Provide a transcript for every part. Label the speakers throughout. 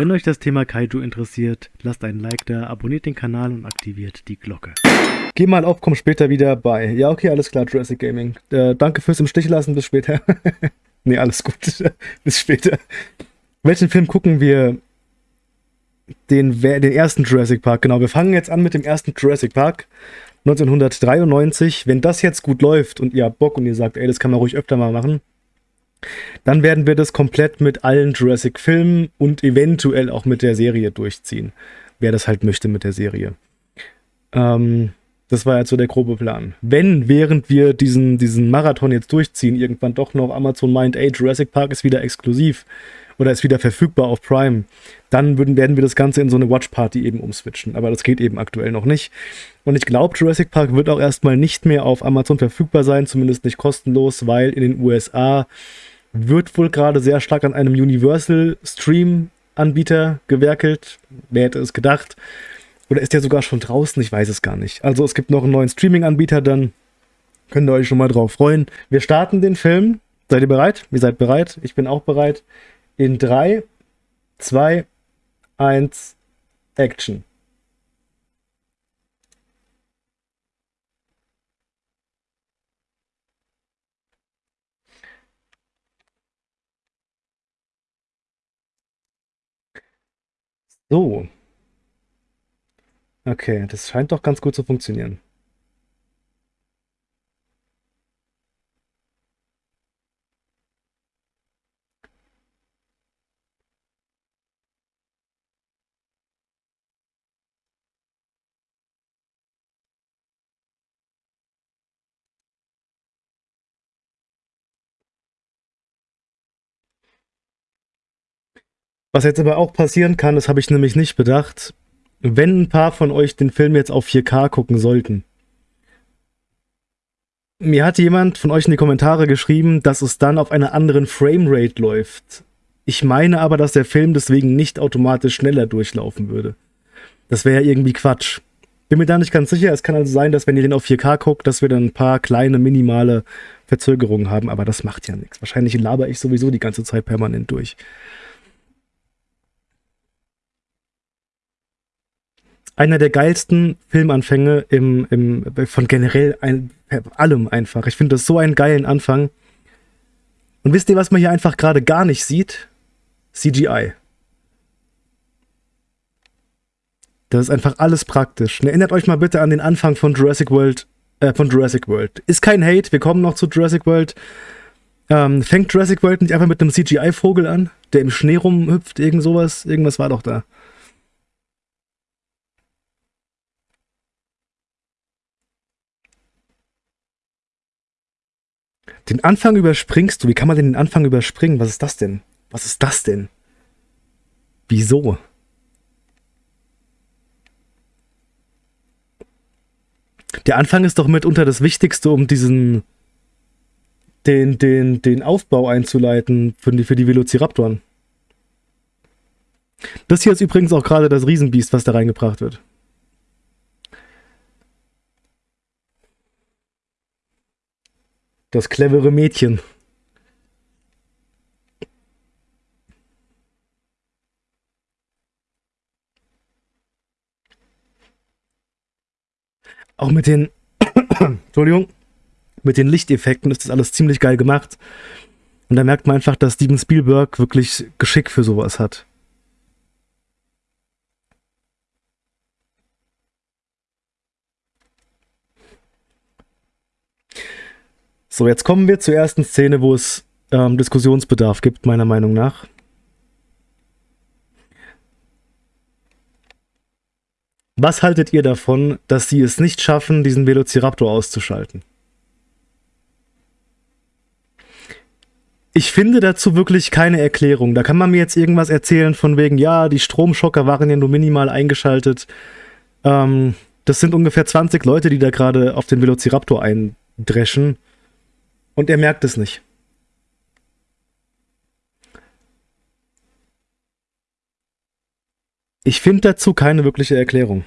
Speaker 1: Wenn euch das Thema Kaiju interessiert, lasst einen Like da, abonniert den Kanal und aktiviert die Glocke. Geh mal auf, komm später wieder bei. Ja, okay, alles klar, Jurassic Gaming. Äh, danke fürs im Stich lassen, bis später. nee, alles gut. bis später. Welchen Film gucken wir? Den, den ersten Jurassic Park, genau. Wir fangen jetzt an mit dem ersten Jurassic Park. 1993. Wenn das jetzt gut läuft und ihr habt Bock und ihr sagt, ey, das kann man ruhig öfter mal machen, dann werden wir das komplett mit allen Jurassic-Filmen und eventuell auch mit der Serie durchziehen. Wer das halt möchte mit der Serie. Ähm, das war jetzt so der grobe Plan. Wenn, während wir diesen, diesen Marathon jetzt durchziehen, irgendwann doch noch Amazon meint, ey, Jurassic Park ist wieder exklusiv oder ist wieder verfügbar auf Prime, dann würden, werden wir das Ganze in so eine Watch Party eben umswitchen. Aber das geht eben aktuell noch nicht. Und ich glaube, Jurassic Park wird auch erstmal nicht mehr auf Amazon verfügbar sein, zumindest nicht kostenlos, weil in den USA wird wohl gerade sehr stark an einem Universal Stream Anbieter gewerkelt. Wer hätte es gedacht? Oder ist der sogar schon draußen? Ich weiß es gar nicht. Also es gibt noch einen neuen Streaming-Anbieter, dann könnt ihr euch schon mal drauf freuen. Wir starten den Film. Seid ihr bereit? Ihr seid bereit? Ich bin auch bereit. In 3, 2, 1, Action. So. Okay, das scheint doch ganz gut zu funktionieren. Was jetzt aber auch passieren kann, das habe ich nämlich nicht bedacht, wenn ein paar von euch den Film jetzt auf 4K gucken sollten. Mir hat jemand von euch in die Kommentare geschrieben, dass es dann auf einer anderen Framerate läuft. Ich meine aber, dass der Film deswegen nicht automatisch schneller durchlaufen würde. Das wäre ja irgendwie Quatsch. Bin mir da nicht ganz sicher. Es kann also sein, dass wenn ihr den auf 4K guckt, dass wir dann ein paar kleine, minimale Verzögerungen haben, aber das macht ja nichts. Wahrscheinlich laber ich sowieso die ganze Zeit permanent durch. Einer der geilsten Filmanfänge im, im, von generell ein, allem einfach. Ich finde das so einen geilen Anfang. Und wisst ihr, was man hier einfach gerade gar nicht sieht? CGI. Das ist einfach alles praktisch. Erinnert euch mal bitte an den Anfang von Jurassic World, äh, von Jurassic World. Ist kein Hate, wir kommen noch zu Jurassic World. Ähm, fängt Jurassic World nicht einfach mit einem CGI-Vogel an, der im Schnee rumhüpft, irgend sowas? Irgendwas war doch da. Den Anfang überspringst du. Wie kann man denn den Anfang überspringen? Was ist das denn? Was ist das denn? Wieso? Der Anfang ist doch mitunter das Wichtigste, um diesen den, den, den Aufbau einzuleiten für die, für die Velociraptoren. Das hier ist übrigens auch gerade das Riesenbiest, was da reingebracht wird. Das clevere Mädchen. Auch mit den, Entschuldigung, mit den Lichteffekten ist das alles ziemlich geil gemacht. Und da merkt man einfach, dass Steven Spielberg wirklich Geschick für sowas hat. So, jetzt kommen wir zur ersten Szene, wo es ähm, Diskussionsbedarf gibt, meiner Meinung nach. Was haltet ihr davon, dass sie es nicht schaffen, diesen Velociraptor auszuschalten? Ich finde dazu wirklich keine Erklärung. Da kann man mir jetzt irgendwas erzählen von wegen, ja, die Stromschocker waren ja nur minimal eingeschaltet. Ähm, das sind ungefähr 20 Leute, die da gerade auf den Velociraptor eindreschen. Und er merkt es nicht. Ich finde dazu keine wirkliche Erklärung.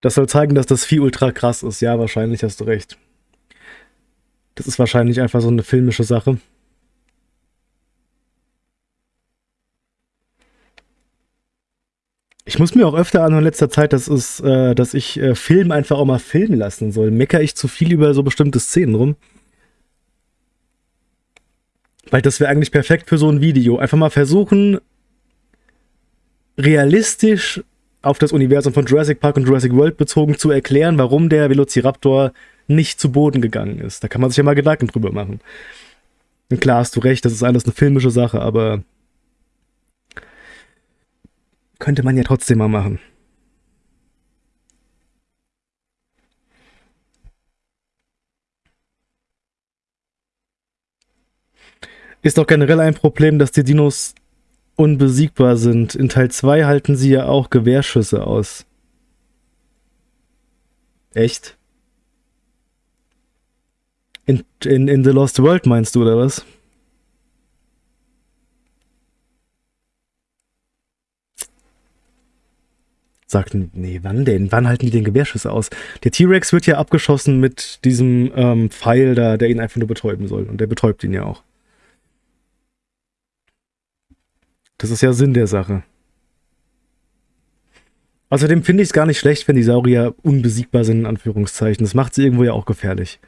Speaker 1: Das soll zeigen, dass das Vieh ultra krass ist. Ja, wahrscheinlich hast du recht. Das ist wahrscheinlich einfach so eine filmische Sache. Ich muss mir auch öfter an in letzter Zeit, dass, es, äh, dass ich äh, Film einfach auch mal filmen lassen soll. Mecker ich zu viel über so bestimmte Szenen rum? Weil das wäre eigentlich perfekt für so ein Video. Einfach mal versuchen, realistisch auf das Universum von Jurassic Park und Jurassic World bezogen zu erklären, warum der Velociraptor nicht zu Boden gegangen ist. Da kann man sich ja mal Gedanken drüber machen. Und klar hast du recht, das ist alles eine filmische Sache, aber könnte man ja trotzdem mal machen. Ist doch generell ein Problem, dass die Dinos unbesiegbar sind. In Teil 2 halten sie ja auch Gewehrschüsse aus. Echt? In, in, in The Lost World meinst du, oder was? Sagten, nee, wann denn? Wann halten die den Gewehrschüsse aus? Der T-Rex wird ja abgeschossen mit diesem ähm, Pfeil da, der ihn einfach nur betäuben soll. Und der betäubt ihn ja auch. Das ist ja Sinn der Sache. Außerdem finde ich es gar nicht schlecht, wenn die Saurier unbesiegbar sind, in Anführungszeichen. Das macht sie irgendwo ja auch gefährlich.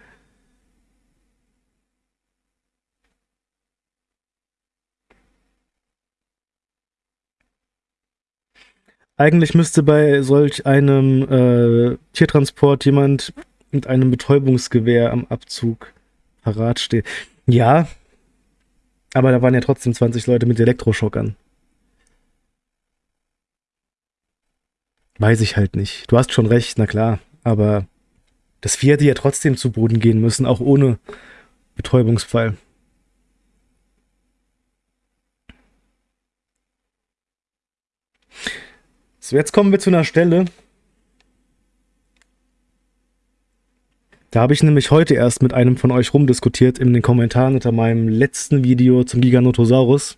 Speaker 1: Eigentlich müsste bei solch einem äh, Tiertransport jemand mit einem Betäubungsgewehr am Abzug parat stehen. Ja, aber da waren ja trotzdem 20 Leute mit Elektroschockern. Weiß ich halt nicht. Du hast schon recht, na klar. Aber das Vieh hätte ja trotzdem zu Boden gehen müssen, auch ohne Betäubungspfeil. So, jetzt kommen wir zu einer Stelle. Da habe ich nämlich heute erst mit einem von euch rumdiskutiert in den Kommentaren unter meinem letzten Video zum Giganotosaurus.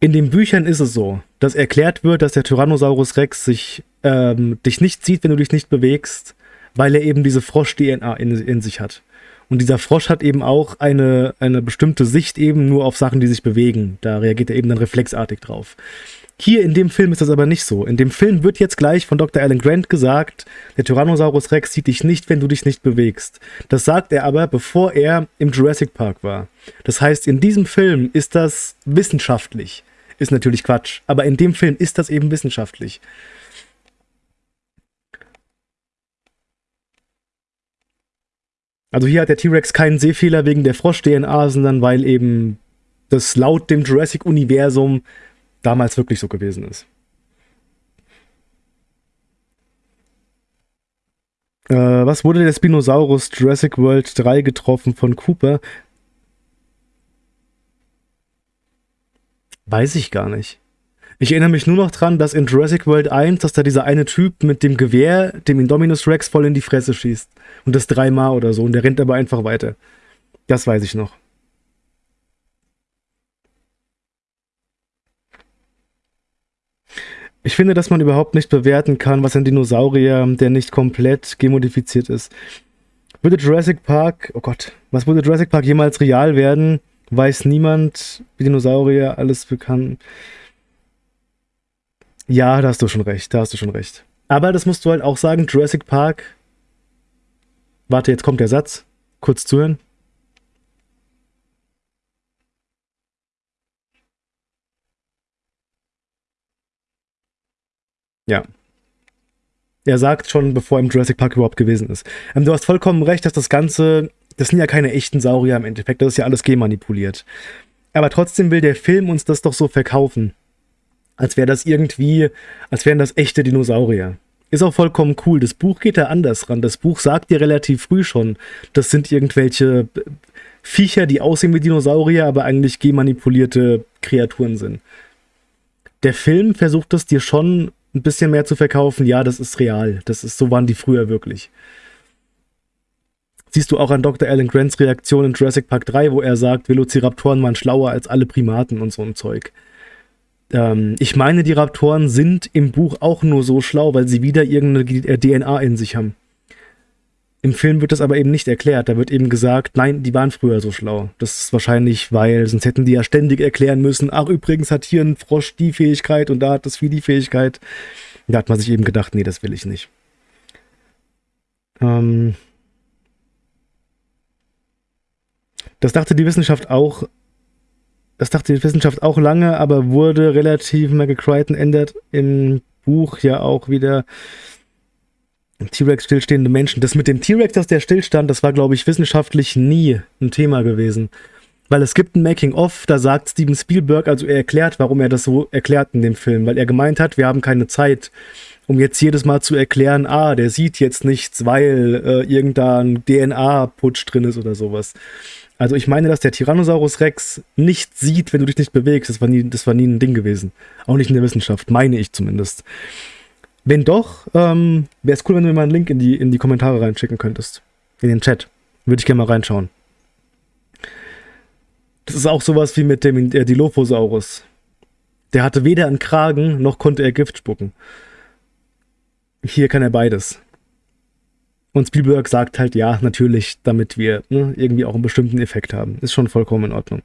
Speaker 1: In den Büchern ist es so, dass erklärt wird, dass der Tyrannosaurus Rex sich, ähm, dich nicht sieht, wenn du dich nicht bewegst, weil er eben diese Frosch-DNA in, in sich hat. Und dieser Frosch hat eben auch eine, eine bestimmte Sicht eben nur auf Sachen, die sich bewegen. Da reagiert er eben dann reflexartig drauf. Hier in dem Film ist das aber nicht so. In dem Film wird jetzt gleich von Dr. Alan Grant gesagt, der Tyrannosaurus Rex sieht dich nicht, wenn du dich nicht bewegst. Das sagt er aber, bevor er im Jurassic Park war. Das heißt, in diesem Film ist das wissenschaftlich. Ist natürlich Quatsch. Aber in dem Film ist das eben wissenschaftlich. Also hier hat der T-Rex keinen Sehfehler wegen der Frosch-DNA, sondern weil eben das laut dem Jurassic-Universum damals wirklich so gewesen ist. Äh, was wurde der Spinosaurus Jurassic World 3 getroffen von Cooper? Weiß ich gar nicht. Ich erinnere mich nur noch dran, dass in Jurassic World 1, dass da dieser eine Typ mit dem Gewehr, dem Indominus Rex, voll in die Fresse schießt. Und das dreimal oder so. Und der rennt aber einfach weiter. Das weiß ich noch. Ich finde, dass man überhaupt nicht bewerten kann, was ein Dinosaurier, der nicht komplett gemodifiziert ist. Würde Jurassic Park, oh Gott, was würde Jurassic Park jemals real werden? Weiß niemand, wie Dinosaurier alles bekannt. Ja, da hast du schon recht, da hast du schon recht. Aber das musst du halt auch sagen, Jurassic Park. Warte, jetzt kommt der Satz. Kurz zuhören. Ja. Er sagt schon, bevor er im Jurassic Park überhaupt gewesen ist. Ähm, du hast vollkommen recht, dass das Ganze das sind ja keine echten Saurier im Endeffekt, das ist ja alles genmanipuliert. Aber trotzdem will der Film uns das doch so verkaufen. Als wäre das irgendwie, als wären das echte Dinosaurier. Ist auch vollkommen cool. Das Buch geht da anders ran. Das Buch sagt dir relativ früh schon, das sind irgendwelche Viecher, die aussehen wie Dinosaurier, aber eigentlich genmanipulierte Kreaturen sind. Der Film versucht es dir schon ein bisschen mehr zu verkaufen. Ja, das ist real. Das ist, so waren die früher wirklich siehst du auch an Dr. Alan Grants Reaktion in Jurassic Park 3, wo er sagt, Velociraptoren waren schlauer als alle Primaten und so ein Zeug. ähm, ich meine, die Raptoren sind im Buch auch nur so schlau, weil sie wieder irgendeine DNA in sich haben. Im Film wird das aber eben nicht erklärt. Da wird eben gesagt, nein, die waren früher so schlau. Das ist wahrscheinlich, weil sonst hätten die ja ständig erklären müssen, ach übrigens hat hier ein Frosch die Fähigkeit und da hat das Vieh die Fähigkeit. Da hat man sich eben gedacht, nee, das will ich nicht. Ähm das dachte die Wissenschaft auch, das dachte die Wissenschaft auch lange, aber wurde relativ, Michael Crichton ändert im Buch ja auch wieder T-Rex stillstehende Menschen. Das mit dem T-Rex, dass der stillstand, das war, glaube ich, wissenschaftlich nie ein Thema gewesen. Weil es gibt ein Making-of, da sagt Steven Spielberg, also er erklärt, warum er das so erklärt in dem Film, weil er gemeint hat, wir haben keine Zeit, um jetzt jedes Mal zu erklären, ah, der sieht jetzt nichts, weil äh, irgendein DNA-Putsch drin ist oder sowas. Also ich meine, dass der Tyrannosaurus Rex nicht sieht, wenn du dich nicht bewegst. Das war nie, das war nie ein Ding gewesen. Auch nicht in der Wissenschaft, meine ich zumindest. Wenn doch, ähm, wäre es cool, wenn du mir mal einen Link in die, in die Kommentare reinschicken könntest. In den Chat. Würde ich gerne mal reinschauen. Das ist auch sowas wie mit dem äh, Dilophosaurus. Der hatte weder einen Kragen, noch konnte er Gift spucken. Hier kann er beides. Und Spielberg sagt halt, ja, natürlich, damit wir ne, irgendwie auch einen bestimmten Effekt haben. Ist schon vollkommen in Ordnung.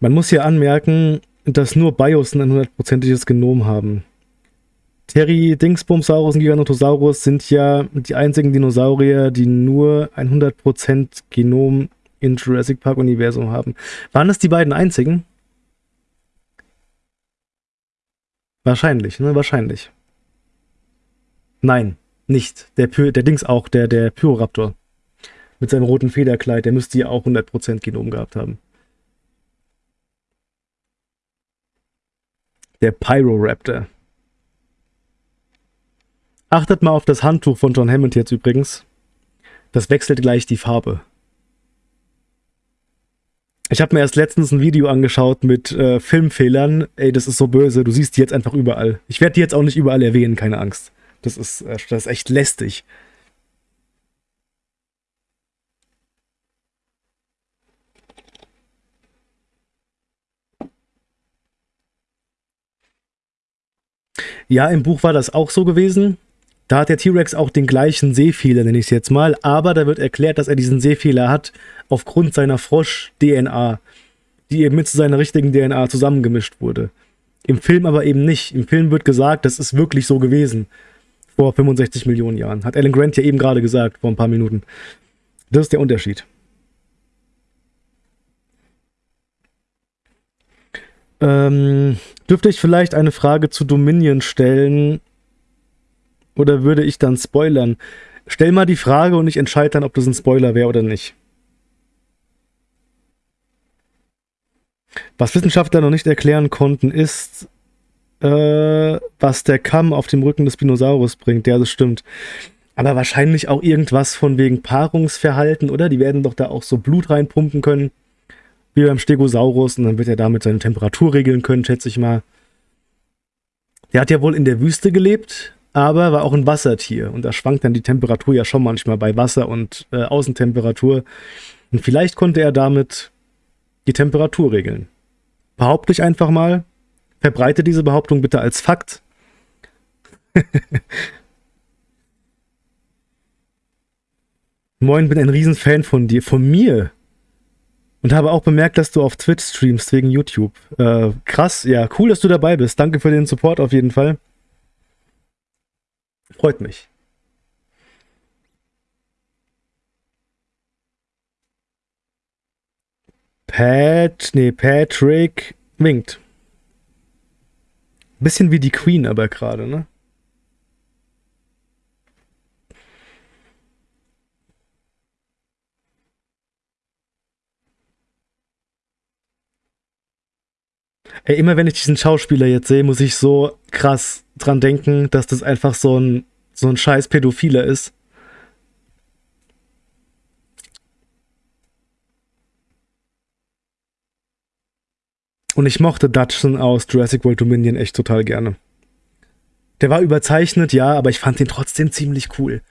Speaker 1: Man muss hier anmerken, dass nur Bios ein hundertprozentiges Genom haben. Terry, Dingsbumsaurus und Giganotosaurus sind ja die einzigen Dinosaurier, die nur ein 100% Genom in Jurassic Park Universum haben. Waren das die beiden einzigen? Wahrscheinlich, ne? Wahrscheinlich. Nein, nicht. Der, Py der Dings auch, der, der Pyroraptor. Mit seinem roten Federkleid, der müsste ja auch 100% Genom gehabt haben. Der Pyroraptor. Achtet mal auf das Handtuch von John Hammond jetzt übrigens. Das wechselt gleich die Farbe. Ich habe mir erst letztens ein Video angeschaut mit äh, Filmfehlern. Ey, das ist so böse. Du siehst die jetzt einfach überall. Ich werde die jetzt auch nicht überall erwähnen, keine Angst. Das ist, äh, das ist echt lästig. Ja, im Buch war das auch so gewesen. Da hat der T-Rex auch den gleichen Sehfehler, nenne ich es jetzt mal, aber da wird erklärt, dass er diesen Sehfehler hat aufgrund seiner Frosch-DNA, die eben mit seiner richtigen DNA zusammengemischt wurde. Im Film aber eben nicht. Im Film wird gesagt, das ist wirklich so gewesen. Vor 65 Millionen Jahren. Hat Alan Grant ja eben gerade gesagt, vor ein paar Minuten. Das ist der Unterschied. Ähm, dürfte ich vielleicht eine Frage zu Dominion stellen? Oder würde ich dann spoilern? Stell mal die Frage und ich entscheide dann, ob das ein Spoiler wäre oder nicht. Was Wissenschaftler noch nicht erklären konnten, ist, äh, was der Kamm auf dem Rücken des Spinosaurus bringt. Ja, das stimmt. Aber wahrscheinlich auch irgendwas von wegen Paarungsverhalten, oder? Die werden doch da auch so Blut reinpumpen können wie beim Stegosaurus und dann wird er damit seine Temperatur regeln können, schätze ich mal. Der hat ja wohl in der Wüste gelebt, aber war auch ein Wassertier und da schwankt dann die Temperatur ja schon manchmal bei Wasser und äh, Außentemperatur. Und vielleicht konnte er damit die Temperatur regeln. Behaupte ich einfach mal, verbreite diese Behauptung bitte als Fakt. Moin, bin ein Riesenfan von dir. Von mir? Und habe auch bemerkt, dass du auf Twitch streamst wegen YouTube. Äh, krass, ja, cool, dass du dabei bist. Danke für den Support auf jeden Fall. Freut mich. Pat, nee, Patrick winkt. Bisschen wie die Queen aber gerade, ne? Ey, immer wenn ich diesen Schauspieler jetzt sehe, muss ich so krass dran denken, dass das einfach so ein, so ein scheiß Pädophiler ist. Und ich mochte Dutchson aus Jurassic World Dominion echt total gerne. Der war überzeichnet, ja, aber ich fand den trotzdem ziemlich cool.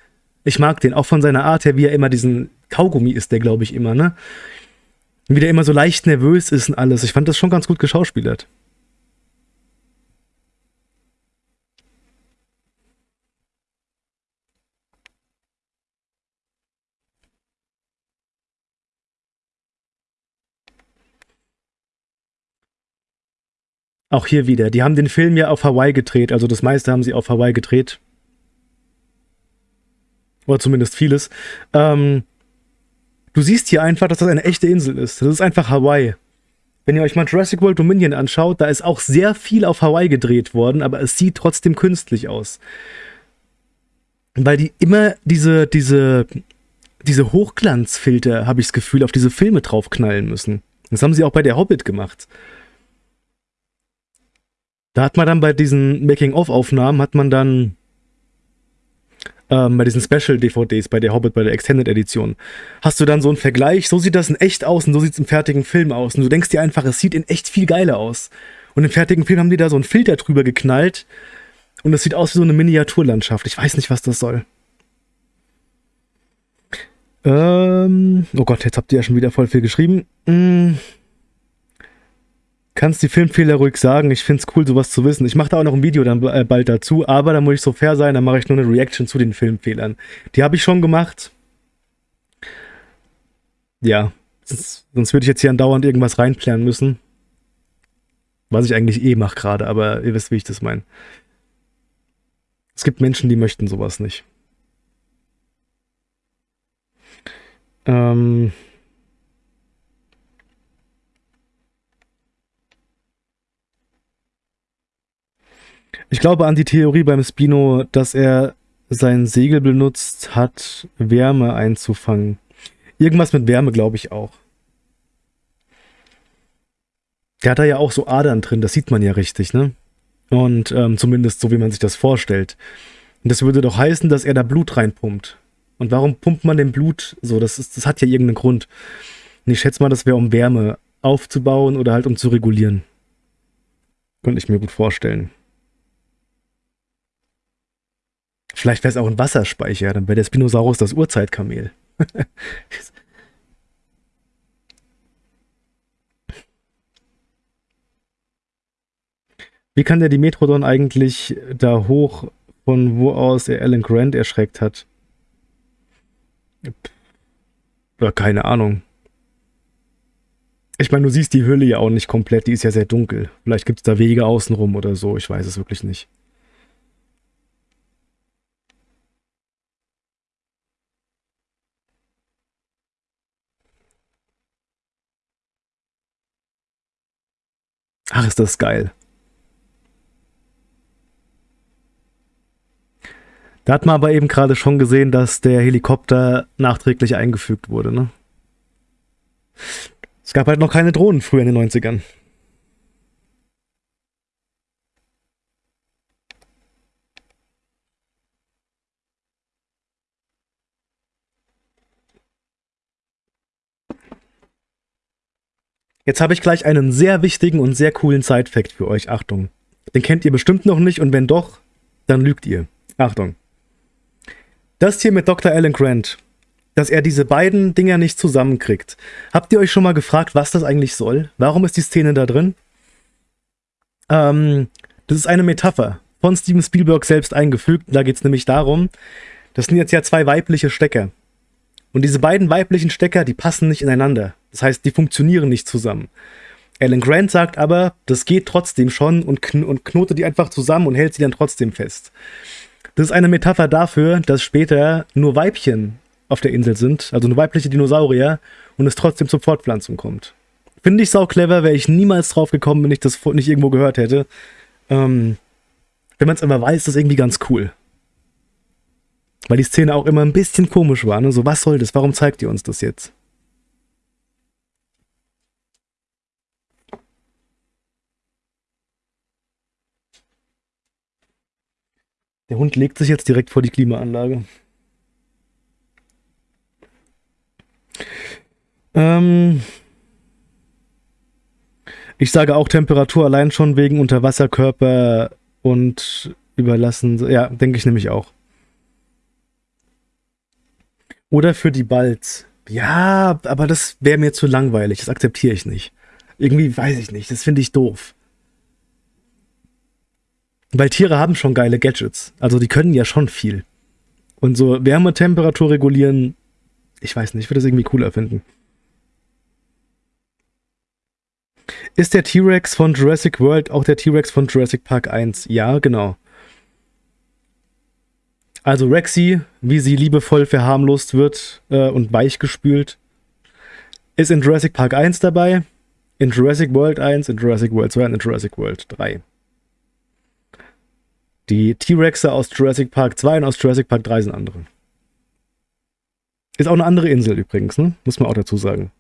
Speaker 1: Ich mag den, auch von seiner Art her, wie er immer diesen Kaugummi ist der, glaube ich, immer, ne? Wie der immer so leicht nervös ist und alles. Ich fand das schon ganz gut geschauspielert. Auch hier wieder. Die haben den Film ja auf Hawaii gedreht. Also das meiste haben sie auf Hawaii gedreht. Oder zumindest vieles. Ähm, du siehst hier einfach, dass das eine echte Insel ist. Das ist einfach Hawaii. Wenn ihr euch mal Jurassic World Dominion anschaut, da ist auch sehr viel auf Hawaii gedreht worden, aber es sieht trotzdem künstlich aus. Weil die immer diese, diese, diese Hochglanzfilter, habe ich das Gefühl, auf diese Filme draufknallen müssen. Das haben sie auch bei der Hobbit gemacht. Da hat man dann bei diesen Making-of-Aufnahmen, hat man dann ähm, bei diesen Special-DVDs, bei der Hobbit, bei der Extended Edition, hast du dann so einen Vergleich, so sieht das in echt aus und so sieht es im fertigen Film aus. Und du denkst dir einfach, es sieht in echt viel geiler aus. Und im fertigen Film haben die da so einen Filter drüber geknallt und es sieht aus wie so eine Miniaturlandschaft. Ich weiß nicht, was das soll. Ähm, oh Gott, jetzt habt ihr ja schon wieder voll viel geschrieben. Hm kannst die Filmfehler ruhig sagen. Ich finde es cool, sowas zu wissen. Ich mache da auch noch ein Video dann äh, bald dazu, aber da muss ich so fair sein, dann mache ich nur eine Reaction zu den Filmfehlern. Die habe ich schon gemacht. Ja, sonst würde ich jetzt hier andauernd irgendwas reinplären müssen. Was ich eigentlich eh mache gerade, aber ihr wisst, wie ich das meine. Es gibt Menschen, die möchten sowas nicht. Ähm... Ich glaube an die Theorie beim Spino, dass er sein Segel benutzt hat, Wärme einzufangen. Irgendwas mit Wärme glaube ich auch. Der hat da ja auch so Adern drin, das sieht man ja richtig, ne? Und ähm, zumindest so, wie man sich das vorstellt. Und das würde doch heißen, dass er da Blut reinpumpt. Und warum pumpt man denn Blut so? Das, ist, das hat ja irgendeinen Grund. Und ich schätze mal, das wäre um Wärme aufzubauen oder halt um zu regulieren. Könnte ich mir gut vorstellen. Vielleicht wäre es auch ein Wasserspeicher, dann wäre der Spinosaurus das Urzeitkamel. Wie kann der Dimetrodon eigentlich da hoch, von wo aus er Alan Grant erschreckt hat? Ja, keine Ahnung. Ich meine, du siehst die Hülle ja auch nicht komplett, die ist ja sehr dunkel. Vielleicht gibt es da Wege außenrum oder so, ich weiß es wirklich nicht. Ach, ist das geil. Da hat man aber eben gerade schon gesehen, dass der Helikopter nachträglich eingefügt wurde, ne? Es gab halt noch keine Drohnen früher in den 90ern. Jetzt habe ich gleich einen sehr wichtigen und sehr coolen Side-Fact für euch. Achtung. Den kennt ihr bestimmt noch nicht und wenn doch, dann lügt ihr. Achtung. Das hier mit Dr. Alan Grant, dass er diese beiden Dinger nicht zusammenkriegt. Habt ihr euch schon mal gefragt, was das eigentlich soll? Warum ist die Szene da drin? Ähm, das ist eine Metapher von Steven Spielberg selbst eingefügt. Da geht es nämlich darum, das sind jetzt ja zwei weibliche Stecker. Und diese beiden weiblichen Stecker, die passen nicht ineinander. Das heißt, die funktionieren nicht zusammen. Alan Grant sagt aber, das geht trotzdem schon und, kn und knotet die einfach zusammen und hält sie dann trotzdem fest. Das ist eine Metapher dafür, dass später nur Weibchen auf der Insel sind, also nur weibliche Dinosaurier, und es trotzdem zur Fortpflanzung kommt. Finde ich sau clever, wäre ich niemals drauf gekommen, wenn ich das nicht irgendwo gehört hätte. Ähm, wenn man es immer weiß, ist das irgendwie ganz cool. Weil die Szene auch immer ein bisschen komisch war, ne? So, was soll das? Warum zeigt ihr uns das jetzt? Der Hund legt sich jetzt direkt vor die Klimaanlage. Ähm ich sage auch Temperatur allein schon wegen Unterwasserkörper und überlassen. Ja, denke ich nämlich auch. Oder für die Balz. Ja, aber das wäre mir zu langweilig. Das akzeptiere ich nicht. Irgendwie weiß ich nicht. Das finde ich doof. Weil Tiere haben schon geile Gadgets. Also die können ja schon viel. Und so Wärmetemperatur regulieren, ich weiß nicht, ich würde das irgendwie cooler finden. Ist der T-Rex von Jurassic World auch der T-Rex von Jurassic Park 1? Ja, genau. Also Rexy, wie sie liebevoll verharmlost wird äh, und weichgespült, ist in Jurassic Park 1 dabei, in Jurassic World 1, in Jurassic World 2 und in Jurassic World 3. Die T-Rexe aus Jurassic Park 2 und aus Jurassic Park 3 sind andere. Ist auch eine andere Insel übrigens, ne? Muss man auch dazu sagen.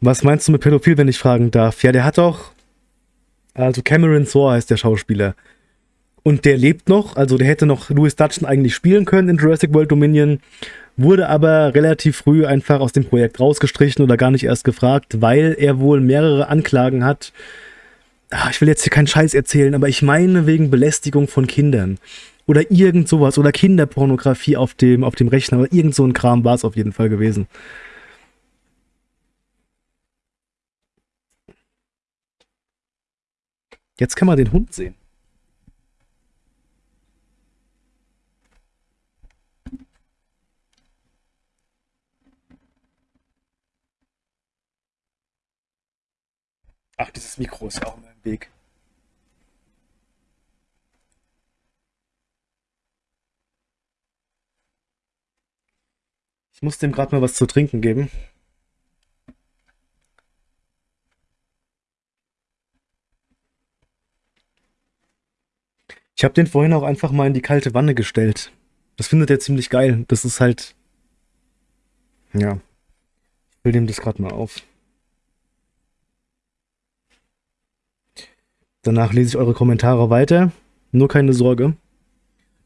Speaker 1: Was meinst du mit Pädophil, wenn ich fragen darf? Ja, der hat doch. Also Cameron Thor heißt der Schauspieler. Und der lebt noch, also der hätte noch Louis Dutton eigentlich spielen können in Jurassic World Dominion, wurde aber relativ früh einfach aus dem Projekt rausgestrichen oder gar nicht erst gefragt, weil er wohl mehrere Anklagen hat. Ah, ich will jetzt hier keinen Scheiß erzählen, aber ich meine wegen Belästigung von Kindern. Oder irgend sowas. Oder Kinderpornografie auf dem, auf dem Rechner. Oder irgend so ein Kram war es auf jeden Fall gewesen. Jetzt kann man den Hund sehen. Ach, dieses Mikro ist auch im Weg. Ich muss dem gerade mal was zu trinken geben. Ich habe den vorhin auch einfach mal in die kalte Wanne gestellt. Das findet er ziemlich geil. Das ist halt... Ja. Ich will dem das gerade mal auf. Danach lese ich eure Kommentare weiter. Nur keine Sorge.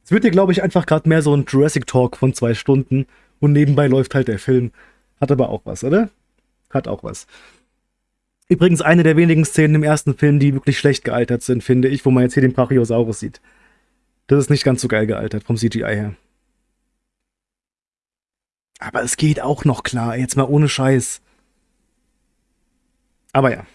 Speaker 1: Es wird hier, glaube ich, einfach gerade mehr so ein Jurassic Talk von zwei Stunden und nebenbei läuft halt der Film. Hat aber auch was, oder? Hat auch was. Übrigens eine der wenigen Szenen im ersten Film, die wirklich schlecht gealtert sind, finde ich, wo man jetzt hier den Brachiosaurus sieht. Das ist nicht ganz so geil gealtert vom CGI her. Aber es geht auch noch klar, jetzt mal ohne Scheiß. Aber ja.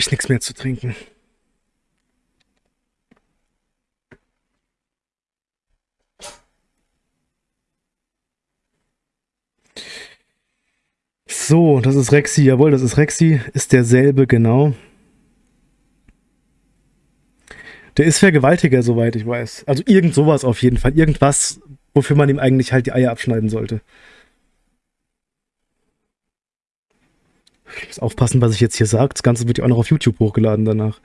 Speaker 1: Ich nichts mehr zu trinken. So, das ist Rexy. Jawohl, das ist Rexy. Ist derselbe, genau. Der ist Vergewaltiger, soweit ich weiß. Also irgend sowas auf jeden Fall. Irgendwas, wofür man ihm eigentlich halt die Eier abschneiden sollte. Ich muss aufpassen, was ich jetzt hier sage. Das Ganze wird ja auch noch auf YouTube hochgeladen danach.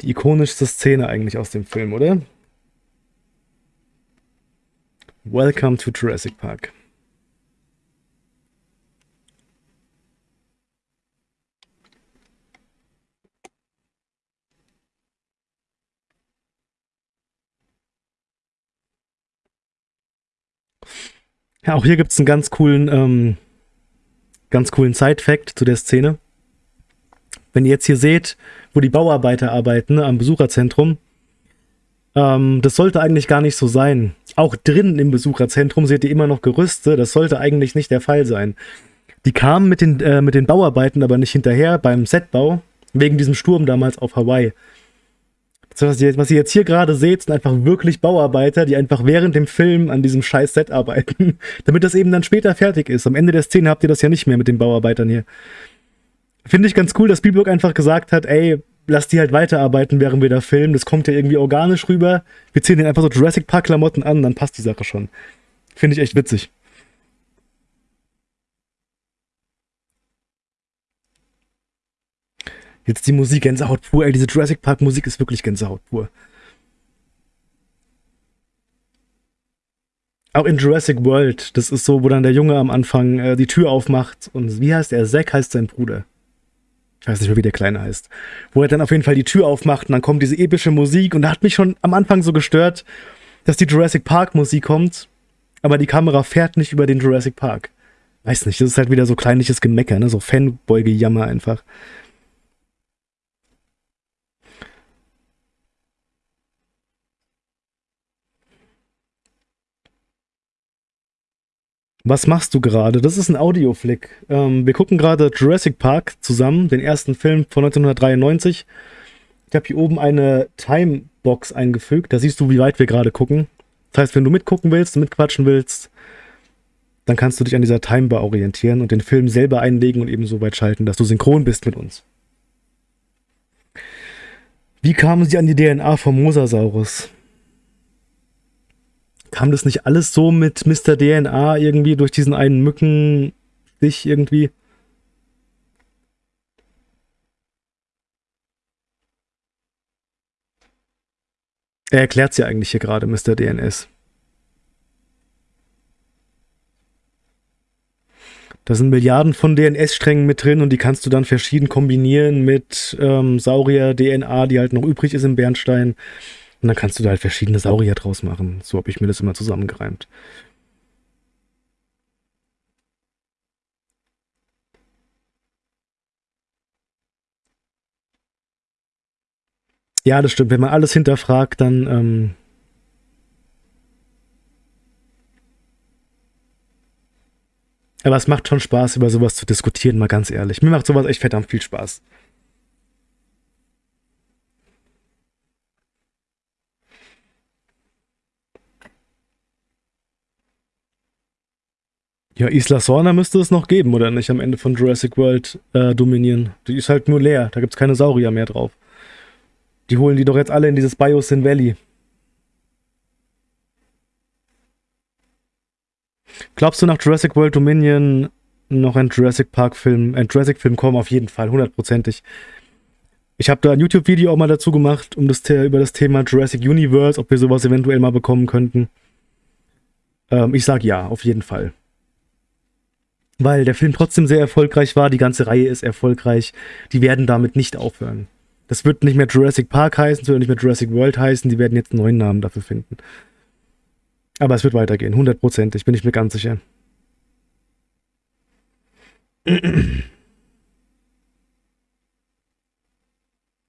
Speaker 1: Die ikonischste Szene eigentlich aus dem Film, oder? Welcome to Jurassic Park. Ja, auch hier gibt es einen ganz coolen, ähm, ganz coolen Side-Fact zu der Szene. Wenn ihr jetzt hier seht, wo die Bauarbeiter arbeiten, ne, am Besucherzentrum, ähm, das sollte eigentlich gar nicht so sein. Auch drinnen im Besucherzentrum seht ihr immer noch Gerüste, das sollte eigentlich nicht der Fall sein. Die kamen mit den, äh, mit den Bauarbeiten aber nicht hinterher beim Setbau, wegen diesem Sturm damals auf Hawaii. Das, was ihr, was ihr jetzt hier gerade seht, sind einfach wirklich Bauarbeiter, die einfach während dem Film an diesem scheiß Set arbeiten, damit das eben dann später fertig ist. Am Ende der Szene habt ihr das ja nicht mehr mit den Bauarbeitern hier. Finde ich ganz cool, dass Spielberg einfach gesagt hat, ey, lass die halt weiterarbeiten, während wir da filmen. Das kommt ja irgendwie organisch rüber. Wir ziehen den einfach so Jurassic Park Klamotten an, dann passt die Sache schon. Finde ich echt witzig. Jetzt die Musik, Gänsehaut pur. Ey, diese Jurassic Park Musik ist wirklich Gänsehaut pur. Auch in Jurassic World, das ist so, wo dann der Junge am Anfang äh, die Tür aufmacht und wie heißt er? Zack heißt sein Bruder. Ich weiß nicht mehr, wie der Kleine heißt. Wo er dann auf jeden Fall die Tür aufmacht und dann kommt diese epische Musik und da hat mich schon am Anfang so gestört, dass die Jurassic Park Musik kommt, aber die Kamera fährt nicht über den Jurassic Park. Weiß nicht, das ist halt wieder so kleinliches Gemecker, ne? so Fanboy-Gejammer einfach. Was machst du gerade? Das ist ein Audioflick. Ähm, wir gucken gerade Jurassic Park zusammen, den ersten Film von 1993. Ich habe hier oben eine Timebox eingefügt. Da siehst du, wie weit wir gerade gucken. Das heißt, wenn du mitgucken willst, mitquatschen willst, dann kannst du dich an dieser Timebar orientieren und den Film selber einlegen und eben so weit schalten, dass du synchron bist mit uns. Wie kamen sie an die DNA vom Mosasaurus? Kam das nicht alles so mit Mr. DNA irgendwie durch diesen einen Mückenstich irgendwie? Er erklärt ja eigentlich hier gerade, Mr. DNS. Da sind Milliarden von DNS-Strängen mit drin und die kannst du dann verschieden kombinieren mit ähm, Saurier-DNA, die halt noch übrig ist im Bernstein. Und dann kannst du da halt verschiedene Saurier draus machen. So habe ich mir das immer zusammengereimt. Ja, das stimmt. Wenn man alles hinterfragt, dann ähm, Aber es macht schon Spaß, über sowas zu diskutieren, mal ganz ehrlich. Mir macht sowas echt verdammt viel Spaß. Ja, Isla Sorna müsste es noch geben, oder nicht? Am Ende von Jurassic World äh, Dominion. Die ist halt nur leer. Da gibt es keine Saurier mehr drauf. Die holen die doch jetzt alle in dieses Biosyn Valley. Glaubst du nach Jurassic World Dominion noch ein Jurassic Park Film, ein Jurassic Film kommen? Auf jeden Fall, hundertprozentig. Ich habe da ein YouTube-Video auch mal dazu gemacht, um das über das Thema Jurassic Universe, ob wir sowas eventuell mal bekommen könnten. Ähm, ich sag ja, auf jeden Fall. Weil der Film trotzdem sehr erfolgreich war, die ganze Reihe ist erfolgreich. Die werden damit nicht aufhören. Das wird nicht mehr Jurassic Park heißen, es wird nicht mehr Jurassic World heißen, die werden jetzt einen neuen Namen dafür finden. Aber es wird weitergehen, hundertprozentig, bin ich mir ganz sicher.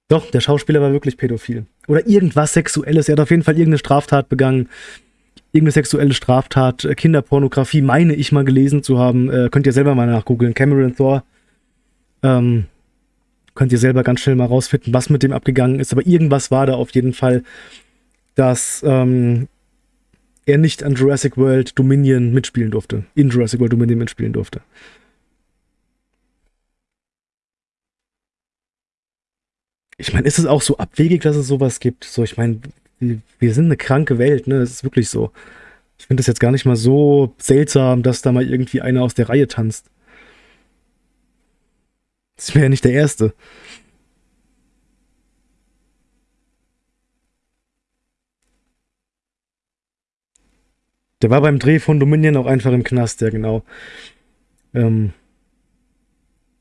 Speaker 1: Doch, der Schauspieler war wirklich pädophil. Oder irgendwas Sexuelles. Er hat auf jeden Fall irgendeine Straftat begangen. Irgendeine sexuelle Straftat. Äh, Kinderpornografie, meine ich mal gelesen zu haben. Äh, könnt ihr selber mal nachgoogeln. Cameron Thor. Ähm, könnt ihr selber ganz schnell mal rausfinden, was mit dem abgegangen ist. Aber irgendwas war da auf jeden Fall, dass ähm, er nicht an Jurassic World Dominion mitspielen durfte. In Jurassic World Dominion mitspielen durfte. Ich meine, ist es auch so abwegig, dass es sowas gibt? So, ich meine, wir sind eine kranke Welt, ne? Das ist wirklich so. Ich finde es jetzt gar nicht mal so seltsam, dass da mal irgendwie einer aus der Reihe tanzt. Das wäre ja nicht der Erste. Der war beim Dreh von Dominion auch einfach im Knast, ja genau. Ähm,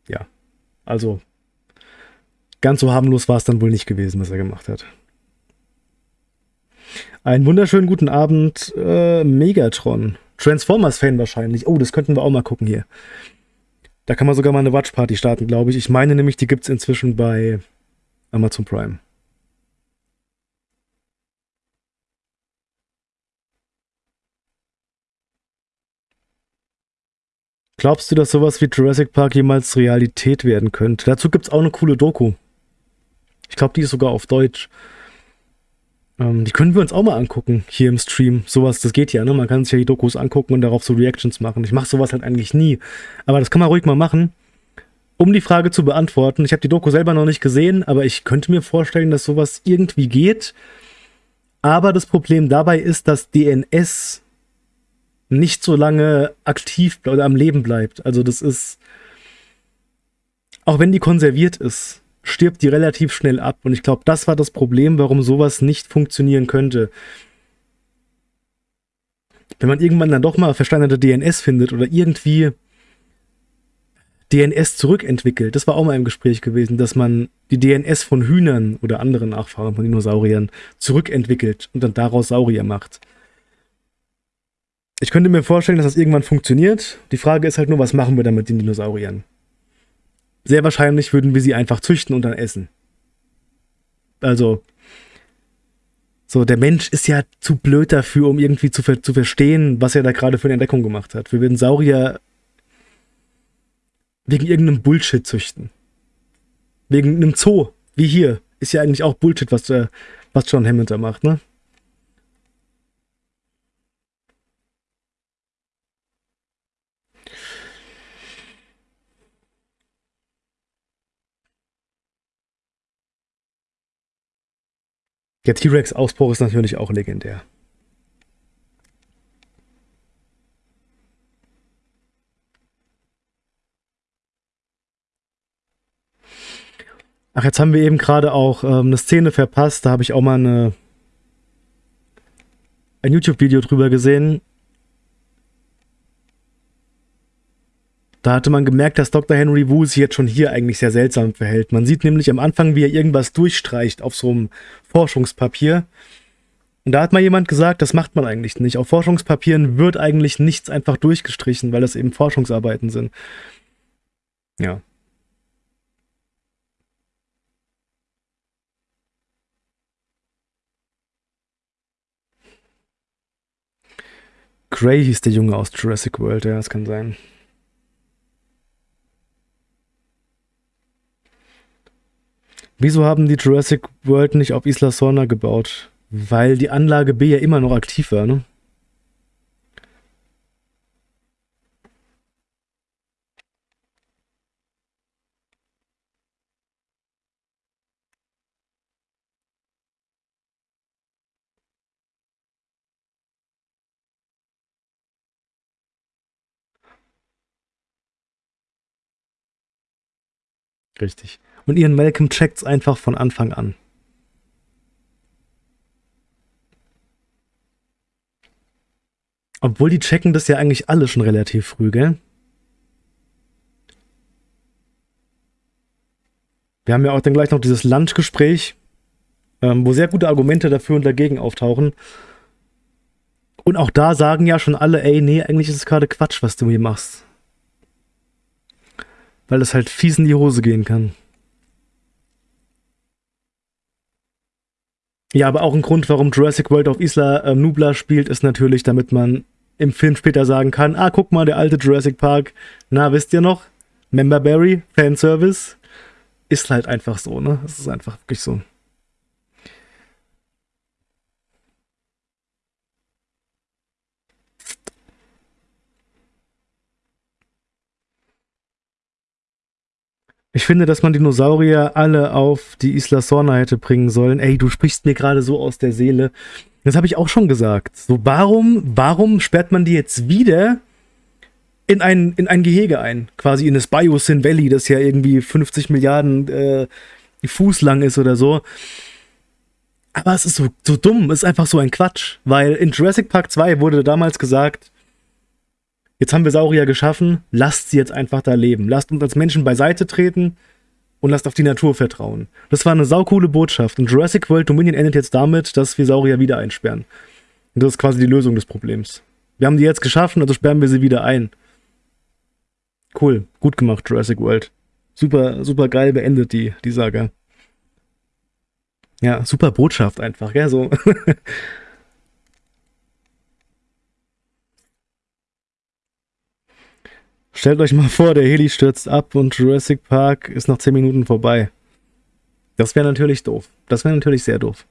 Speaker 1: ja, also ganz so harmlos war es dann wohl nicht gewesen, was er gemacht hat. Einen wunderschönen guten Abend, äh, Megatron. Transformers-Fan wahrscheinlich. Oh, das könnten wir auch mal gucken hier. Da kann man sogar mal eine Watchparty starten, glaube ich. Ich meine nämlich, die gibt es inzwischen bei Amazon Prime. Glaubst du, dass sowas wie Jurassic Park jemals Realität werden könnte? Dazu gibt es auch eine coole Doku. Ich glaube, die ist sogar auf Deutsch. Ähm, die können wir uns auch mal angucken, hier im Stream. Sowas, das geht ja, ne? Man kann sich ja die Dokus angucken und darauf so Reactions machen. Ich mache sowas halt eigentlich nie. Aber das kann man ruhig mal machen. Um die Frage zu beantworten, ich habe die Doku selber noch nicht gesehen, aber ich könnte mir vorstellen, dass sowas irgendwie geht. Aber das Problem dabei ist, dass DNS nicht so lange aktiv oder am Leben bleibt. Also das ist, auch wenn die konserviert ist, stirbt die relativ schnell ab. Und ich glaube, das war das Problem, warum sowas nicht funktionieren könnte. Wenn man irgendwann dann doch mal versteinerte DNS findet oder irgendwie DNS zurückentwickelt, das war auch mal im Gespräch gewesen, dass man die DNS von Hühnern oder anderen Nachfahren von Dinosauriern zurückentwickelt und dann daraus Saurier macht. Ich könnte mir vorstellen, dass das irgendwann funktioniert. Die Frage ist halt nur, was machen wir dann mit den Dinosauriern? Sehr wahrscheinlich würden wir sie einfach züchten und dann essen. Also, so, der Mensch ist ja zu blöd dafür, um irgendwie zu, ver zu verstehen, was er da gerade für eine Entdeckung gemacht hat. Wir würden Saurier wegen irgendeinem Bullshit züchten. Wegen einem Zoo, wie hier. Ist ja eigentlich auch Bullshit, was, äh, was John Hammond da macht, ne? Der T-Rex-Ausbruch ist natürlich auch legendär. Ach, jetzt haben wir eben gerade auch ähm, eine Szene verpasst. Da habe ich auch mal eine, ein YouTube-Video drüber gesehen. Da hatte man gemerkt, dass Dr. Henry Wu sich jetzt schon hier eigentlich sehr seltsam verhält. Man sieht nämlich am Anfang, wie er irgendwas durchstreicht auf so einem Forschungspapier. Und da hat mal jemand gesagt, das macht man eigentlich nicht. Auf Forschungspapieren wird eigentlich nichts einfach durchgestrichen, weil das eben Forschungsarbeiten sind. Ja. Gray hieß der Junge aus Jurassic World, ja, das kann sein. Wieso haben die Jurassic World nicht auf Isla Sorna gebaut? Weil die Anlage B ja immer noch aktiv war, ne? Richtig. Und Ian Malcolm checkt's einfach von Anfang an. Obwohl die checken das ja eigentlich alle schon relativ früh, gell? Wir haben ja auch dann gleich noch dieses Lunchgespräch, ähm, wo sehr gute Argumente dafür und dagegen auftauchen. Und auch da sagen ja schon alle, ey, nee, eigentlich ist es gerade Quatsch, was du hier machst. Weil es halt fies in die Hose gehen kann. Ja, aber auch ein Grund, warum Jurassic World auf Isla äh, Nubla spielt, ist natürlich, damit man im Film später sagen kann, ah, guck mal, der alte Jurassic Park, na, wisst ihr noch? Member Berry, Fanservice, ist halt einfach so, ne? Es ist einfach wirklich so. Ich finde, dass man Dinosaurier alle auf die Isla Sorna hätte bringen sollen. Ey, du sprichst mir gerade so aus der Seele. Das habe ich auch schon gesagt. So, warum, warum sperrt man die jetzt wieder in ein, in ein Gehege ein? Quasi in das Biosyn Valley, das ja irgendwie 50 Milliarden äh, Fuß lang ist oder so. Aber es ist so, so dumm, es ist einfach so ein Quatsch. Weil in Jurassic Park 2 wurde damals gesagt, Jetzt haben wir Saurier geschaffen, lasst sie jetzt einfach da leben. Lasst uns als Menschen beiseite treten und lasst auf die Natur vertrauen. Das war eine saukoole Botschaft. Und Jurassic World Dominion endet jetzt damit, dass wir Saurier wieder einsperren. Und das ist quasi die Lösung des Problems. Wir haben die jetzt geschaffen, also sperren wir sie wieder ein. Cool, gut gemacht, Jurassic World. Super, super geil beendet die, die Saga. Ja, super Botschaft einfach, gell, so. Stellt euch mal vor, der Heli stürzt ab und Jurassic Park ist nach 10 Minuten vorbei. Das wäre natürlich doof. Das wäre natürlich sehr doof.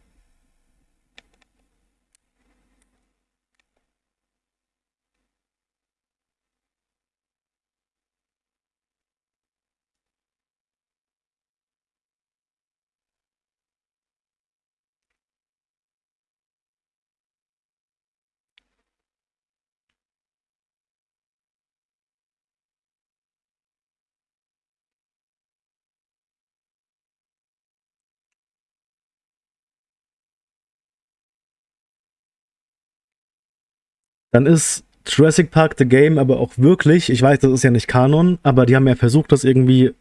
Speaker 1: Dann ist Jurassic Park The Game aber auch wirklich, ich weiß, das ist ja nicht Kanon, aber die haben ja versucht, das irgendwie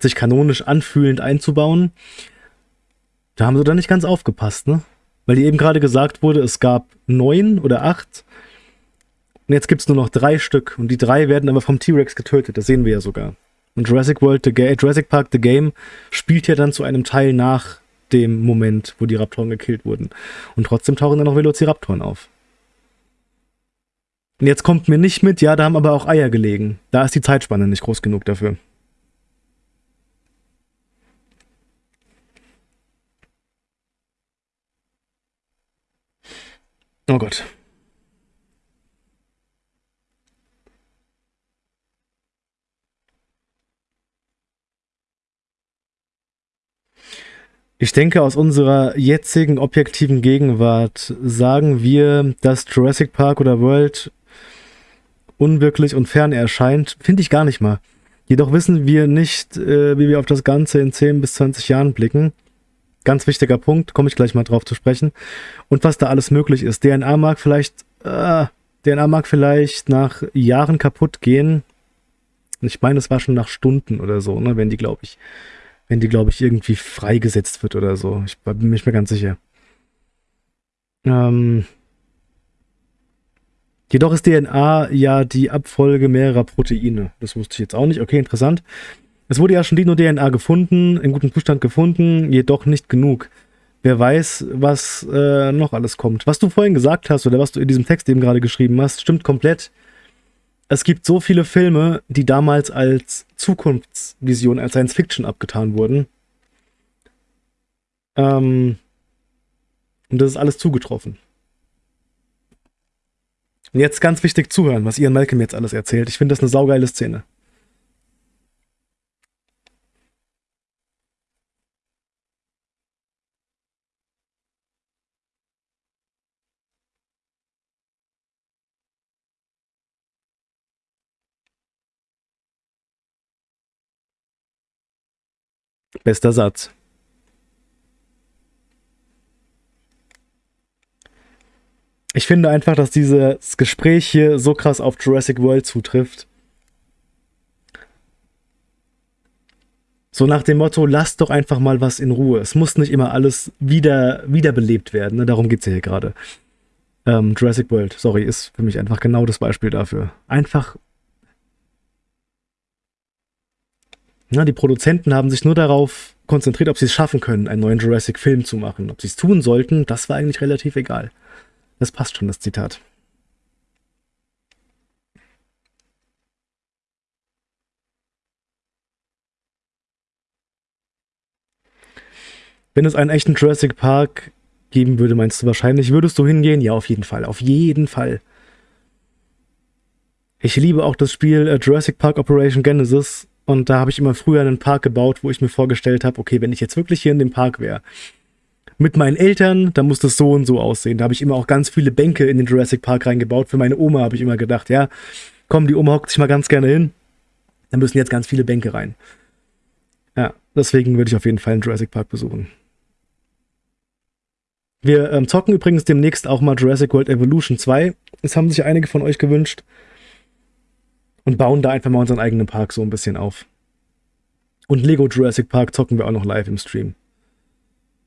Speaker 1: sich kanonisch anfühlend einzubauen. Da haben sie dann nicht ganz aufgepasst, ne? Weil die eben gerade gesagt wurde, es gab neun oder acht. Und jetzt gibt es nur noch drei Stück. Und die drei werden aber vom T-Rex getötet. Das sehen wir ja sogar. Und Jurassic World, The Jurassic Park The Game spielt ja dann zu einem Teil nach dem Moment, wo die Raptoren gekillt wurden. Und trotzdem tauchen dann noch Velociraptoren auf. Und jetzt kommt mir nicht mit, ja, da haben aber auch Eier gelegen. Da ist die Zeitspanne nicht groß genug dafür. Oh Gott. Ich denke, aus unserer jetzigen objektiven Gegenwart sagen wir, dass Jurassic Park oder World unwirklich und fern erscheint. Finde ich gar nicht mal. Jedoch wissen wir nicht, äh, wie wir auf das Ganze in 10 bis 20 Jahren blicken. Ganz wichtiger Punkt, komme ich gleich mal drauf zu sprechen. Und was da alles möglich ist. DNA mag vielleicht, äh, DNA mag vielleicht nach Jahren kaputt gehen. Ich meine, es war schon nach Stunden oder so, ne, wenn die, glaube ich, wenn die, glaube ich, irgendwie freigesetzt wird oder so. Ich bin mir ganz sicher. Ähm, jedoch ist DNA ja die Abfolge mehrerer Proteine. Das wusste ich jetzt auch nicht. Okay, interessant. Es wurde ja schon Dino-DNA gefunden, in gutem Zustand gefunden, jedoch nicht genug. Wer weiß, was äh, noch alles kommt. Was du vorhin gesagt hast oder was du in diesem Text eben gerade geschrieben hast, stimmt komplett. Es gibt so viele Filme, die damals als Zukunftsvision, als Science Fiction abgetan wurden. Ähm, und das ist alles zugetroffen. Und jetzt ganz wichtig zuhören, was Ian Malcolm jetzt alles erzählt. Ich finde das eine saugeile Szene. Bester Satz. Ich finde einfach, dass dieses Gespräch hier so krass auf Jurassic World zutrifft. So nach dem Motto, lasst doch einfach mal was in Ruhe. Es muss nicht immer alles wieder, wiederbelebt werden. Ne? Darum geht es ja hier gerade. Ähm, Jurassic World, sorry, ist für mich einfach genau das Beispiel dafür. Einfach Na, die Produzenten haben sich nur darauf konzentriert, ob sie es schaffen können, einen neuen Jurassic-Film zu machen. Ob sie es tun sollten, das war eigentlich relativ egal. Das passt schon, das Zitat. Wenn es einen echten Jurassic Park geben würde, meinst du wahrscheinlich, würdest du hingehen? Ja, auf jeden Fall. Auf jeden Fall. Ich liebe auch das Spiel äh, Jurassic Park Operation Genesis. Und da habe ich immer früher einen Park gebaut, wo ich mir vorgestellt habe, okay, wenn ich jetzt wirklich hier in dem Park wäre, mit meinen Eltern, dann muss das so und so aussehen. Da habe ich immer auch ganz viele Bänke in den Jurassic Park reingebaut. Für meine Oma habe ich immer gedacht, ja, komm, die Oma hockt sich mal ganz gerne hin. Da müssen jetzt ganz viele Bänke rein. Ja, deswegen würde ich auf jeden Fall einen Jurassic Park besuchen. Wir ähm, zocken übrigens demnächst auch mal Jurassic World Evolution 2. Das haben sich einige von euch gewünscht und bauen da einfach mal unseren eigenen Park so ein bisschen auf. Und Lego Jurassic Park zocken wir auch noch live im Stream.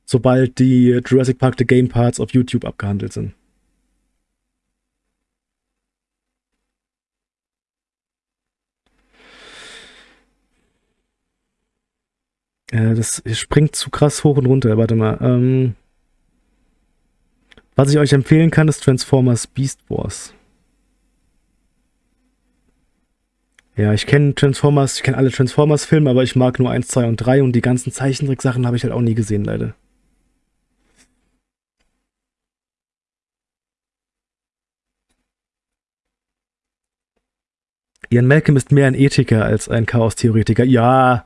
Speaker 1: Sobald die Jurassic Park The Game Parts auf YouTube abgehandelt sind. Äh, das springt zu krass hoch und runter. Warte mal. Ähm, was ich euch empfehlen kann, ist Transformers Beast Wars. Ja, ich kenne Transformers, ich kenne alle Transformers-Filme, aber ich mag nur 1, 2 und 3 und die ganzen Zeichentricksachen habe ich halt auch nie gesehen, leider. Ian Malcolm ist mehr ein Ethiker als ein Chaos-Theoretiker. Ja,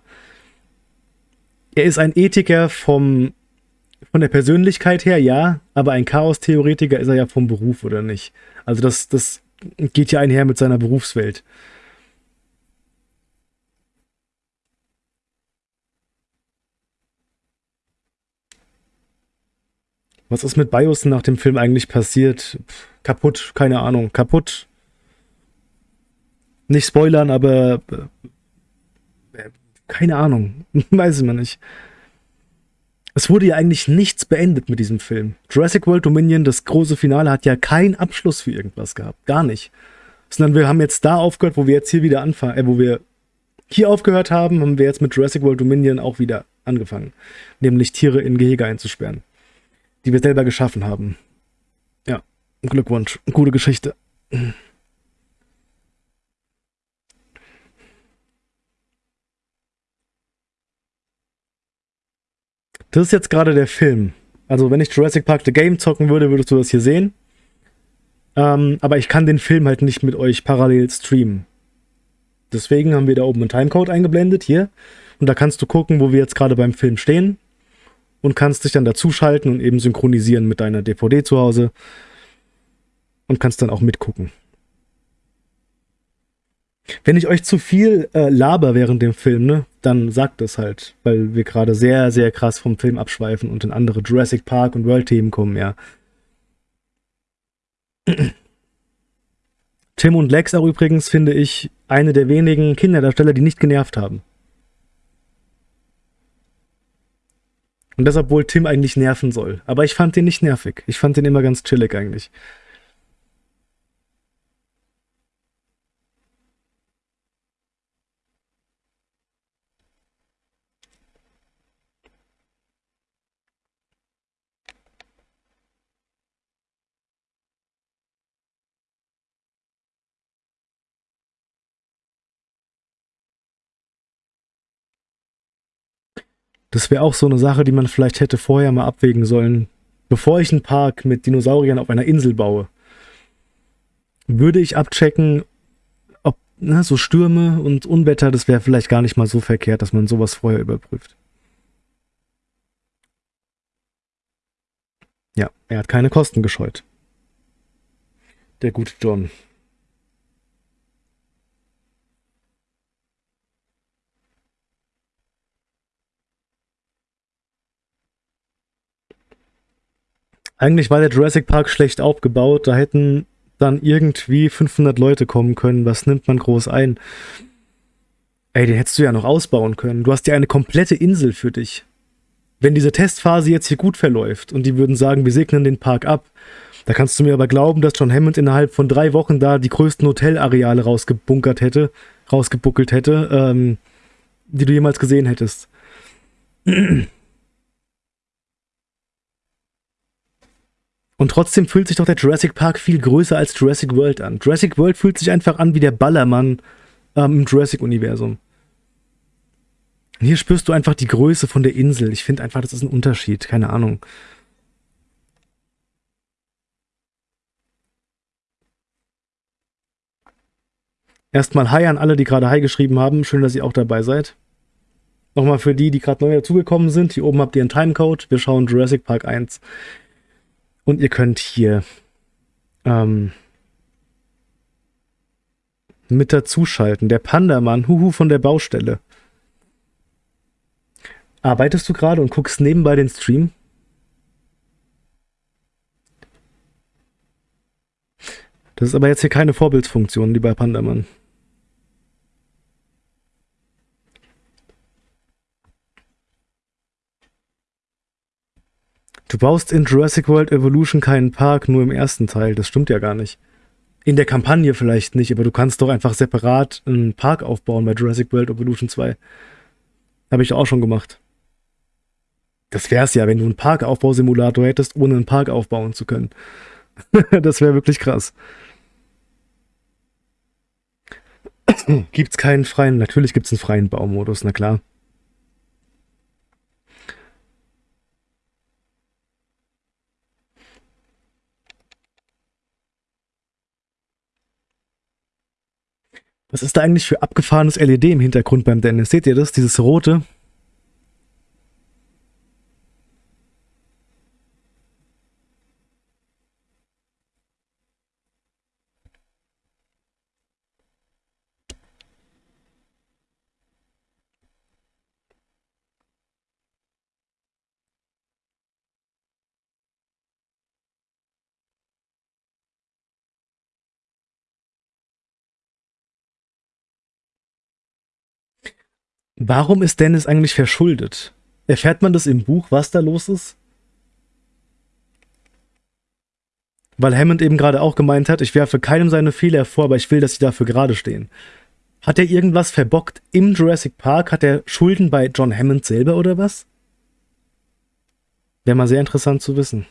Speaker 1: er ist ein Ethiker vom, von der Persönlichkeit her, ja, aber ein Chaos-Theoretiker ist er ja vom Beruf, oder nicht? Also das, das geht ja einher mit seiner Berufswelt. Was ist mit BIOS nach dem Film eigentlich passiert? Pff, kaputt, keine Ahnung. Kaputt. Nicht spoilern, aber äh, keine Ahnung. Weiß ich mal nicht. Es wurde ja eigentlich nichts beendet mit diesem Film. Jurassic World Dominion, das große Finale, hat ja keinen Abschluss für irgendwas gehabt. Gar nicht. Sondern wir haben jetzt da aufgehört, wo wir jetzt hier wieder anfangen, äh, wo wir hier aufgehört haben, haben wir jetzt mit Jurassic World Dominion auch wieder angefangen. Nämlich Tiere in Gehege einzusperren. Die wir selber geschaffen haben. Ja, Glückwunsch. Gute Geschichte. Das ist jetzt gerade der Film. Also wenn ich Jurassic Park The Game zocken würde, würdest du das hier sehen. Ähm, aber ich kann den Film halt nicht mit euch parallel streamen. Deswegen haben wir da oben einen Timecode eingeblendet, hier. Und da kannst du gucken, wo wir jetzt gerade beim Film stehen. Und kannst dich dann dazuschalten und eben synchronisieren mit deiner DVD zu Hause. Und kannst dann auch mitgucken. Wenn ich euch zu viel äh, laber während dem Film, ne, dann sagt es halt, weil wir gerade sehr, sehr krass vom Film abschweifen und in andere Jurassic Park und World-Themen kommen, ja. Tim und Lex auch übrigens, finde ich, eine der wenigen Kinderdarsteller, die nicht genervt haben. Und das, obwohl Tim eigentlich nerven soll. Aber ich fand den nicht nervig. Ich fand den immer ganz chillig eigentlich. Das wäre auch so eine Sache, die man vielleicht hätte vorher mal abwägen sollen. Bevor ich einen Park mit Dinosauriern auf einer Insel baue, würde ich abchecken, ob ne, so Stürme und Unwetter, das wäre vielleicht gar nicht mal so verkehrt, dass man sowas vorher überprüft. Ja, er hat keine Kosten gescheut. Der gute John. Eigentlich war der Jurassic Park schlecht aufgebaut. Da hätten dann irgendwie 500 Leute kommen können. Was nimmt man groß ein? Ey, den hättest du ja noch ausbauen können. Du hast ja eine komplette Insel für dich. Wenn diese Testphase jetzt hier gut verläuft und die würden sagen, wir segnen den Park ab, da kannst du mir aber glauben, dass John Hammond innerhalb von drei Wochen da die größten Hotelareale rausgebunkert hätte, rausgebuckelt hätte, ähm, die du jemals gesehen hättest. Und trotzdem fühlt sich doch der Jurassic Park viel größer als Jurassic World an. Jurassic World fühlt sich einfach an wie der Ballermann ähm, im Jurassic-Universum. Hier spürst du einfach die Größe von der Insel. Ich finde einfach, das ist ein Unterschied. Keine Ahnung. Erstmal Hi an alle, die gerade Hi geschrieben haben. Schön, dass ihr auch dabei seid. Nochmal für die, die gerade neu dazugekommen sind. Hier oben habt ihr einen Timecode. Wir schauen Jurassic Park 1. Und ihr könnt hier ähm, mit dazuschalten. Der Pandamann, huhu von der Baustelle. Arbeitest du gerade und guckst nebenbei den Stream? Das ist aber jetzt hier keine Vorbildsfunktion, lieber Pandamann. Du baust in Jurassic World Evolution keinen Park, nur im ersten Teil. Das stimmt ja gar nicht. In der Kampagne vielleicht nicht, aber du kannst doch einfach separat einen Park aufbauen bei Jurassic World Evolution 2. Habe ich auch schon gemacht. Das wär's ja, wenn du einen Parkaufbausimulator hättest, ohne einen Park aufbauen zu können. das wäre wirklich krass. gibt's keinen freien, natürlich gibt's einen freien Baumodus, na klar. Was ist da eigentlich für abgefahrenes LED im Hintergrund beim Dennis? Seht ihr das? Dieses rote? Warum ist Dennis eigentlich verschuldet? Erfährt man das im Buch, was da los ist? Weil Hammond eben gerade auch gemeint hat, ich werfe keinem seine Fehler vor, aber ich will, dass sie dafür gerade stehen. Hat er irgendwas verbockt im Jurassic Park? Hat er Schulden bei John Hammond selber oder was? Wäre mal sehr interessant zu wissen.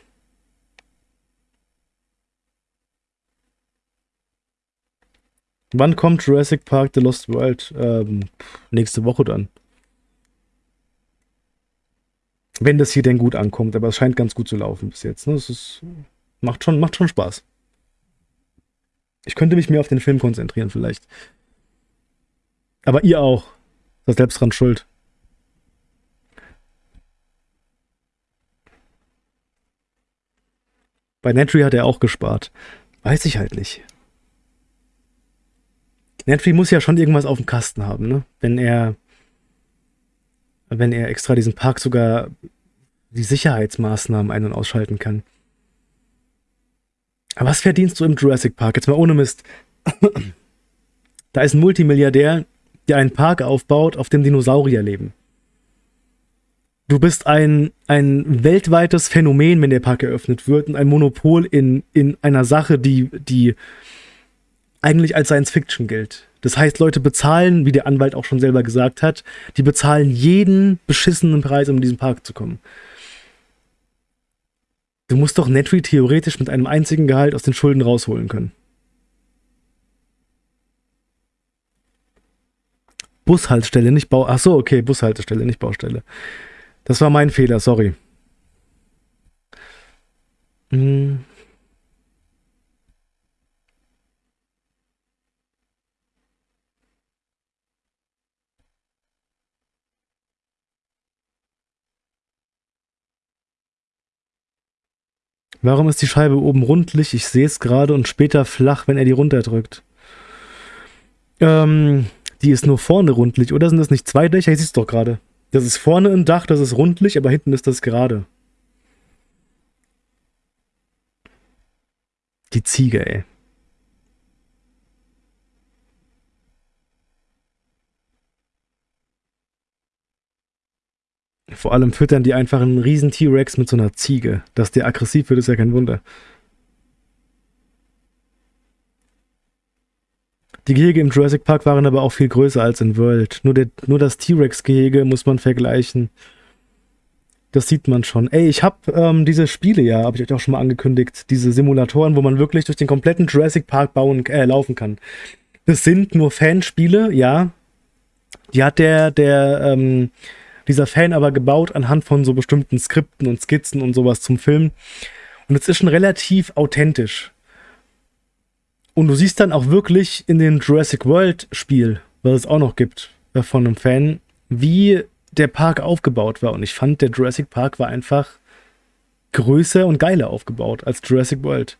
Speaker 1: Wann kommt Jurassic Park The Lost World? Ähm, nächste Woche dann. Wenn das hier denn gut ankommt, aber es scheint ganz gut zu laufen bis jetzt. Ne? Es ist, macht, schon, macht schon Spaß. Ich könnte mich mehr auf den Film konzentrieren, vielleicht. Aber ihr auch. Seid selbst dran schuld. Bei Netry hat er auch gespart. Weiß ich halt nicht. Netflix muss ja schon irgendwas auf dem Kasten haben, ne? Wenn er, wenn er extra diesen Park sogar die Sicherheitsmaßnahmen ein- und ausschalten kann. Aber was verdienst du im Jurassic Park? Jetzt mal ohne Mist. da ist ein Multimilliardär, der einen Park aufbaut, auf dem Dinosaurier leben. Du bist ein, ein weltweites Phänomen, wenn der Park eröffnet wird und ein Monopol in, in einer Sache, die, die eigentlich als Science Fiction gilt. Das heißt, Leute bezahlen, wie der Anwalt auch schon selber gesagt hat, die bezahlen jeden beschissenen Preis, um in diesen Park zu kommen. Du musst doch Netry theoretisch mit einem einzigen Gehalt aus den Schulden rausholen können. Bushaltestelle, nicht Bau. Ach so, okay, Bushaltestelle, nicht Baustelle. Das war mein Fehler, sorry. Hm. Warum ist die Scheibe oben rundlich? Ich sehe es gerade und später flach, wenn er die runterdrückt. Ähm, die ist nur vorne rundlich, oder sind das nicht zwei Dächer? Ich sehe es doch gerade. Das ist vorne ein Dach, das ist rundlich, aber hinten ist das gerade. Die Ziege, ey. Vor allem füttern die einfach einen riesen T-Rex mit so einer Ziege. Dass der aggressiv wird, ist ja kein Wunder. Die Gehege im Jurassic Park waren aber auch viel größer als in World. Nur, der, nur das T-Rex-Gehege muss man vergleichen. Das sieht man schon. Ey, ich habe ähm, diese Spiele ja, habe ich euch auch schon mal angekündigt, diese Simulatoren, wo man wirklich durch den kompletten Jurassic Park bauen, äh, laufen kann. Das sind nur Fanspiele, ja. Die hat der, der, ähm, dieser Fan aber gebaut anhand von so bestimmten Skripten und Skizzen und sowas zum Film. Und es ist schon relativ authentisch. Und du siehst dann auch wirklich in dem Jurassic World Spiel, was es auch noch gibt, äh, von einem Fan, wie der Park aufgebaut war. Und ich fand, der Jurassic Park war einfach größer und geiler aufgebaut als Jurassic World.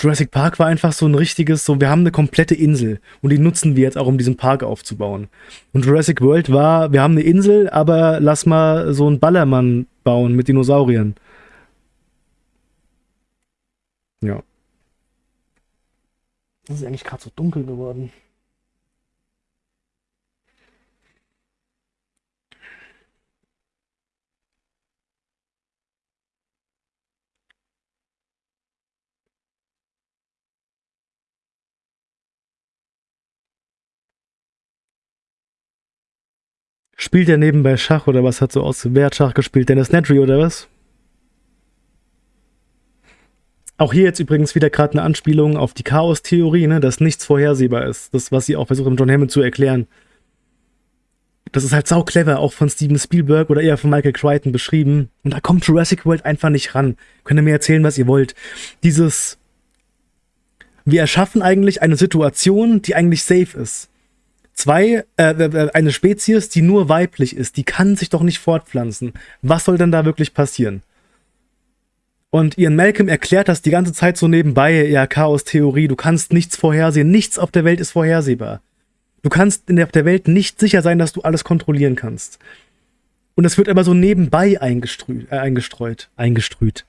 Speaker 1: Jurassic Park war einfach so ein richtiges, so wir haben eine komplette Insel und die nutzen wir jetzt auch, um diesen Park aufzubauen. Und Jurassic World war, wir haben eine Insel, aber lass mal so einen Ballermann bauen mit Dinosauriern. Ja. Das ist eigentlich gerade so dunkel geworden. Spielt er nebenbei Schach oder was hat so aus? Wer hat Schach gespielt? Dennis Nedry oder was? Auch hier jetzt übrigens wieder gerade eine Anspielung auf die Chaos-Theorie, ne, dass nichts vorhersehbar ist. Das, was sie auch versuchen, John Hammond zu erklären. Das ist halt sau clever, auch von Steven Spielberg oder eher von Michael Crichton beschrieben. Und da kommt Jurassic World einfach nicht ran. Könnt ihr mir erzählen, was ihr wollt. Dieses. Wir erschaffen eigentlich eine Situation, die eigentlich safe ist. Zwei, äh, äh, eine Spezies, die nur weiblich ist, die kann sich doch nicht fortpflanzen. Was soll denn da wirklich passieren? Und Ian Malcolm erklärt das die ganze Zeit so nebenbei, ja, Chaos-Theorie, du kannst nichts vorhersehen, nichts auf der Welt ist vorhersehbar. Du kannst in der, der Welt nicht sicher sein, dass du alles kontrollieren kannst. Und es wird aber so nebenbei eingestrüht, äh, eingestreut, eingestrüht.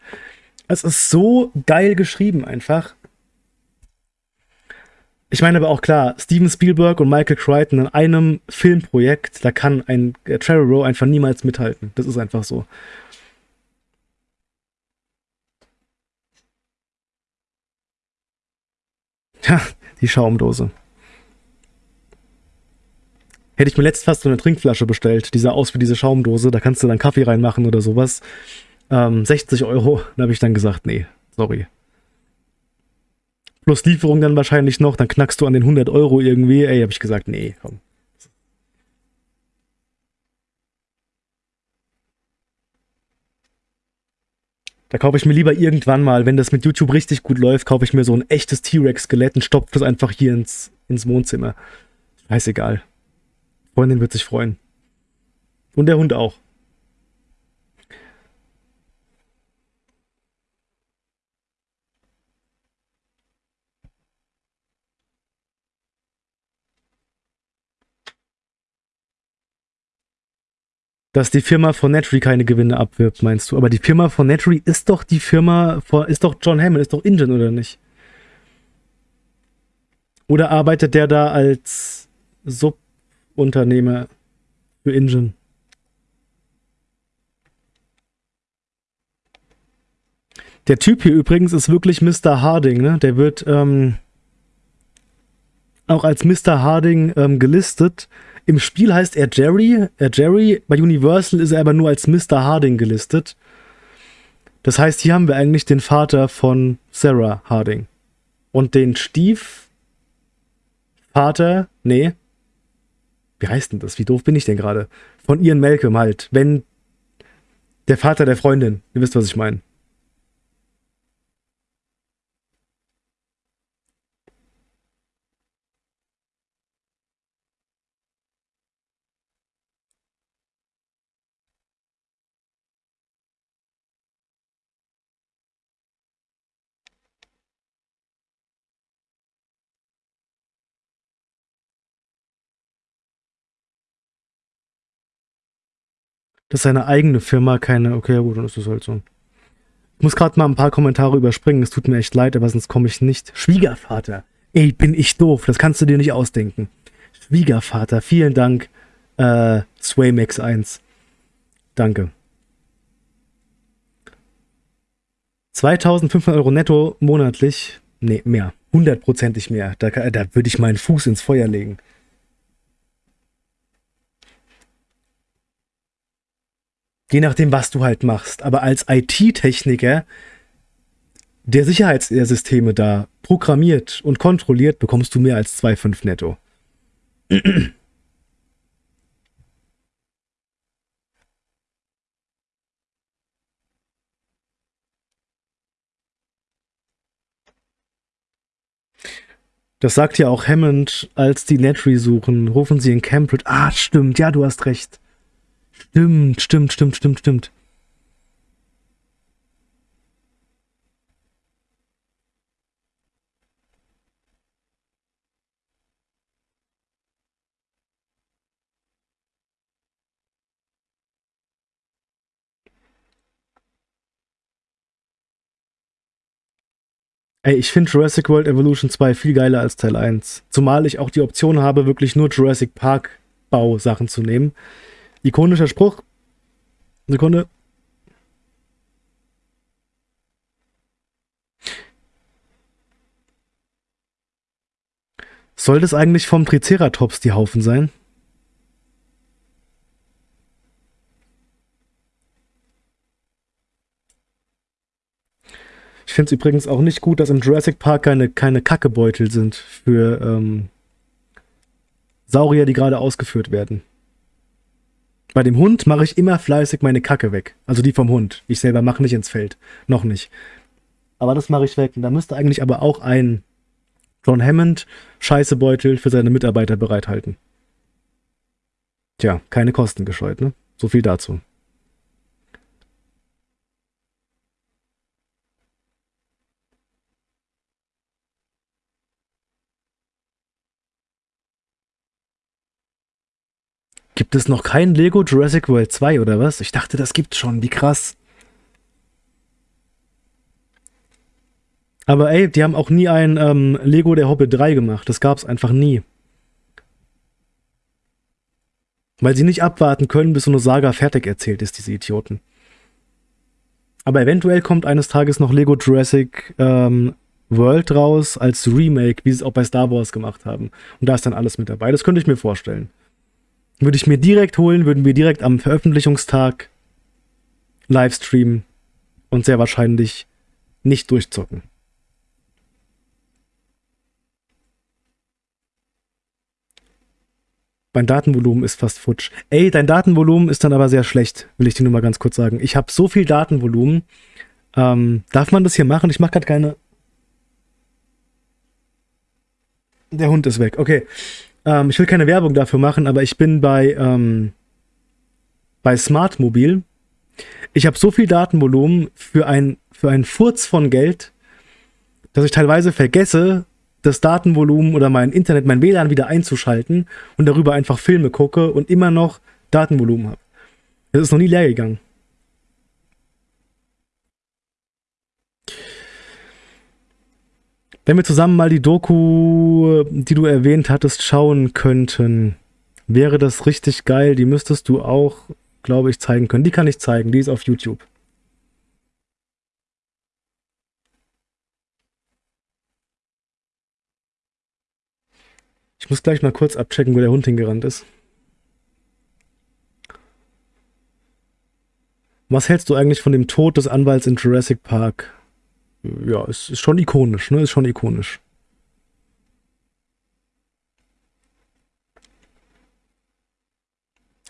Speaker 1: Es ist so geil geschrieben einfach. Ich meine aber auch klar, Steven Spielberg und Michael Crichton in einem Filmprojekt, da kann ein äh, Trevorrow einfach niemals mithalten. Das ist einfach so. Ja, die Schaumdose. Hätte ich mir letzt fast so eine Trinkflasche bestellt, die sah aus wie diese Schaumdose, da kannst du dann Kaffee reinmachen oder sowas. Ähm, 60 Euro, da habe ich dann gesagt, nee, sorry. Plus Lieferung dann wahrscheinlich noch, dann knackst du an den 100 Euro irgendwie. Ey, habe ich gesagt, nee, komm. Da kaufe ich mir lieber irgendwann mal, wenn das mit YouTube richtig gut läuft, kaufe ich mir so ein echtes T-Rex-Skelett und stopfe das einfach hier ins, ins Wohnzimmer. Scheißegal. Freundin wird sich freuen. Und der Hund auch. Dass die Firma von Netry keine Gewinne abwirbt, meinst du? Aber die Firma von Netry ist doch die Firma, von, ist doch John Hammond, ist doch Ingen, oder nicht? Oder arbeitet der da als Subunternehmer für Ingen? Der Typ hier übrigens ist wirklich Mr. Harding, ne? Der wird ähm, auch als Mr. Harding ähm, gelistet. Im Spiel heißt er Jerry. Er Jerry. Bei Universal ist er aber nur als Mr. Harding gelistet. Das heißt, hier haben wir eigentlich den Vater von Sarah Harding. Und den Stiefvater, nee. Wie heißt denn das? Wie doof bin ich denn gerade? Von Ian Malcolm halt. Wenn der Vater der Freundin. Ihr wisst, was ich meine. Das ist seine eigene Firma, keine. Okay, gut, dann ist das halt so. Ich muss gerade mal ein paar Kommentare überspringen. Es tut mir echt leid, aber sonst komme ich nicht. Schwiegervater. Ey, bin ich doof. Das kannst du dir nicht ausdenken. Schwiegervater. Vielen Dank, äh, Swaymax1. Danke. 2500 Euro netto monatlich. Nee, mehr. Hundertprozentig mehr. Da, da würde ich meinen Fuß ins Feuer legen. Je nachdem, was du halt machst. Aber als IT-Techniker, der Sicherheitssysteme da programmiert und kontrolliert, bekommst du mehr als 2,5 netto. Das sagt ja auch Hammond, als die Netry suchen. Rufen sie in Cambridge. Ah, stimmt. Ja, du hast recht. Stimmt, stimmt, stimmt, stimmt, stimmt. Ey, ich finde Jurassic World Evolution 2 viel geiler als Teil 1. Zumal ich auch die Option habe, wirklich nur Jurassic Park Bausachen zu nehmen. Ikonischer Spruch. Sekunde. Soll das eigentlich vom Triceratops die Haufen sein? Ich finde es übrigens auch nicht gut, dass im Jurassic Park keine, keine Kackebeutel sind für ähm, Saurier, die gerade ausgeführt werden. Bei dem Hund mache ich immer fleißig meine Kacke weg. Also die vom Hund. Ich selber mache nicht ins Feld. Noch nicht. Aber das mache ich weg. Und da müsste eigentlich aber auch ein John Hammond Scheißebeutel für seine Mitarbeiter bereithalten. Tja, keine Kosten gescheut, ne? So viel dazu. Gibt es noch kein Lego Jurassic World 2 oder was? Ich dachte, das gibt's schon. Wie krass. Aber ey, die haben auch nie ein ähm, Lego der Hobbit 3 gemacht. Das gab's einfach nie. Weil sie nicht abwarten können, bis so eine Saga fertig erzählt ist, diese Idioten. Aber eventuell kommt eines Tages noch Lego Jurassic ähm, World raus als Remake, wie sie es auch bei Star Wars gemacht haben. Und da ist dann alles mit dabei. Das könnte ich mir vorstellen. Würde ich mir direkt holen, würden wir direkt am Veröffentlichungstag Livestreamen und sehr wahrscheinlich nicht durchzocken. Mein Datenvolumen ist fast futsch. Ey, dein Datenvolumen ist dann aber sehr schlecht, will ich dir nur mal ganz kurz sagen. Ich habe so viel Datenvolumen. Ähm, darf man das hier machen? Ich mache gerade keine... Der Hund ist weg. Okay. Ähm, ich will keine Werbung dafür machen, aber ich bin bei, ähm, bei Smartmobil. Ich habe so viel Datenvolumen für ein, für einen Furz von Geld, dass ich teilweise vergesse, das Datenvolumen oder mein Internet, mein WLAN wieder einzuschalten und darüber einfach Filme gucke und immer noch Datenvolumen habe. Das ist noch nie leer gegangen. Wenn wir zusammen mal die Doku, die du erwähnt hattest, schauen könnten, wäre das richtig geil. Die müsstest du auch, glaube ich, zeigen können. Die kann ich zeigen, die ist auf YouTube. Ich muss gleich mal kurz abchecken, wo der Hund hingerannt ist. Was hältst du eigentlich von dem Tod des Anwalts in Jurassic Park? Ja, es ist schon ikonisch, ne? Ist schon ikonisch.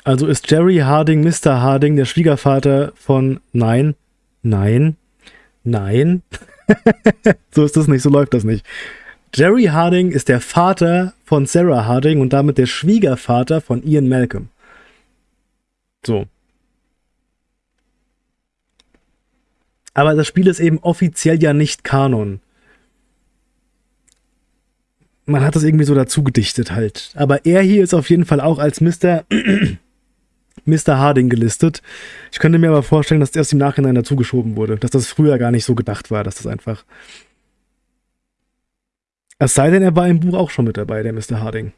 Speaker 1: Also ist Jerry Harding Mr. Harding der Schwiegervater von Nein, Nein, Nein. so ist das nicht, so läuft das nicht. Jerry Harding ist der Vater von Sarah Harding und damit der Schwiegervater von Ian Malcolm. So. Aber das Spiel ist eben offiziell ja nicht Kanon. Man hat das irgendwie so dazu gedichtet halt. Aber er hier ist auf jeden Fall auch als Mr. Mr. Harding gelistet. Ich könnte mir aber vorstellen, dass das erst im Nachhinein dazugeschoben wurde. Dass das früher gar nicht so gedacht war, dass das einfach es sei denn, er war im Buch auch schon mit dabei, der Mr. Harding.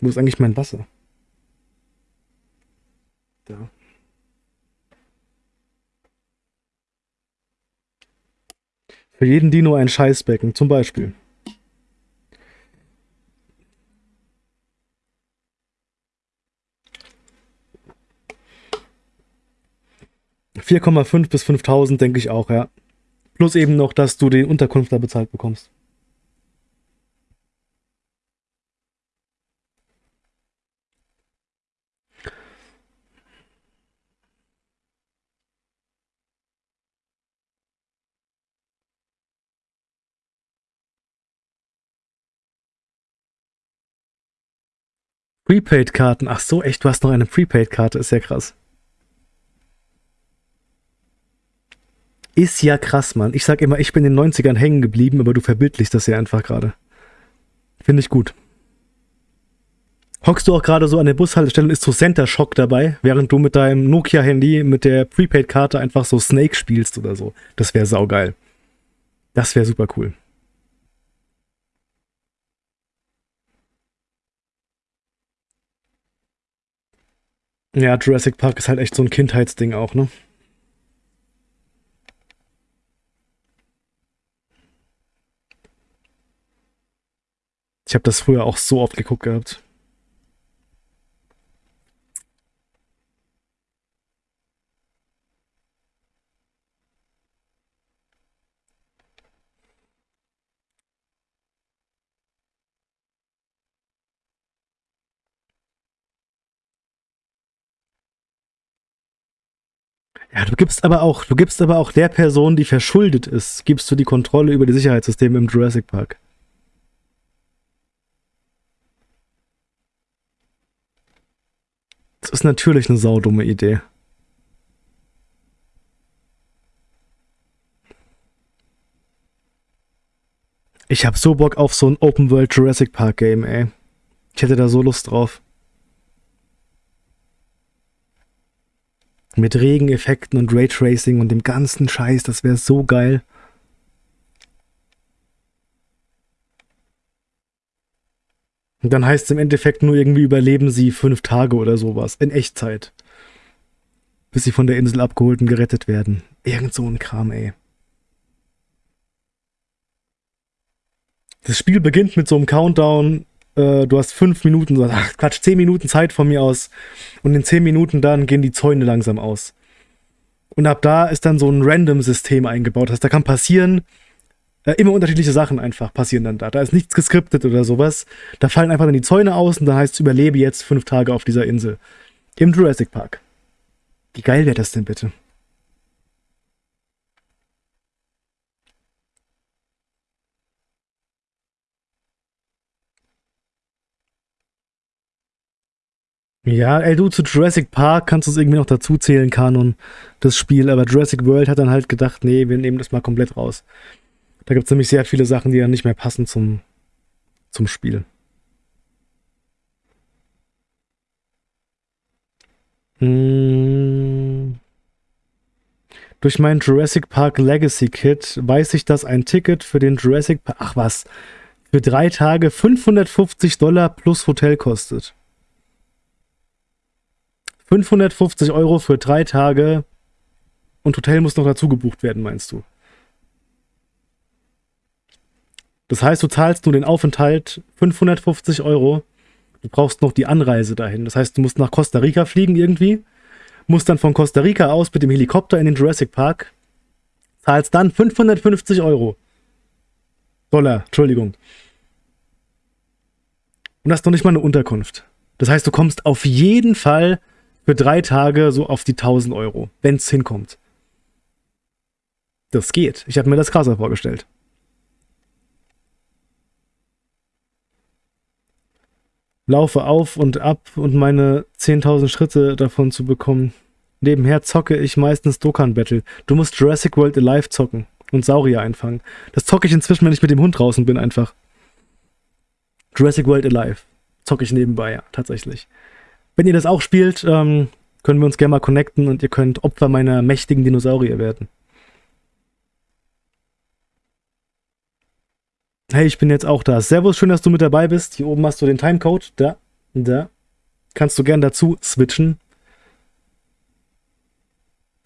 Speaker 1: Wo ist eigentlich mein Wasser? Da. Für jeden Dino ein Scheißbecken, zum Beispiel. ...4,5 bis 5.000 denke ich auch, ja. Plus eben noch, dass du die Unterkunft da bezahlt bekommst. Prepaid-Karten. Ach so, echt, du hast noch eine Prepaid-Karte. Ist ja krass. Ist ja krass, Mann. Ich sag immer, ich bin in den 90ern hängen geblieben, aber du verbildlichst das ja einfach gerade. Finde ich gut. Hockst du auch gerade so an der Bushaltestelle und ist so Center Shock dabei, während du mit deinem Nokia-Handy mit der Prepaid-Karte einfach so Snake spielst oder so. Das wäre saugeil. Das wäre super cool. Ja, Jurassic Park ist halt echt so ein Kindheitsding auch, ne? Ich habe das früher auch so oft geguckt gehabt. Ja, du gibst aber auch, du gibst aber auch der Person, die verschuldet ist, gibst du die Kontrolle über die Sicherheitssysteme im Jurassic Park. Das ist natürlich eine saudumme Idee. Ich hab so Bock auf so ein Open World Jurassic Park Game, ey. Ich hätte da so Lust drauf. Mit Regeneffekten und Raytracing und dem ganzen Scheiß, das wäre so geil. Und dann heißt es im Endeffekt nur irgendwie überleben sie fünf Tage oder sowas. In Echtzeit. Bis sie von der Insel abgeholt und gerettet werden. Irgend so ein Kram, ey. Das Spiel beginnt mit so einem Countdown äh, du hast fünf Minuten, ach Quatsch, zehn Minuten Zeit von mir aus. Und in zehn Minuten dann gehen die Zäune langsam aus. Und ab da ist dann so ein Random-System eingebaut. Das da kann passieren, äh, immer unterschiedliche Sachen einfach passieren dann da. Da ist nichts geskriptet oder sowas. Da fallen einfach dann die Zäune aus und dann heißt es, überlebe jetzt fünf Tage auf dieser Insel. Im Jurassic Park. Wie geil wäre das denn bitte? Ja, ey, du, zu Jurassic Park kannst du es irgendwie noch dazu zählen, Kanon, das Spiel, aber Jurassic World hat dann halt gedacht, nee, wir nehmen das mal komplett raus. Da gibt es nämlich sehr viele Sachen, die dann nicht mehr passen zum, zum Spiel. Hm. Durch mein Jurassic Park Legacy Kit weiß ich, dass ein Ticket für den Jurassic Park, ach was, für drei Tage 550 Dollar plus Hotel kostet. 550 Euro für drei Tage und Hotel muss noch dazu gebucht werden, meinst du? Das heißt, du zahlst nur den Aufenthalt 550 Euro. Du brauchst noch die Anreise dahin. Das heißt, du musst nach Costa Rica fliegen irgendwie, musst dann von Costa Rica aus mit dem Helikopter in den Jurassic Park, zahlst dann 550 Euro. Dollar, Entschuldigung. Und hast noch nicht mal eine Unterkunft. Das heißt, du kommst auf jeden Fall für drei Tage so auf die 1000 Euro, wenn es hinkommt. Das geht. Ich habe mir das krasser vorgestellt. Laufe auf und ab und meine 10.000 Schritte davon zu bekommen. Nebenher zocke ich meistens Dokkan Battle. Du musst Jurassic World Alive zocken und Saurier einfangen. Das zocke ich inzwischen, wenn ich mit dem Hund draußen bin, einfach. Jurassic World Alive. Zocke ich nebenbei, ja, tatsächlich. Wenn ihr das auch spielt, ähm, können wir uns gerne mal connecten und ihr könnt Opfer meiner mächtigen Dinosaurier werden. Hey, ich bin jetzt auch da. Servus, schön, dass du mit dabei bist. Hier oben hast du den Timecode. Da, da. Kannst du gern dazu switchen.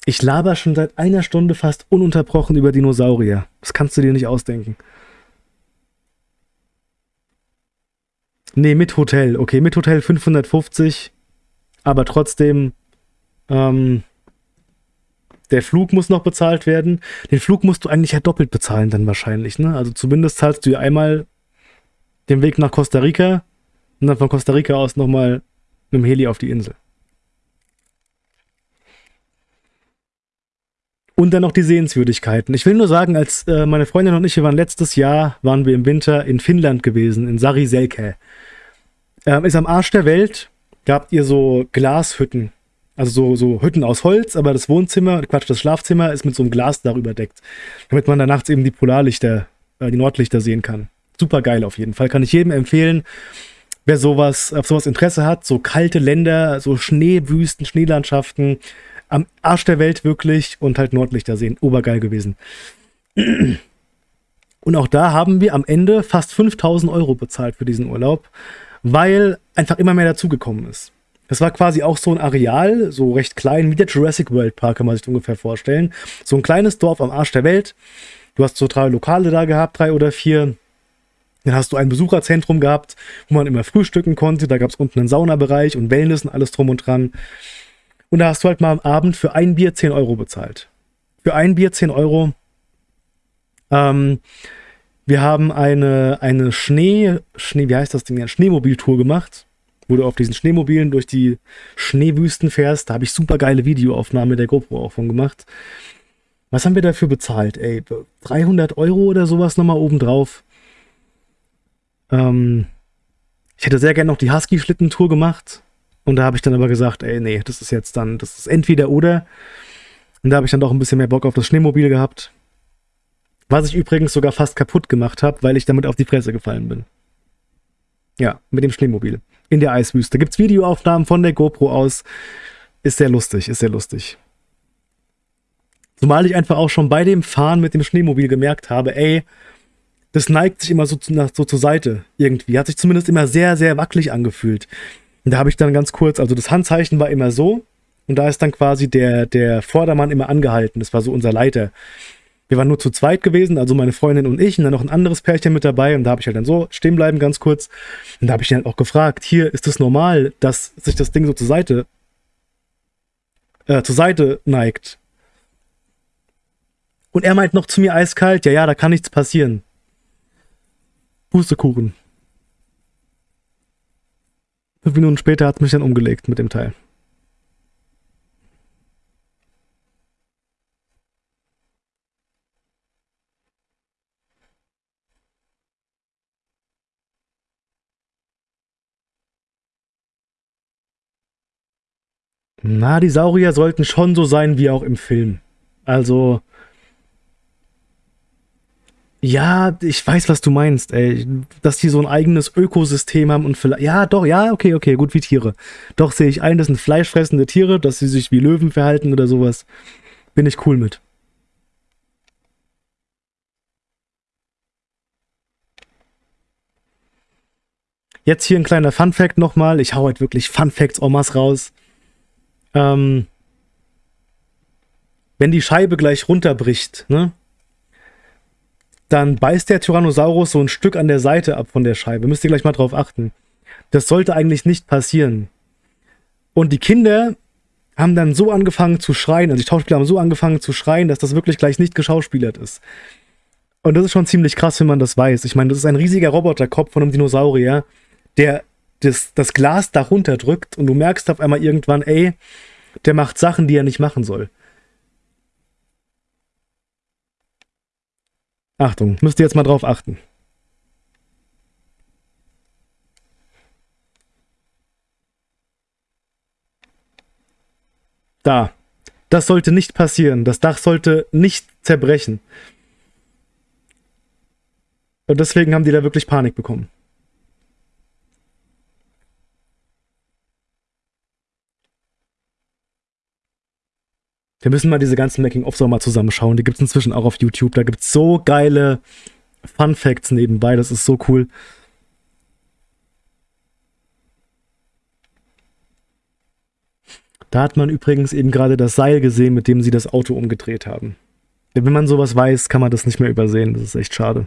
Speaker 1: Ich laber schon seit einer Stunde fast ununterbrochen über Dinosaurier. Das kannst du dir nicht ausdenken. Nee, mit Hotel. Okay, mit Hotel 550 aber trotzdem, ähm, der Flug muss noch bezahlt werden. Den Flug musst du eigentlich ja doppelt bezahlen dann wahrscheinlich, ne? Also zumindest zahlst du ja einmal den Weg nach Costa Rica und dann von Costa Rica aus nochmal mit dem Heli auf die Insel. Und dann noch die Sehenswürdigkeiten. Ich will nur sagen, als äh, meine Freundin und ich, wir waren letztes Jahr, waren wir im Winter in Finnland gewesen, in Sari Selke. Ähm, ist am Arsch der Welt, da habt ihr so Glashütten. Also so, so Hütten aus Holz, aber das Wohnzimmer, Quatsch, das Schlafzimmer ist mit so einem Glas darüber deckt. Damit man da nachts eben die Polarlichter, äh, die Nordlichter sehen kann. Super geil auf jeden Fall. Kann ich jedem empfehlen, wer sowas, auf sowas Interesse hat. So kalte Länder, so Schneewüsten, Schneelandschaften. Am Arsch der Welt wirklich und halt Nordlichter sehen. Obergeil gewesen. Und auch da haben wir am Ende fast 5000 Euro bezahlt für diesen Urlaub weil einfach immer mehr dazugekommen ist. Das war quasi auch so ein Areal, so recht klein, wie der Jurassic World Park, kann man sich ungefähr vorstellen. So ein kleines Dorf am Arsch der Welt. Du hast so drei Lokale da gehabt, drei oder vier. Dann hast du ein Besucherzentrum gehabt, wo man immer frühstücken konnte. Da gab es unten einen Saunabereich und Wellness und alles drum und dran. Und da hast du halt mal am Abend für ein Bier 10 Euro bezahlt. Für ein Bier 10 Euro. Ähm, wir haben eine, eine Schnee, Schnee, wie heißt das Ding? Eine Schneemobiltour gemacht, wo du auf diesen Schneemobilen durch die Schneewüsten fährst. Da habe ich super geile Videoaufnahmen mit der GoPro auch von gemacht. Was haben wir dafür bezahlt, ey? 300 Euro oder sowas nochmal obendrauf. Ähm, ich hätte sehr gerne noch die Husky-Schlittentour gemacht. Und da habe ich dann aber gesagt, ey, nee, das ist jetzt dann, das ist entweder oder. Und da habe ich dann doch ein bisschen mehr Bock auf das Schneemobil gehabt. Was ich übrigens sogar fast kaputt gemacht habe, weil ich damit auf die Fresse gefallen bin. Ja, mit dem Schneemobil. In der Eiswüste. Gibt's Videoaufnahmen von der GoPro aus. Ist sehr lustig, ist sehr lustig. Zumal ich einfach auch schon bei dem Fahren mit dem Schneemobil gemerkt habe, ey, das neigt sich immer so, zu, so zur Seite irgendwie. Hat sich zumindest immer sehr, sehr wackelig angefühlt. Und da habe ich dann ganz kurz, also das Handzeichen war immer so und da ist dann quasi der, der Vordermann immer angehalten. Das war so unser Leiter. Wir waren nur zu zweit gewesen, also meine Freundin und ich und dann noch ein anderes Pärchen mit dabei und da habe ich halt dann so stehen bleiben ganz kurz. Und da habe ich ihn halt auch gefragt, hier ist es normal, dass sich das Ding so zur Seite äh, zur Seite neigt. Und er meint noch zu mir eiskalt, ja, ja, da kann nichts passieren. Pustekuchen. Fünf Minuten später hat es mich dann umgelegt mit dem Teil. Na, die Saurier sollten schon so sein wie auch im Film. Also. Ja, ich weiß, was du meinst, ey. Dass die so ein eigenes Ökosystem haben und vielleicht. Ja, doch, ja, okay, okay, gut wie Tiere. Doch sehe ich ein, das sind fleischfressende Tiere, dass sie sich wie Löwen verhalten oder sowas. Bin ich cool mit. Jetzt hier ein kleiner Fun Fact nochmal. Ich hau halt wirklich Fun Facts Omas raus. Ähm, wenn die Scheibe gleich runterbricht, ne? Dann beißt der Tyrannosaurus so ein Stück an der Seite ab von der Scheibe. Müsst ihr gleich mal drauf achten. Das sollte eigentlich nicht passieren. Und die Kinder haben dann so angefangen zu schreien, also die Schauspieler haben so angefangen zu schreien, dass das wirklich gleich nicht geschauspielert ist. Und das ist schon ziemlich krass, wenn man das weiß. Ich meine, das ist ein riesiger Roboterkopf von einem Dinosaurier, der das, das Glas da runterdrückt und du merkst auf einmal irgendwann, ey, der macht Sachen, die er nicht machen soll. Achtung, müsst ihr jetzt mal drauf achten. Da. Das sollte nicht passieren. Das Dach sollte nicht zerbrechen. Und deswegen haben die da wirklich Panik bekommen. Wir müssen mal diese ganzen Making-ofs auch mal zusammenschauen. Die gibt es inzwischen auch auf YouTube. Da gibt es so geile Fun Facts nebenbei. Das ist so cool. Da hat man übrigens eben gerade das Seil gesehen, mit dem sie das Auto umgedreht haben. Wenn man sowas weiß, kann man das nicht mehr übersehen. Das ist echt schade.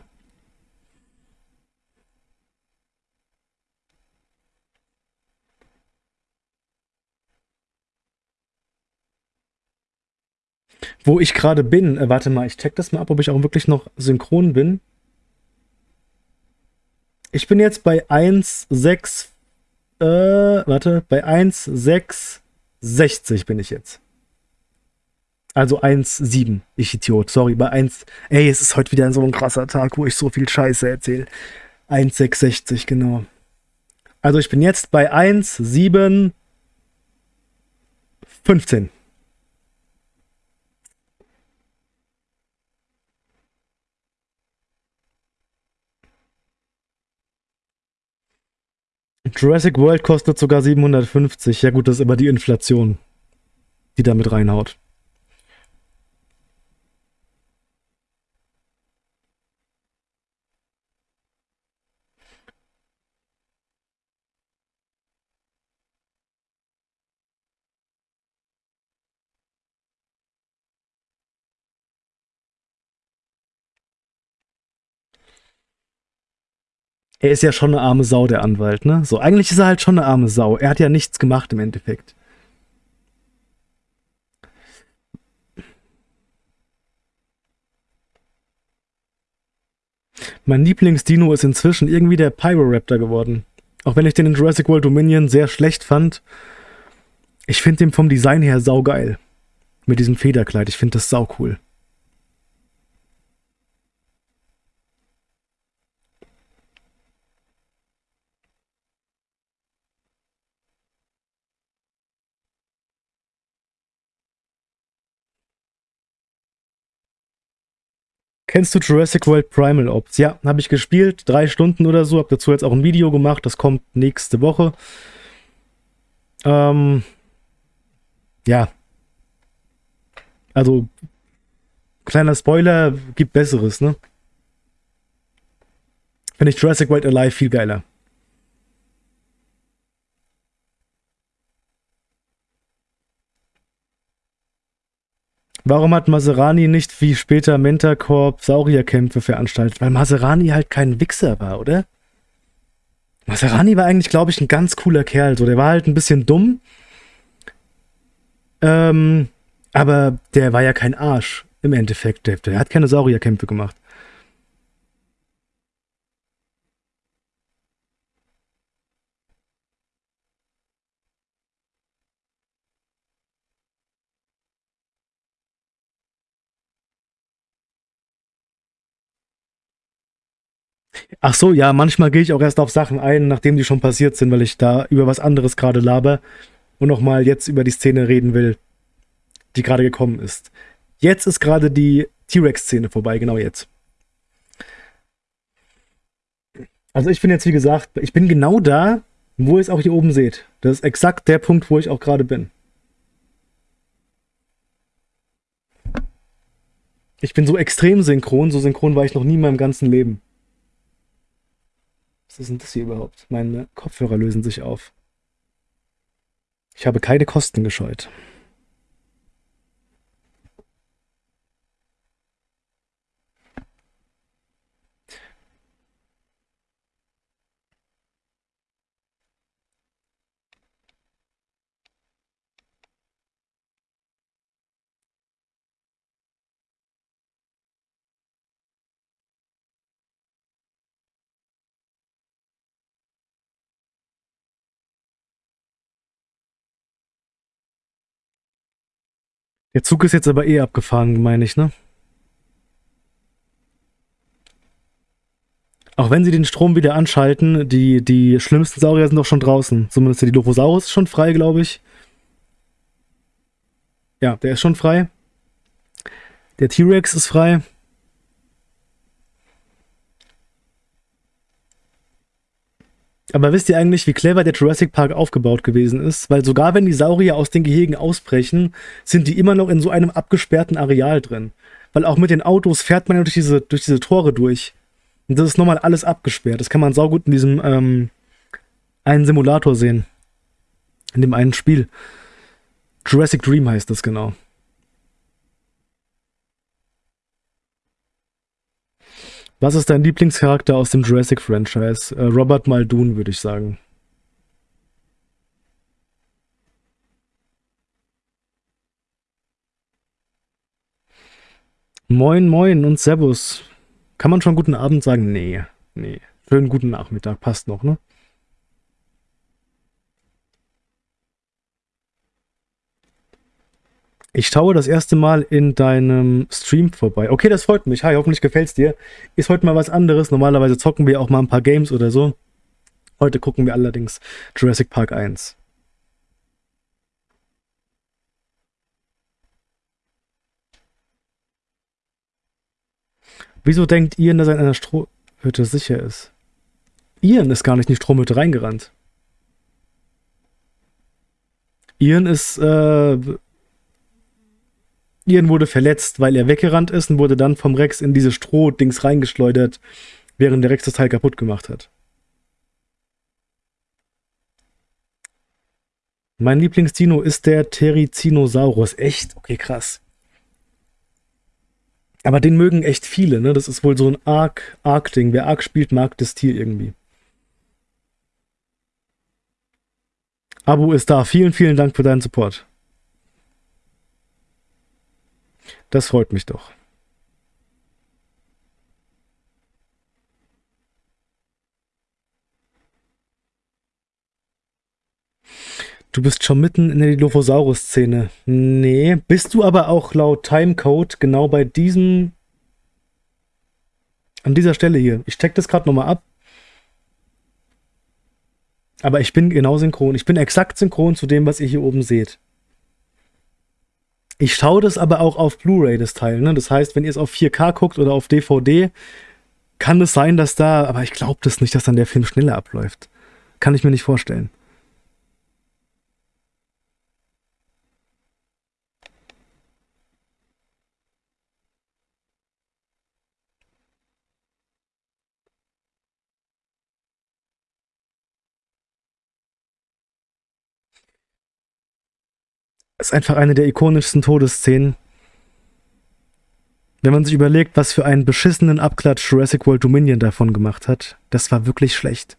Speaker 1: Wo ich gerade bin, äh, warte mal, ich check das mal ab, ob ich auch wirklich noch synchron bin. Ich bin jetzt bei 1,6, äh, warte, bei 1,660 bin ich jetzt. Also 1,7, ich Idiot, sorry, bei 1, ey, es ist heute wieder so ein krasser Tag, wo ich so viel Scheiße erzähle. 1,660, genau. Also ich bin jetzt bei 1,715. Jurassic World kostet sogar 750. Ja gut, das ist immer die Inflation, die da mit reinhaut. Er ist ja schon eine arme Sau, der Anwalt, ne? So, eigentlich ist er halt schon eine arme Sau. Er hat ja nichts gemacht im Endeffekt. Mein Lieblingsdino ist inzwischen irgendwie der Pyroraptor geworden. Auch wenn ich den in Jurassic World Dominion sehr schlecht fand, ich finde den vom Design her saugeil. Mit diesem Federkleid, ich finde das sau Kennst du Jurassic World Primal Ops? Ja, habe ich gespielt, drei Stunden oder so, habe dazu jetzt auch ein Video gemacht, das kommt nächste Woche. Ähm, ja. Also, kleiner Spoiler, gibt Besseres, ne? Finde ich Jurassic World Alive viel geiler. Warum hat Maserani nicht wie später Mentorcorp Saurierkämpfe veranstaltet? Weil Maserani halt kein Wichser war, oder? Maserani war eigentlich, glaube ich, ein ganz cooler Kerl. So, der war halt ein bisschen dumm. Ähm, aber der war ja kein Arsch im Endeffekt. Der, der hat keine Saurierkämpfe gemacht. Ach so, ja, manchmal gehe ich auch erst auf Sachen ein, nachdem die schon passiert sind, weil ich da über was anderes gerade laber und nochmal jetzt über die Szene reden will, die gerade gekommen ist. Jetzt ist gerade die T-Rex-Szene vorbei, genau jetzt. Also ich bin jetzt, wie gesagt, ich bin genau da, wo ihr es auch hier oben seht. Das ist exakt der Punkt, wo ich auch gerade bin. Ich bin so extrem synchron, so synchron war ich noch nie in meinem ganzen Leben. Was denn das hier überhaupt? Meine Kopfhörer lösen sich auf. Ich habe keine Kosten gescheut. Der Zug ist jetzt aber eh abgefahren, meine ich, ne? Auch wenn sie den Strom wieder anschalten, die, die schlimmsten Saurier sind doch schon draußen. Zumindest der Dilophosaurus ist schon frei, glaube ich. Ja, der ist schon frei. Der T-Rex ist frei. Aber wisst ihr eigentlich, wie clever der Jurassic Park aufgebaut gewesen ist? Weil sogar wenn die Saurier aus den Gehegen ausbrechen, sind die immer noch in so einem abgesperrten Areal drin. Weil auch mit den Autos fährt man ja durch diese, durch diese Tore durch. Und das ist nochmal alles abgesperrt. Das kann man saugut in diesem ähm, einen Simulator sehen. In dem einen Spiel. Jurassic Dream heißt das genau. Was ist dein Lieblingscharakter aus dem Jurassic-Franchise? Äh, Robert Muldoon, würde ich sagen. Moin, moin und Servus. Kann man schon guten Abend sagen? Nee, nee. Schönen guten Nachmittag, passt noch, ne? Ich schaue das erste Mal in deinem Stream vorbei. Okay, das freut mich. Hi, hoffentlich gefällt es dir. Ist heute mal was anderes. Normalerweise zocken wir auch mal ein paar Games oder so. Heute gucken wir allerdings Jurassic Park 1. Wieso denkt Ian, dass er in einer Strohhütte sicher ist? Ian ist gar nicht in die Stromhütte reingerannt. Ian ist äh, Ian wurde verletzt, weil er weggerannt ist und wurde dann vom Rex in diese Strohdings reingeschleudert, während der Rex das Teil kaputt gemacht hat. Mein Lieblingsdino ist der Terizinosaurus. Echt? Okay, krass. Aber den mögen echt viele, ne? Das ist wohl so ein Arc, Arc-Ding. Wer Arc spielt, mag das Tier irgendwie. Abo ist da. Vielen, vielen Dank für deinen Support. Das freut mich doch. Du bist schon mitten in der Dilophosaurus-Szene. Nee, bist du aber auch laut Timecode genau bei diesem... An dieser Stelle hier. Ich check das gerade nochmal ab. Aber ich bin genau synchron. Ich bin exakt synchron zu dem, was ihr hier oben seht. Ich schaue das aber auch auf Blu-ray, das Teil. Ne? Das heißt, wenn ihr es auf 4K guckt oder auf DVD, kann es sein, dass da, aber ich glaube das nicht, dass dann der Film schneller abläuft. Kann ich mir nicht vorstellen. Ist einfach eine der ikonischsten Todesszenen. Wenn man sich überlegt, was für einen beschissenen Abklatsch Jurassic World Dominion davon gemacht hat, das war wirklich schlecht.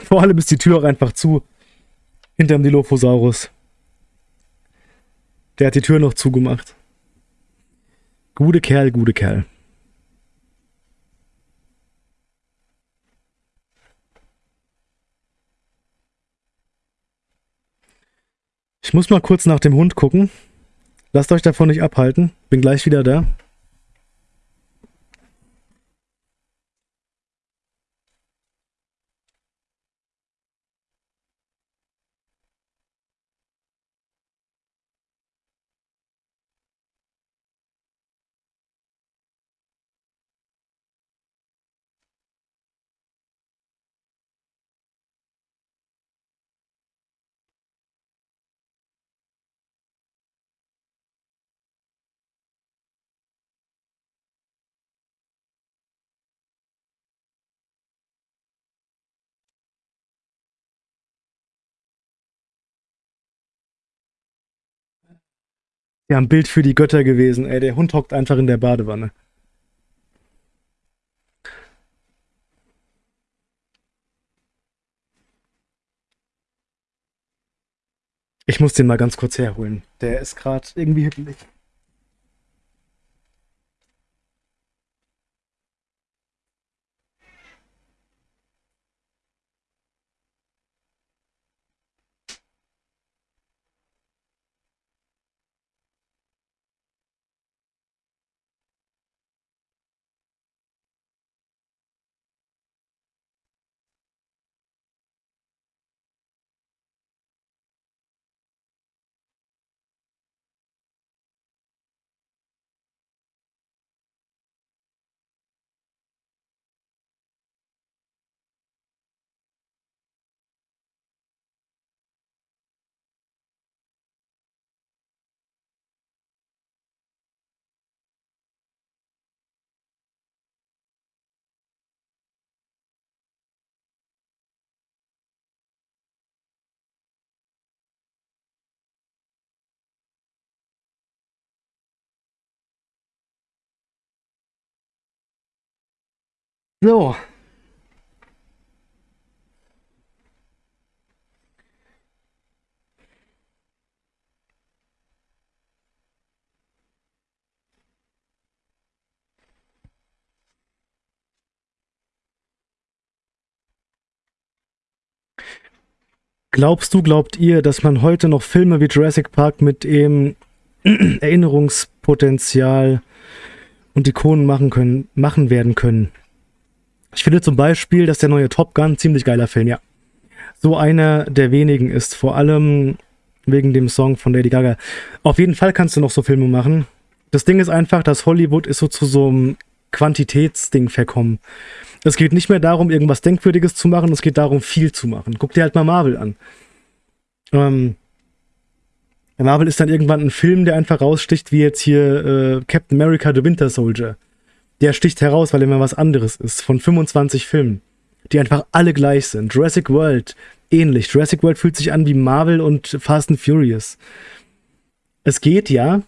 Speaker 1: Vor allem ist die Tür auch einfach zu. Hinterm Dilophosaurus. Der hat die Tür noch zugemacht. Gute Kerl, gute Kerl. Ich muss mal kurz nach dem Hund gucken. Lasst euch davon nicht abhalten. Bin gleich wieder da. Ja, ein Bild für die Götter gewesen. Ey, der Hund hockt einfach in der Badewanne. Ich muss den mal ganz kurz herholen. Der ist gerade irgendwie hippelig. So. Glaubst du, glaubt ihr, dass man heute noch Filme wie Jurassic Park mit dem Erinnerungspotenzial und Ikonen machen können, machen werden können? Ich finde zum Beispiel, dass der neue Top Gun ziemlich geiler Film, ja. So einer der wenigen ist, vor allem wegen dem Song von Lady Gaga. Auf jeden Fall kannst du noch so Filme machen. Das Ding ist einfach, dass Hollywood ist so zu so einem Quantitätsding verkommen. Es geht nicht mehr darum, irgendwas Denkwürdiges zu machen, es geht darum, viel zu machen. Guck dir halt mal Marvel an. Ähm, Marvel ist dann irgendwann ein Film, der einfach raussticht, wie jetzt hier äh, Captain America The Winter Soldier der sticht heraus, weil er immer was anderes ist, von 25 Filmen, die einfach alle gleich sind. Jurassic World, ähnlich. Jurassic World fühlt sich an wie Marvel und Fast and Furious. Es geht, ja.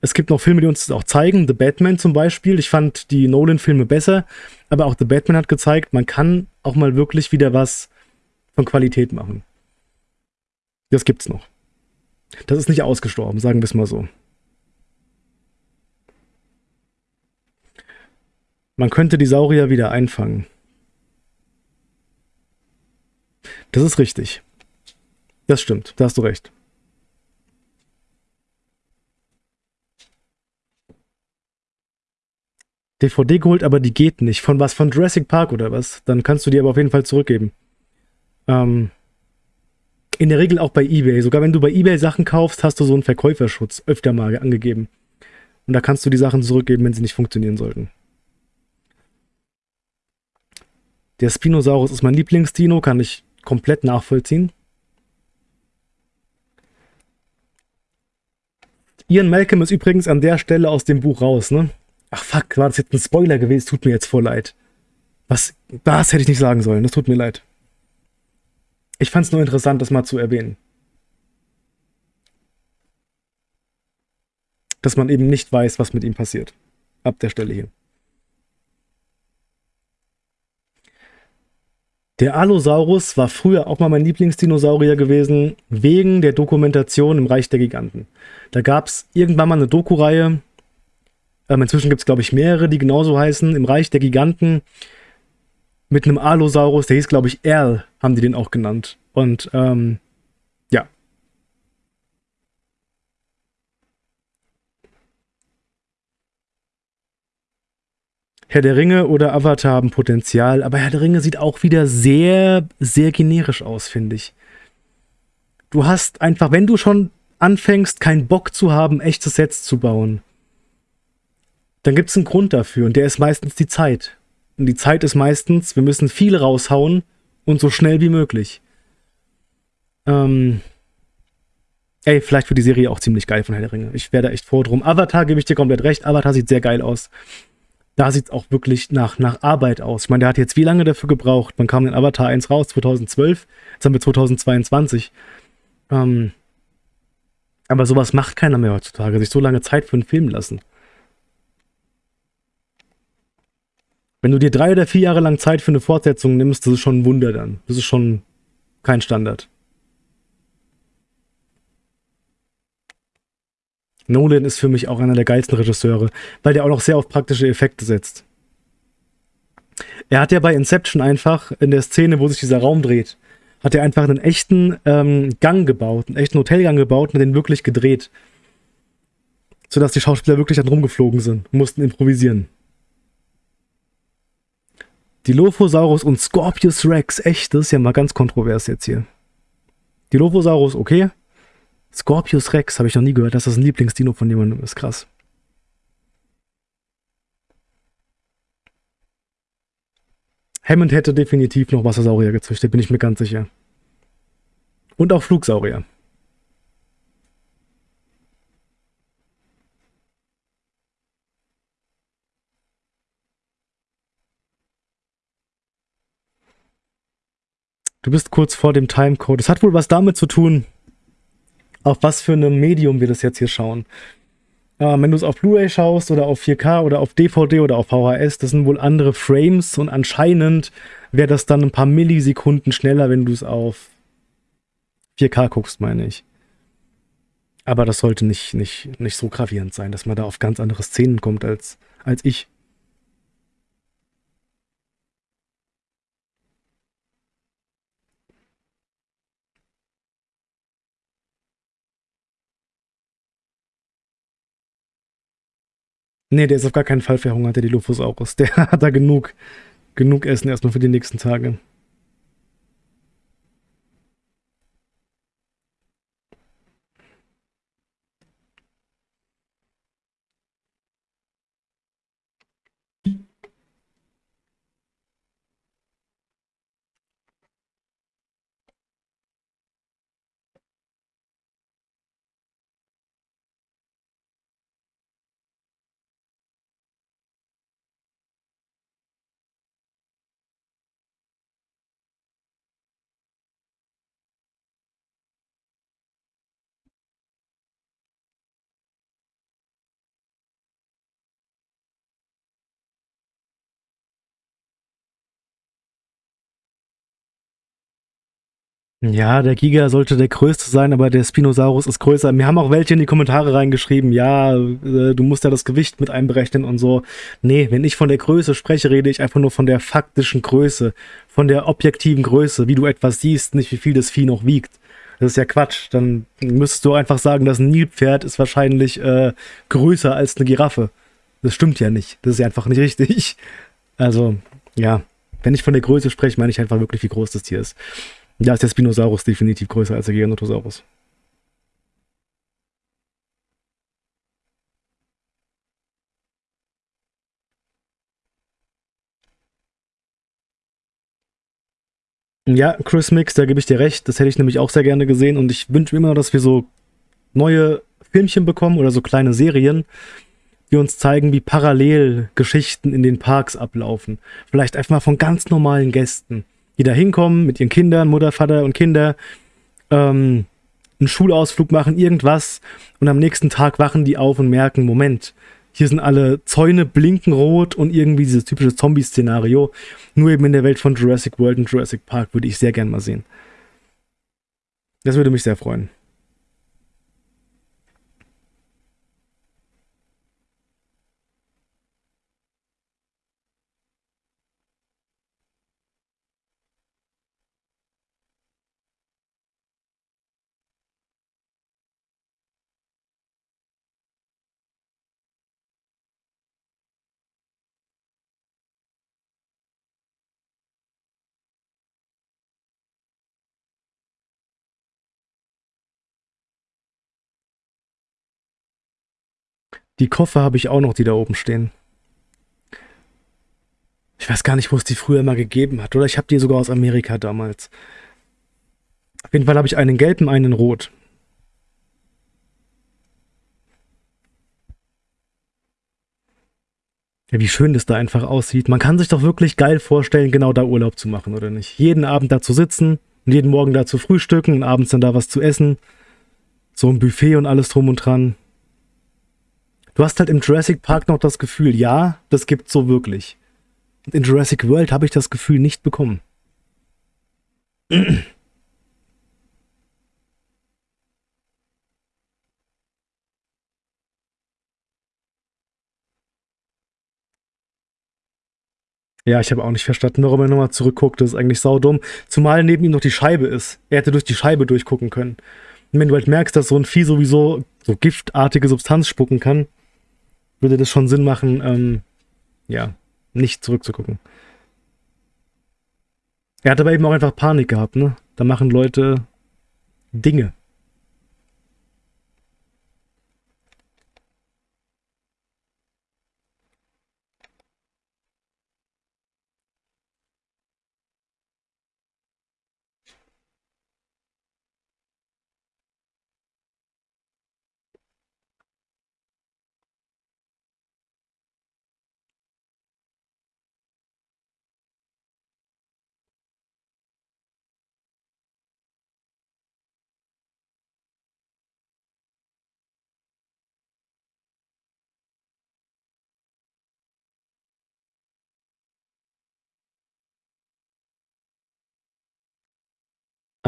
Speaker 1: Es gibt noch Filme, die uns das auch zeigen. The Batman zum Beispiel. Ich fand die Nolan-Filme besser, aber auch The Batman hat gezeigt, man kann auch mal wirklich wieder was von Qualität machen. Das gibt's noch. Das ist nicht ausgestorben, sagen wir es mal so. Man könnte die Saurier wieder einfangen. Das ist richtig. Das stimmt, da hast du recht. DVD geholt, aber die geht nicht. Von was? Von Jurassic Park oder was? Dann kannst du die aber auf jeden Fall zurückgeben. Ähm, in der Regel auch bei eBay. Sogar wenn du bei eBay Sachen kaufst, hast du so einen Verkäuferschutz öfter mal angegeben. Und da kannst du die Sachen zurückgeben, wenn sie nicht funktionieren sollten. Der Spinosaurus ist mein Lieblingsdino, kann ich komplett nachvollziehen. Ian Malcolm ist übrigens an der Stelle aus dem Buch raus, ne? Ach fuck, war das jetzt ein Spoiler gewesen? Tut mir jetzt voll leid. Was, das hätte ich nicht sagen sollen, das tut mir leid. Ich fand es nur interessant, das mal zu erwähnen. Dass man eben nicht weiß, was mit ihm passiert. Ab der Stelle hier. Der Allosaurus war früher auch mal mein Lieblingsdinosaurier gewesen, wegen der Dokumentation im Reich der Giganten. Da gab es irgendwann mal eine Doku-Reihe, ähm, inzwischen gibt es glaube ich mehrere, die genauso heißen, im Reich der Giganten, mit einem Allosaurus, der hieß glaube ich Erl, haben die den auch genannt. Und ähm, ja. Herr der Ringe oder Avatar haben Potenzial, aber Herr der Ringe sieht auch wieder sehr, sehr generisch aus, finde ich. Du hast einfach, wenn du schon anfängst, keinen Bock zu haben, echte Sets zu bauen, dann gibt es einen Grund dafür und der ist meistens die Zeit. Und die Zeit ist meistens, wir müssen viel raushauen und so schnell wie möglich. Ähm, ey, vielleicht wird die Serie auch ziemlich geil von Herr der Ringe. Ich werde echt froh drum. Avatar gebe ich dir komplett recht. Avatar sieht sehr geil aus. Da sieht es auch wirklich nach, nach Arbeit aus. Ich meine, der hat jetzt wie lange dafür gebraucht? Man kam in Avatar 1 raus, 2012. Jetzt haben wir 2022. Ähm, aber sowas macht keiner mehr heutzutage, sich so lange Zeit für einen Film lassen. Wenn du dir drei oder vier Jahre lang Zeit für eine Fortsetzung nimmst, das ist schon ein Wunder dann. Das ist schon kein Standard. Nolan ist für mich auch einer der geilsten Regisseure, weil der auch noch sehr auf praktische Effekte setzt. Er hat ja bei Inception einfach in der Szene, wo sich dieser Raum dreht, hat er einfach einen echten ähm, Gang gebaut, einen echten Hotelgang gebaut und den wirklich gedreht. Sodass die Schauspieler wirklich dann rumgeflogen sind mussten improvisieren. Dilophosaurus und Scorpius Rex, echt, das ist ja mal ganz kontrovers jetzt hier. Dilophosaurus, okay. Scorpius Rex, habe ich noch nie gehört, dass das ein Lieblingsdino von jemandem ist, krass. Hammond hätte definitiv noch Wassersaurier gezüchtet, bin ich mir ganz sicher. Und auch Flugsaurier. Du bist kurz vor dem Timecode. Es hat wohl was damit zu tun, auf was für einem Medium wir das jetzt hier schauen. Äh, wenn du es auf Blu-ray schaust oder auf 4K oder auf DVD oder auf VHS, das sind wohl andere Frames und anscheinend wäre das dann ein paar Millisekunden schneller, wenn du es auf 4K guckst, meine ich. Aber das sollte nicht, nicht, nicht so gravierend sein, dass man da auf ganz andere Szenen kommt als, als ich. Nee, der ist auf gar keinen Fall verhungert, der Dilophosaurus. Der hat da genug, genug Essen erstmal für die nächsten Tage. Ja, der Giga sollte der größte sein, aber der Spinosaurus ist größer. Mir haben auch welche in die Kommentare reingeschrieben, ja, äh, du musst ja das Gewicht mit einberechnen und so. Nee, wenn ich von der Größe spreche, rede ich einfach nur von der faktischen Größe, von der objektiven Größe, wie du etwas siehst, nicht wie viel das Vieh noch wiegt. Das ist ja Quatsch. Dann müsstest du einfach sagen, ein Nilpferd ist wahrscheinlich äh, größer als eine Giraffe. Das stimmt ja nicht. Das ist ja einfach nicht richtig. Also, ja, wenn ich von der Größe spreche, meine ich einfach wirklich, wie groß das Tier ist. Da ist der Spinosaurus definitiv größer als der Giganotosaurus. Ja, Chris Mix, da gebe ich dir recht. Das hätte ich nämlich auch sehr gerne gesehen und ich wünsche mir immer, dass wir so neue Filmchen bekommen oder so kleine Serien, die uns zeigen, wie parallel Geschichten in den Parks ablaufen. Vielleicht einfach mal von ganz normalen Gästen, die da hinkommen mit ihren Kindern, Mutter, Vater und Kinder, ähm, einen Schulausflug machen, irgendwas und am nächsten Tag wachen die auf und merken, Moment, hier sind alle Zäune blinken rot und irgendwie dieses typische Zombie-Szenario. Nur eben in der Welt von Jurassic World und Jurassic Park würde ich sehr gern mal sehen. Das würde mich sehr freuen. Die Koffer habe ich auch noch, die da oben stehen. Ich weiß gar nicht, wo es die früher mal gegeben hat. Oder ich habe die sogar aus Amerika damals. Auf jeden Fall habe ich einen gelben, einen rot. Ja, wie schön das da einfach aussieht. Man kann sich doch wirklich geil vorstellen, genau da Urlaub zu machen, oder nicht? Jeden Abend da zu sitzen und jeden Morgen da zu frühstücken und abends dann da was zu essen. So ein Buffet und alles drum und dran. Du hast halt im Jurassic Park noch das Gefühl, ja, das gibt's so wirklich. Und in Jurassic World habe ich das Gefühl nicht bekommen. Ja, ich habe auch nicht verstanden, warum er nochmal zurückguckt. Das ist eigentlich saudumm. Zumal neben ihm noch die Scheibe ist. Er hätte durch die Scheibe durchgucken können. Und wenn du halt merkst, dass so ein Vieh sowieso so giftartige Substanz spucken kann, würde das schon Sinn machen, ähm, ja, nicht zurückzugucken. Er hat aber eben auch einfach Panik gehabt, ne? Da machen Leute Dinge.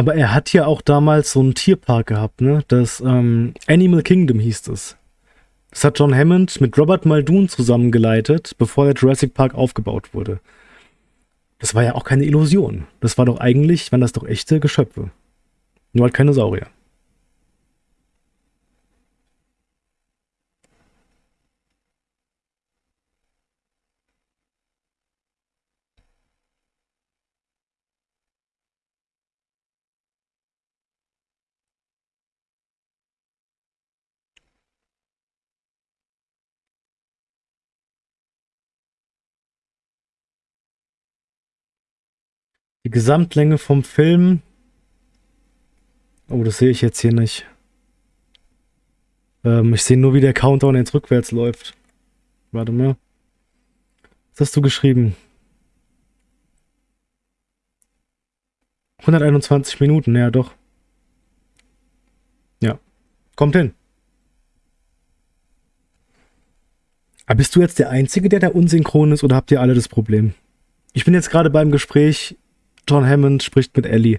Speaker 1: Aber er hat ja auch damals so einen Tierpark gehabt, ne? Das ähm, Animal Kingdom hieß es. Das hat John Hammond mit Robert Muldoon zusammengeleitet, bevor der Jurassic Park aufgebaut wurde. Das war ja auch keine Illusion. Das war doch eigentlich, waren das doch echte Geschöpfe. Nur halt keine Saurier. Die Gesamtlänge vom Film. Oh, das sehe ich jetzt hier nicht. Ähm, ich sehe nur, wie der Countdown jetzt rückwärts läuft. Warte mal. Was hast du geschrieben? 121 Minuten, ja doch. Ja. Kommt hin. Aber bist du jetzt der Einzige, der da unsynchron ist, oder habt ihr alle das Problem? Ich bin jetzt gerade beim Gespräch John Hammond spricht mit Ellie.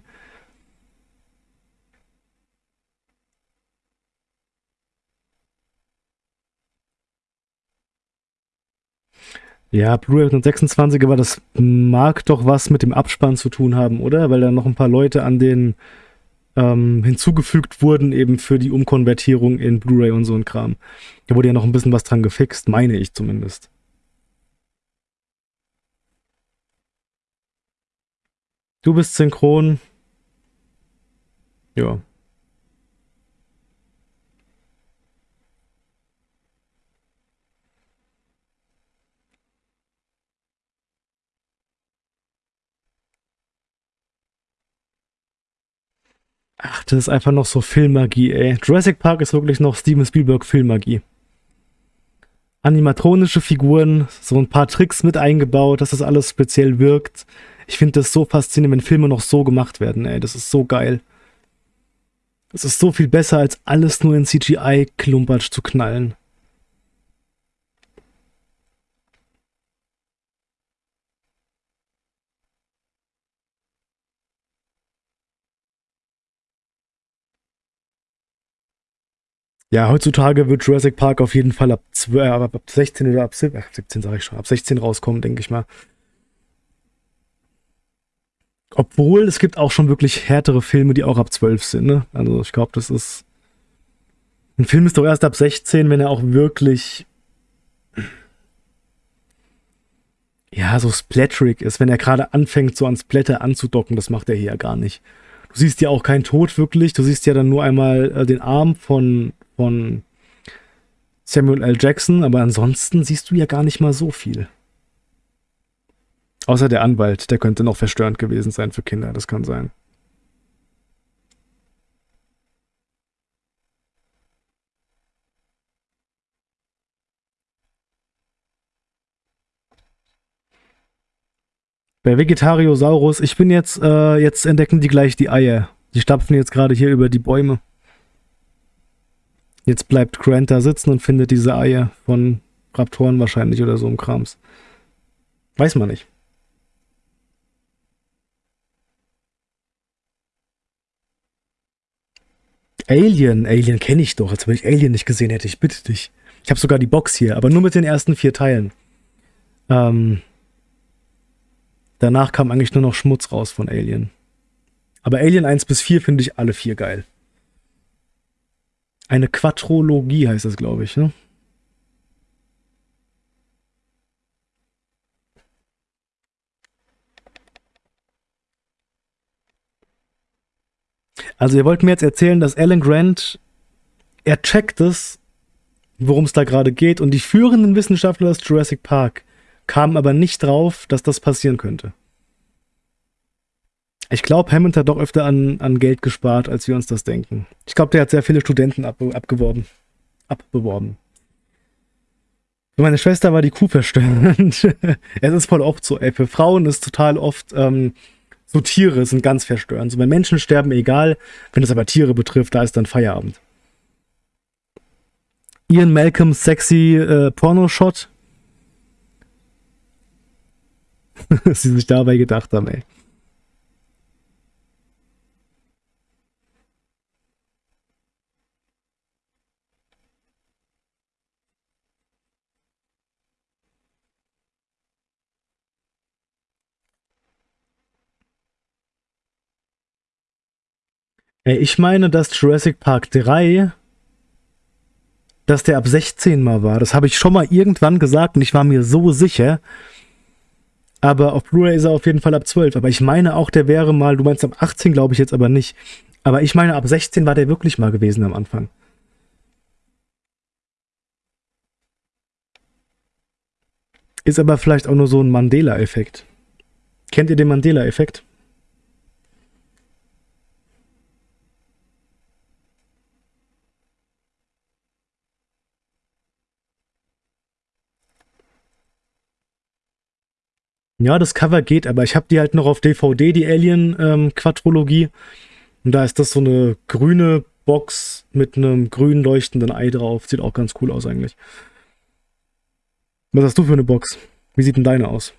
Speaker 1: Ja, Blu-ray 126, aber das mag doch was mit dem Abspann zu tun haben, oder? Weil da noch ein paar Leute an den ähm, hinzugefügt wurden, eben für die Umkonvertierung in Blu-ray und so ein Kram. Da wurde ja noch ein bisschen was dran gefixt, meine ich zumindest. Du bist synchron. Ja. Ach, das ist einfach noch so Filmmagie, ey. Jurassic Park ist wirklich noch Steven Spielberg Filmmagie. animatronische Figuren, so ein paar Tricks mit eingebaut, dass das alles speziell wirkt. Ich finde das so faszinierend, wenn Filme noch so gemacht werden, ey. Das ist so geil. Es ist so viel besser, als alles nur in CGI-Klumpatsch zu knallen. Ja, heutzutage wird Jurassic Park auf jeden Fall ab, 12, äh, ab 16 oder ab 17, 17 sage ich schon, ab 16 rauskommen, denke ich mal. Obwohl, es gibt auch schon wirklich härtere Filme, die auch ab 12 sind, ne? Also ich glaube, das ist... Ein Film ist doch erst ab 16, wenn er auch wirklich... Ja, so splatterig ist, wenn er gerade anfängt, so an Splatter anzudocken, das macht er hier ja gar nicht. Du siehst ja auch keinen Tod wirklich, du siehst ja dann nur einmal äh, den Arm von, von Samuel L. Jackson, aber ansonsten siehst du ja gar nicht mal so viel. Außer der Anwalt, der könnte noch verstörend gewesen sein für Kinder, das kann sein. Bei Vegetariosaurus, ich bin jetzt, äh, jetzt entdecken die gleich die Eier. Die stapfen jetzt gerade hier über die Bäume. Jetzt bleibt Grant da sitzen und findet diese Eier von Raptoren wahrscheinlich oder so im Krams. Weiß man nicht. Alien, Alien kenne ich doch, als wenn ich Alien nicht gesehen hätte, ich bitte dich. Ich habe sogar die Box hier, aber nur mit den ersten vier Teilen. Ähm, danach kam eigentlich nur noch Schmutz raus von Alien. Aber Alien 1 bis 4 finde ich alle vier geil. Eine Quadrologie heißt das, glaube ich, ne? Also ihr wollt mir jetzt erzählen, dass Alan Grant, er checkt es, worum es da gerade geht und die führenden Wissenschaftler aus Jurassic Park kamen aber nicht drauf, dass das passieren könnte. Ich glaube, Hammond hat doch öfter an, an Geld gespart, als wir uns das denken. Ich glaube, der hat sehr viele Studenten ab, abgeworben. Abbeworben. Für meine Schwester war die Kuh verstörend. es ist voll oft so, ey. Für Frauen ist total oft ähm, so Tiere sind ganz verstörend. So, wenn Menschen sterben, egal. Wenn es aber Tiere betrifft, da ist dann Feierabend. Ian Malcolm sexy äh, Pornoshot. Was sie sich dabei gedacht haben, ey. Ich meine, dass Jurassic Park 3, dass der ab 16 mal war. Das habe ich schon mal irgendwann gesagt und ich war mir so sicher. Aber auf Blu-ray ist er auf jeden Fall ab 12. Aber ich meine auch, der wäre mal, du meinst ab 18, glaube ich jetzt aber nicht. Aber ich meine, ab 16 war der wirklich mal gewesen am Anfang. Ist aber vielleicht auch nur so ein Mandela-Effekt. Kennt ihr den Mandela-Effekt? Ja, das Cover geht, aber ich habe die halt noch auf DVD, die Alien-Quadrologie. Ähm, und da ist das so eine grüne Box mit einem grün leuchtenden Ei drauf. Sieht auch ganz cool aus eigentlich. Was hast du für eine Box? Wie sieht denn deine aus?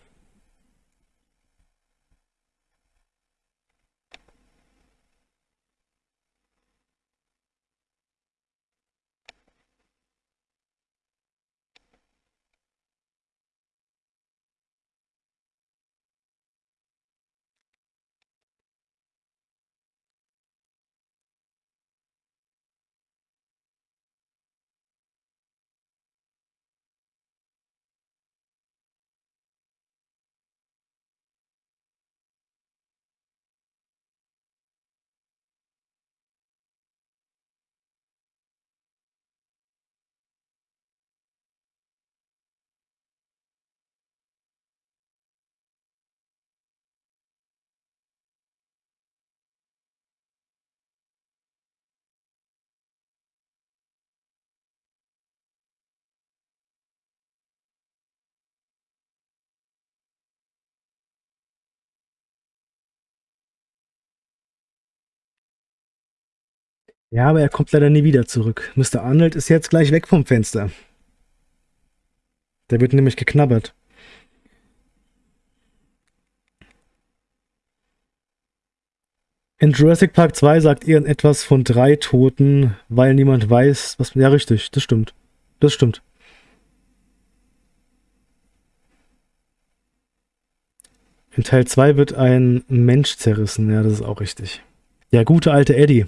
Speaker 1: Ja, aber er kommt leider nie wieder zurück. Mr. Arnold ist jetzt gleich weg vom Fenster. Der wird nämlich geknabbert. In Jurassic Park 2 sagt irgendetwas von drei Toten, weil niemand weiß, was. Ja, richtig, das stimmt. Das stimmt. In Teil 2 wird ein Mensch zerrissen, ja, das ist auch richtig. Der gute alte Eddie.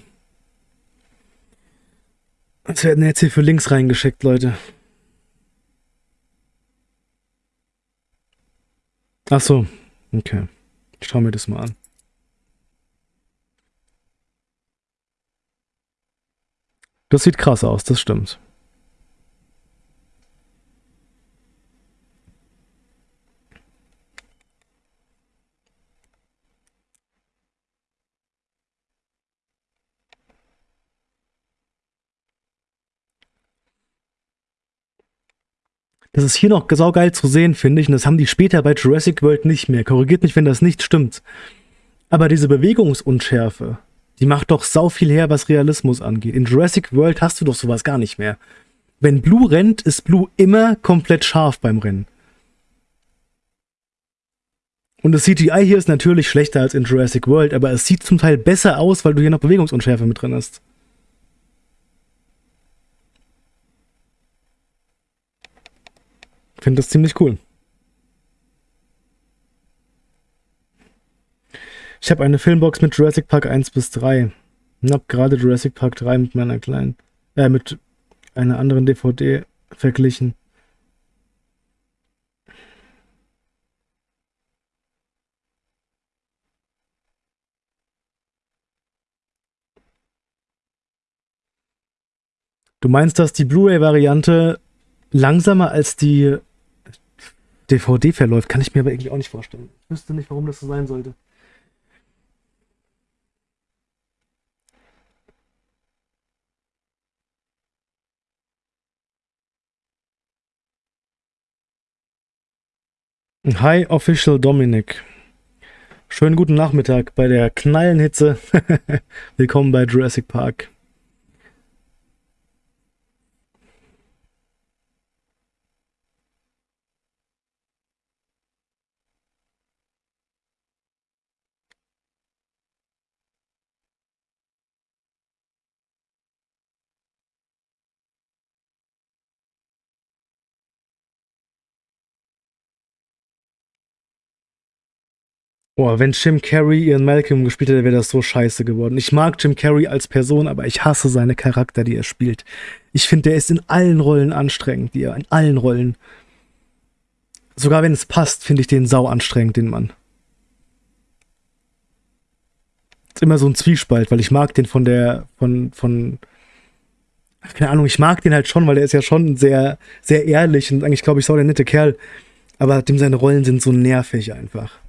Speaker 1: Was werden jetzt hier für Links reingeschickt, Leute? Ach so, okay. Ich schau mir das mal an. Das sieht krass aus, das stimmt. Das ist hier noch saugeil zu sehen, finde ich. Und das haben die später bei Jurassic World nicht mehr. Korrigiert mich, wenn das nicht stimmt. Aber diese Bewegungsunschärfe, die macht doch sau viel her, was Realismus angeht. In Jurassic World hast du doch sowas gar nicht mehr. Wenn Blue rennt, ist Blue immer komplett scharf beim Rennen. Und das CGI hier ist natürlich schlechter als in Jurassic World, aber es sieht zum Teil besser aus, weil du hier noch Bewegungsunschärfe mit drin hast. Finde das ziemlich cool. Ich habe eine Filmbox mit Jurassic Park 1 bis 3. Und habe gerade Jurassic Park 3 mit meiner kleinen, äh, mit einer anderen DVD verglichen. Du meinst, dass die Blu-ray-Variante langsamer als die DVD verläuft, kann ich mir aber irgendwie auch nicht vorstellen. Ich wüsste nicht, warum das so sein sollte. Hi, Official Dominic. Schönen guten Nachmittag bei der Knallenhitze. Willkommen bei Jurassic Park. Boah, wenn Jim Carrey ihren Malcolm gespielt hätte, wäre das so scheiße geworden. Ich mag Jim Carrey als Person, aber ich hasse seine Charakter, die er spielt. Ich finde, der ist in allen Rollen anstrengend, die er, in allen Rollen. Sogar wenn es passt, finde ich den sau anstrengend, den Mann. Ist immer so ein Zwiespalt, weil ich mag den von der, von, von, keine Ahnung, ich mag den halt schon, weil er ist ja schon sehr, sehr ehrlich und eigentlich, glaube ich, sau der nette Kerl. Aber dem seine Rollen sind so nervig einfach.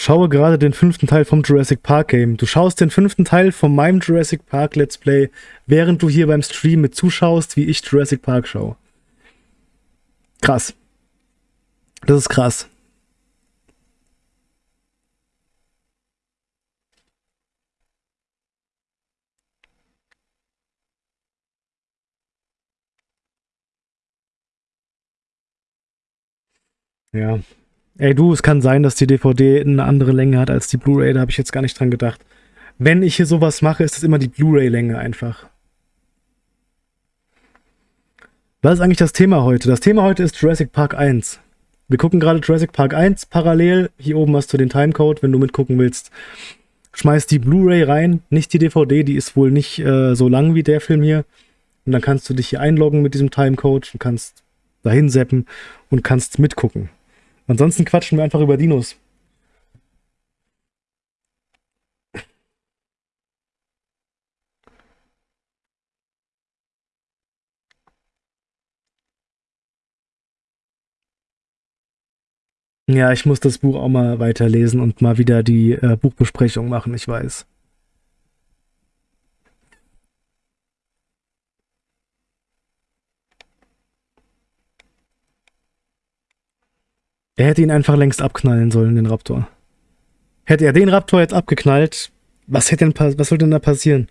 Speaker 1: Schaue gerade den fünften Teil vom Jurassic Park Game. Du schaust den fünften Teil von meinem Jurassic Park Let's Play, während du hier beim Stream mit zuschaust, wie ich Jurassic Park schaue. Krass. Das ist krass. Ja, Ey du, es kann sein, dass die DVD eine andere Länge hat als die Blu-ray, da habe ich jetzt gar nicht dran gedacht. Wenn ich hier sowas mache, ist es immer die Blu-ray-Länge einfach. Was ist eigentlich das Thema heute? Das Thema heute ist Jurassic Park 1. Wir gucken gerade Jurassic Park 1 parallel. Hier oben hast du den Timecode, wenn du mitgucken willst. Schmeiß die Blu-ray rein, nicht die DVD, die ist wohl nicht äh, so lang wie der Film hier. Und dann kannst du dich hier einloggen mit diesem Timecode und kannst dahin seppen und kannst mitgucken. Ansonsten quatschen wir einfach über Dinos. Ja, ich muss das Buch auch mal weiterlesen und mal wieder die äh, Buchbesprechung machen, ich weiß. Er hätte ihn einfach längst abknallen sollen, den Raptor. Hätte er den Raptor jetzt abgeknallt, was hätte denn, was soll denn da passieren?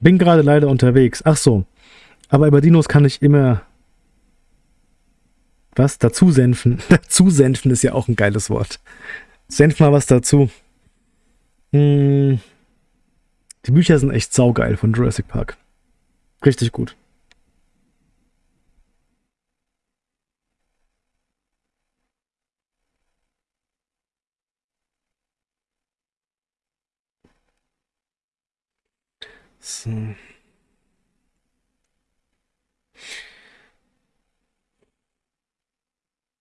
Speaker 1: Bin gerade leider unterwegs. Ach so. Aber über Dinos kann ich immer was? Dazu senfen. dazu senfen ist ja auch ein geiles Wort. Senf mal was dazu. Hm. Die Bücher sind echt saugeil von Jurassic Park. Richtig gut. So.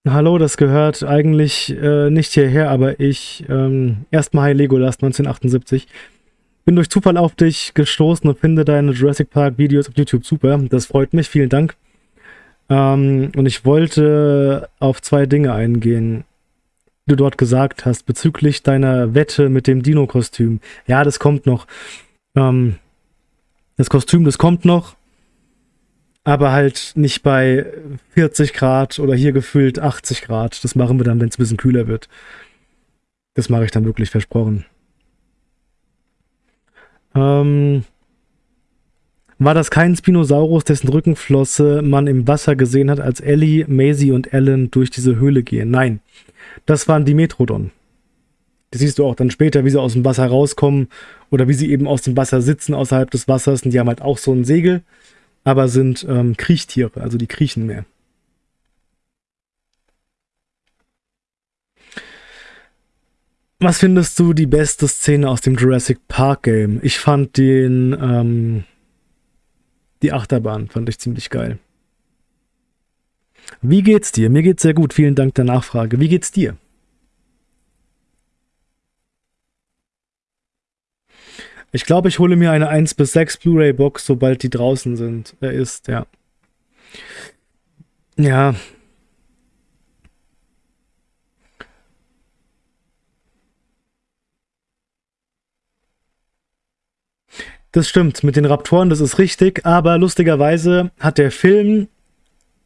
Speaker 1: Hallo, das gehört eigentlich äh, nicht hierher, aber ich, ähm, erstmal Hi Legolas 1978. Bin durch Zufall auf dich gestoßen und finde deine Jurassic Park Videos auf YouTube super. Das freut mich, vielen Dank. Ähm, und ich wollte auf zwei Dinge eingehen, die du dort gesagt hast, bezüglich deiner Wette mit dem Dino-Kostüm. Ja, das kommt noch. Ähm, das Kostüm, das kommt noch aber halt nicht bei 40 Grad oder hier gefühlt 80 Grad. Das machen wir dann, wenn es ein bisschen kühler wird. Das mache ich dann wirklich versprochen. Ähm, war das kein Spinosaurus, dessen Rückenflosse man im Wasser gesehen hat, als Ellie, Maisie und Ellen durch diese Höhle gehen? Nein, das waren die Metrodon. Das siehst du auch dann später, wie sie aus dem Wasser rauskommen oder wie sie eben aus dem Wasser sitzen außerhalb des Wassers und die haben halt auch so ein Segel aber sind ähm, Kriechtiere, also die kriechen mehr. Was findest du die beste Szene aus dem Jurassic Park Game? Ich fand den, ähm, die Achterbahn fand ich ziemlich geil. Wie geht's dir? Mir geht's sehr gut. Vielen Dank der Nachfrage. Wie geht's dir? Ich glaube, ich hole mir eine 1 bis 6 Blu-ray-Box, sobald die draußen sind. Er ist, ja. Ja. Das stimmt, mit den Raptoren, das ist richtig, aber lustigerweise hat der Film,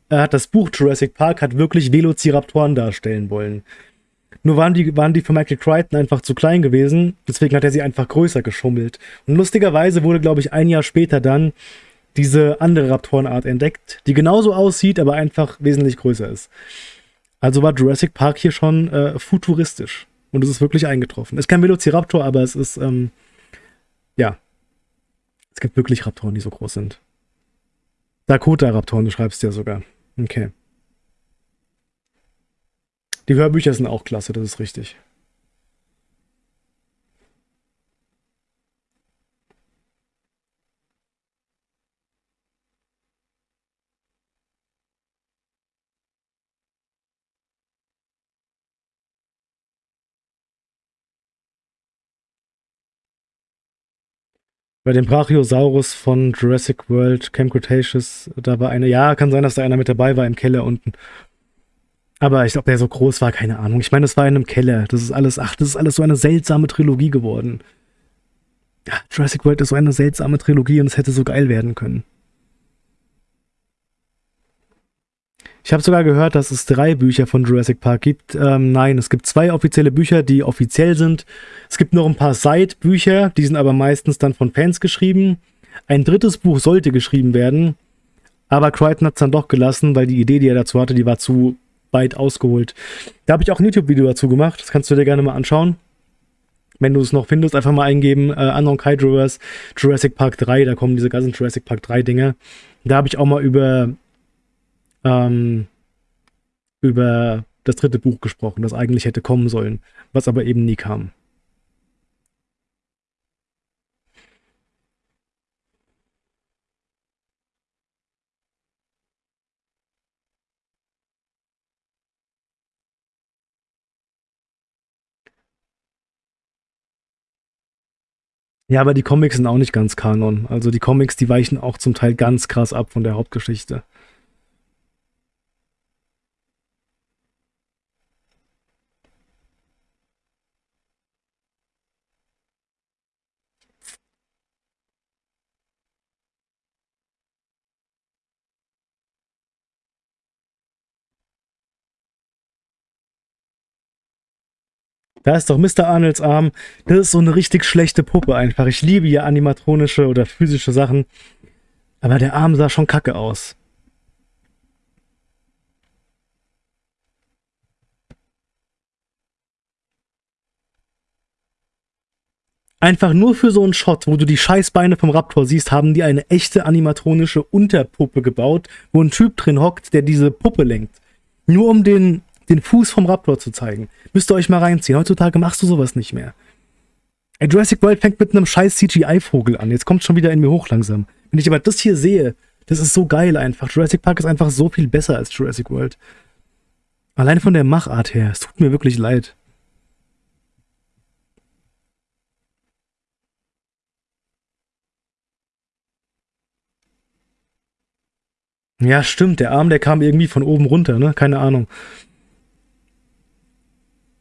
Speaker 1: er hat das Buch Jurassic Park, hat wirklich Velociraptoren darstellen wollen. Nur waren die, waren die von Michael Crichton einfach zu klein gewesen, deswegen hat er sie einfach größer geschummelt. Und lustigerweise wurde, glaube ich, ein Jahr später dann diese andere Raptorenart entdeckt, die genauso aussieht, aber einfach wesentlich größer ist. Also war Jurassic Park hier schon äh, futuristisch. Und es ist wirklich eingetroffen. Es ist kein Velociraptor, aber es ist, ähm, ja. Es gibt wirklich Raptoren, die so groß sind. Dakota-Raptoren, du schreibst ja sogar. Okay. Die Hörbücher sind auch klasse, das ist richtig. Bei dem Brachiosaurus von Jurassic World Camp Cretaceous, da war eine, ja, kann sein, dass da einer mit dabei war im Keller unten. Aber ich glaube, der so groß war, keine Ahnung. Ich meine, das war in einem Keller. Das ist alles, ach, das ist alles so eine seltsame Trilogie geworden. Ja, Jurassic World ist so eine seltsame Trilogie und es hätte so geil werden können. Ich habe sogar gehört, dass es drei Bücher von Jurassic Park gibt. Ähm, nein, es gibt zwei offizielle Bücher, die offiziell sind. Es gibt noch ein paar Side-Bücher, die sind aber meistens dann von Fans geschrieben. Ein drittes Buch sollte geschrieben werden, aber Crichton hat es dann doch gelassen, weil die Idee, die er dazu hatte, die war zu weit ausgeholt. Da habe ich auch ein YouTube-Video dazu gemacht. Das kannst du dir gerne mal anschauen. Wenn du es noch findest, einfach mal eingeben, äh, Unknown Kydrovers, Jurassic Park 3, da kommen diese ganzen Jurassic Park 3 Dinge. Da habe ich auch mal über, ähm, über das dritte Buch gesprochen, das eigentlich hätte kommen sollen, was aber eben nie kam. Ja, aber die Comics sind auch nicht ganz Kanon. Also die Comics, die weichen auch zum Teil ganz krass ab von der Hauptgeschichte. Da ist doch Mr. Arnolds Arm. Das ist so eine richtig schlechte Puppe einfach. Ich liebe ja animatronische oder physische Sachen. Aber der Arm sah schon kacke aus. Einfach nur für so einen Shot, wo du die Scheißbeine vom Raptor siehst, haben die eine echte animatronische Unterpuppe gebaut, wo ein Typ drin hockt, der diese Puppe lenkt. Nur um den, den Fuß vom Raptor zu zeigen. Müsst ihr euch mal reinziehen. Heutzutage machst du sowas nicht mehr. Ey, Jurassic World fängt mit einem scheiß CGI-Vogel an. Jetzt kommt schon wieder in mir hoch langsam. Wenn ich aber das hier sehe, das ist so geil einfach. Jurassic Park ist einfach so viel besser als Jurassic World. Allein von der Machart her. Es tut mir wirklich leid. Ja, stimmt. Der Arm, der kam irgendwie von oben runter, ne? Keine Ahnung.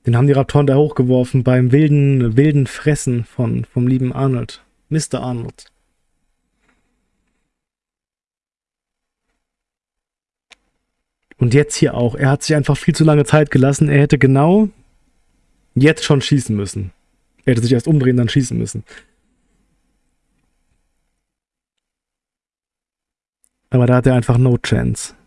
Speaker 1: Den haben die Raptoren da hochgeworfen beim wilden, wilden Fressen von, vom lieben Arnold. Mr. Arnold. Und jetzt hier auch. Er hat sich einfach viel zu lange Zeit gelassen. Er hätte genau jetzt schon schießen müssen. Er hätte sich erst umdrehen, dann schießen müssen. Aber da hat er einfach no chance.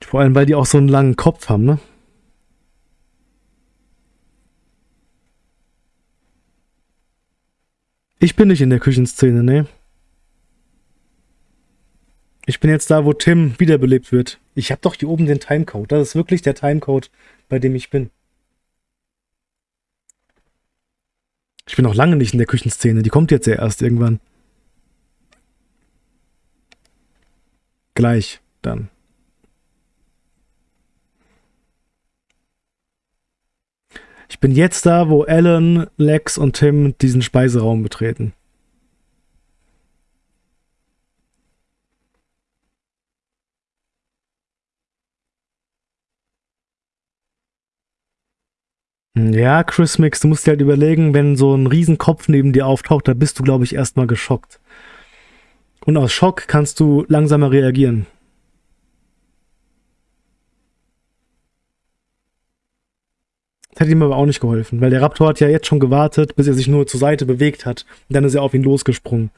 Speaker 1: Vor allem, weil die auch so einen langen Kopf haben, ne? Ich bin nicht in der Küchenszene, ne? Ich bin jetzt da, wo Tim wiederbelebt wird. Ich habe doch hier oben den Timecode. Das ist wirklich der Timecode, bei dem ich bin. Ich bin noch lange nicht in der Küchenszene. Die kommt jetzt ja erst irgendwann. Gleich dann. Ich bin jetzt da, wo Alan, Lex und Tim diesen Speiseraum betreten. Ja, Chris Mix, du musst dir halt überlegen, wenn so ein Riesenkopf neben dir auftaucht, da bist du, glaube ich, erstmal geschockt. Und aus Schock kannst du langsamer reagieren. Das hätte ihm aber auch nicht geholfen, weil der Raptor hat ja jetzt schon gewartet, bis er sich nur zur Seite bewegt hat. Und dann ist er auf ihn losgesprungen.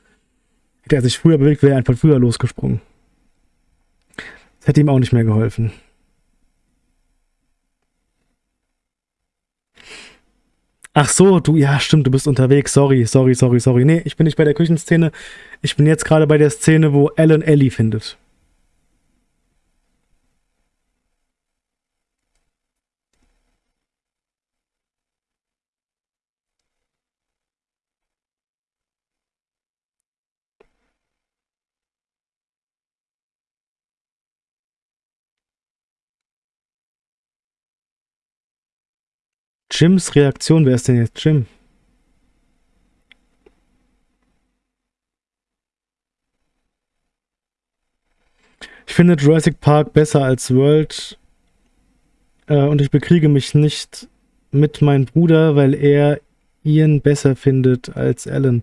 Speaker 1: Hätte er sich früher bewegt, wäre er einfach früher losgesprungen. Das hätte ihm auch nicht mehr geholfen. Ach so, du, ja, stimmt, du bist unterwegs. Sorry, sorry, sorry, sorry. Nee, ich bin nicht bei der Küchenszene. Ich bin jetzt gerade bei der Szene, wo Alan Ellie findet. Jims Reaktion, wer ist denn jetzt Jim? Ich finde Jurassic Park besser als World äh, und ich bekriege mich nicht mit meinem Bruder, weil er Ian besser findet als Alan.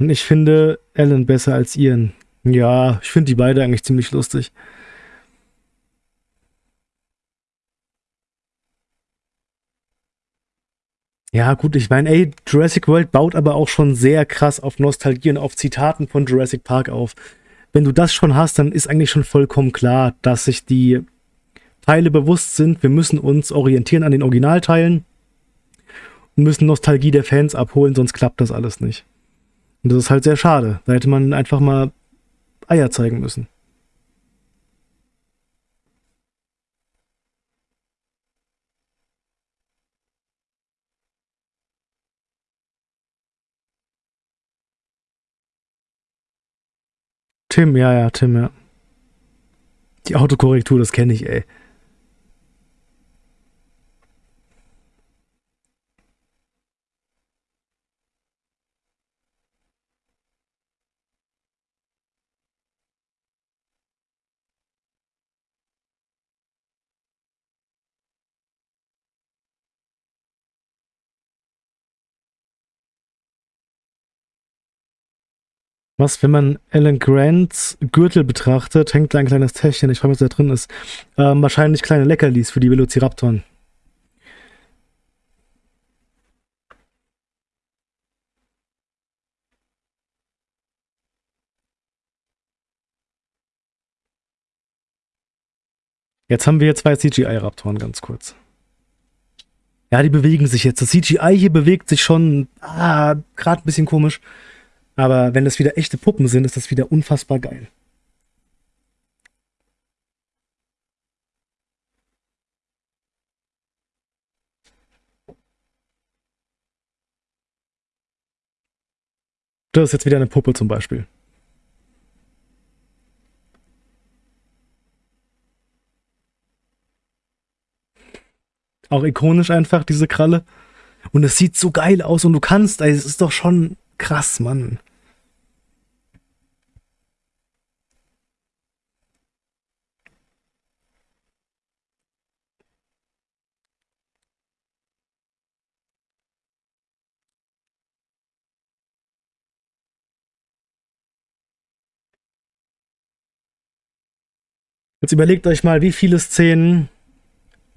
Speaker 1: Und ich finde Alan besser als Ian. Ja, ich finde die beide eigentlich ziemlich lustig. Ja, gut, ich meine, ey, Jurassic World baut aber auch schon sehr krass auf Nostalgie und auf Zitaten von Jurassic Park auf. Wenn du das schon hast, dann ist eigentlich schon vollkommen klar, dass sich die Teile bewusst sind, wir müssen uns orientieren an den Originalteilen und müssen Nostalgie der Fans abholen, sonst klappt das alles nicht. Und das ist halt sehr schade. Da hätte man einfach mal Eier zeigen müssen. Tim, ja, ja, Tim, ja. Die Autokorrektur, das kenne ich, ey. Was, wenn man Alan Grants Gürtel betrachtet, hängt da ein kleines Täschchen, ich frage mich, was da drin ist. Ähm, wahrscheinlich kleine Leckerlis für die Velociraptoren. Jetzt haben wir hier zwei CGI-Raptoren, ganz kurz. Ja, die bewegen sich jetzt. Das CGI hier bewegt sich schon ah, gerade ein bisschen komisch. Aber wenn das wieder echte Puppen sind, ist das wieder unfassbar geil. Das ist jetzt wieder eine Puppe zum Beispiel. Auch ikonisch einfach, diese Kralle. Und es sieht so geil aus und du kannst, ey, es ist doch schon krass, Mann. Jetzt überlegt euch mal, wie viele Szenen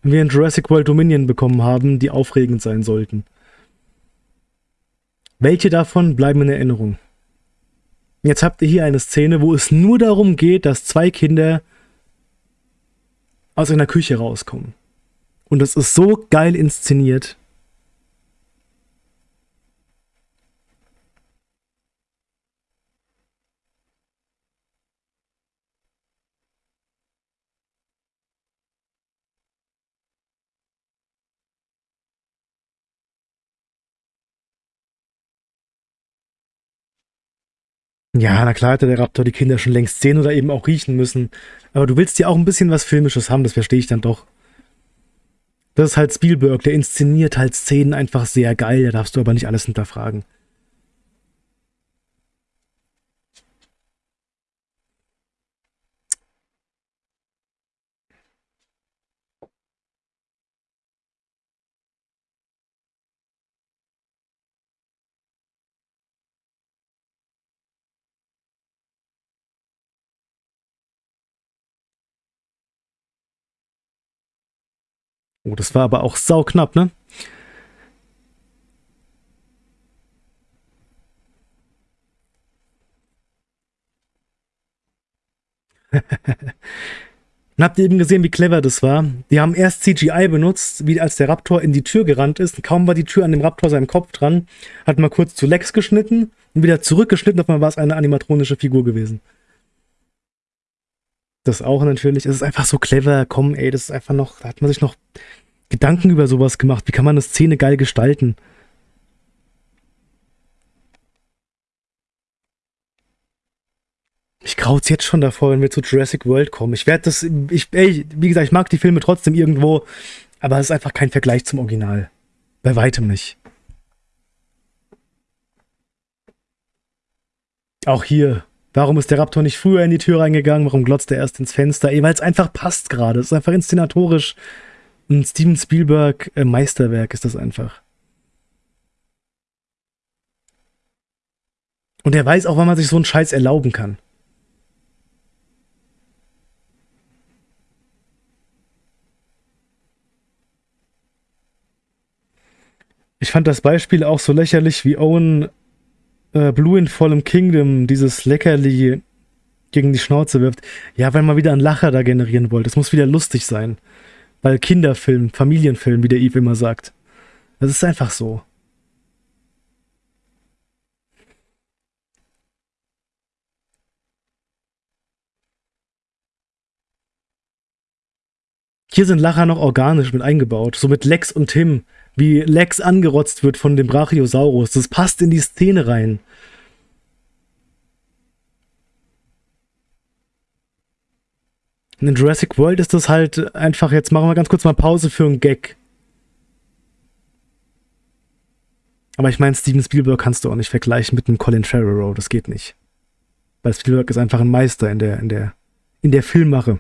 Speaker 1: wir in Jurassic World Dominion bekommen haben, die aufregend sein sollten. Welche davon bleiben in Erinnerung? Jetzt habt ihr hier eine Szene, wo es nur darum geht, dass zwei Kinder aus einer Küche rauskommen. Und das ist so geil inszeniert. Ja, na klar hätte der Raptor die Kinder schon längst sehen oder eben auch riechen müssen. Aber du willst ja auch ein bisschen was Filmisches haben, das verstehe ich dann doch. Das ist halt Spielberg, der inszeniert halt Szenen einfach sehr geil, da darfst du aber nicht alles hinterfragen. Oh, das war aber auch sauknapp, ne? Und habt ihr eben gesehen, wie clever das war? Die haben erst CGI benutzt, wie als der Raptor in die Tür gerannt ist. Kaum war die Tür an dem Raptor seinem Kopf dran, hat mal kurz zu Lex geschnitten und wieder zurückgeschnitten, auf einmal war es eine animatronische Figur gewesen. Das auch natürlich. Es ist einfach so clever. Komm, ey, das ist einfach noch, da hat man sich noch Gedanken über sowas gemacht. Wie kann man eine Szene geil gestalten? Ich kraut's jetzt schon davor, wenn wir zu Jurassic World kommen. Ich werde das, ich, ey, wie gesagt, ich mag die Filme trotzdem irgendwo, aber es ist einfach kein Vergleich zum Original. Bei weitem nicht. Auch hier, Warum ist der Raptor nicht früher in die Tür reingegangen? Warum glotzt er erst ins Fenster? Weil es einfach passt gerade. Es ist einfach inszenatorisch ein Steven Spielberg äh, Meisterwerk ist das einfach. Und er weiß auch, wann man sich so einen Scheiß erlauben kann. Ich fand das Beispiel auch so lächerlich, wie Owen äh, Blue in vollem Kingdom dieses Leckerli gegen die Schnauze wirft. Ja, weil man wieder einen Lacher da generieren wollte. Das muss wieder lustig sein. Weil Kinderfilm, Familienfilm, wie der Eve immer sagt. Das ist einfach so. Hier sind Lacher noch organisch mit eingebaut. So mit Lex und Tim. Wie Lex angerotzt wird von dem Brachiosaurus. Das passt in die Szene rein. In Jurassic World ist das halt einfach, jetzt machen wir ganz kurz mal Pause für einen Gag. Aber ich meine, Steven Spielberg kannst du auch nicht vergleichen mit einem Colin Trevorrow, das geht nicht. Weil Spielberg ist einfach ein Meister in der, in der, in der Filmmache.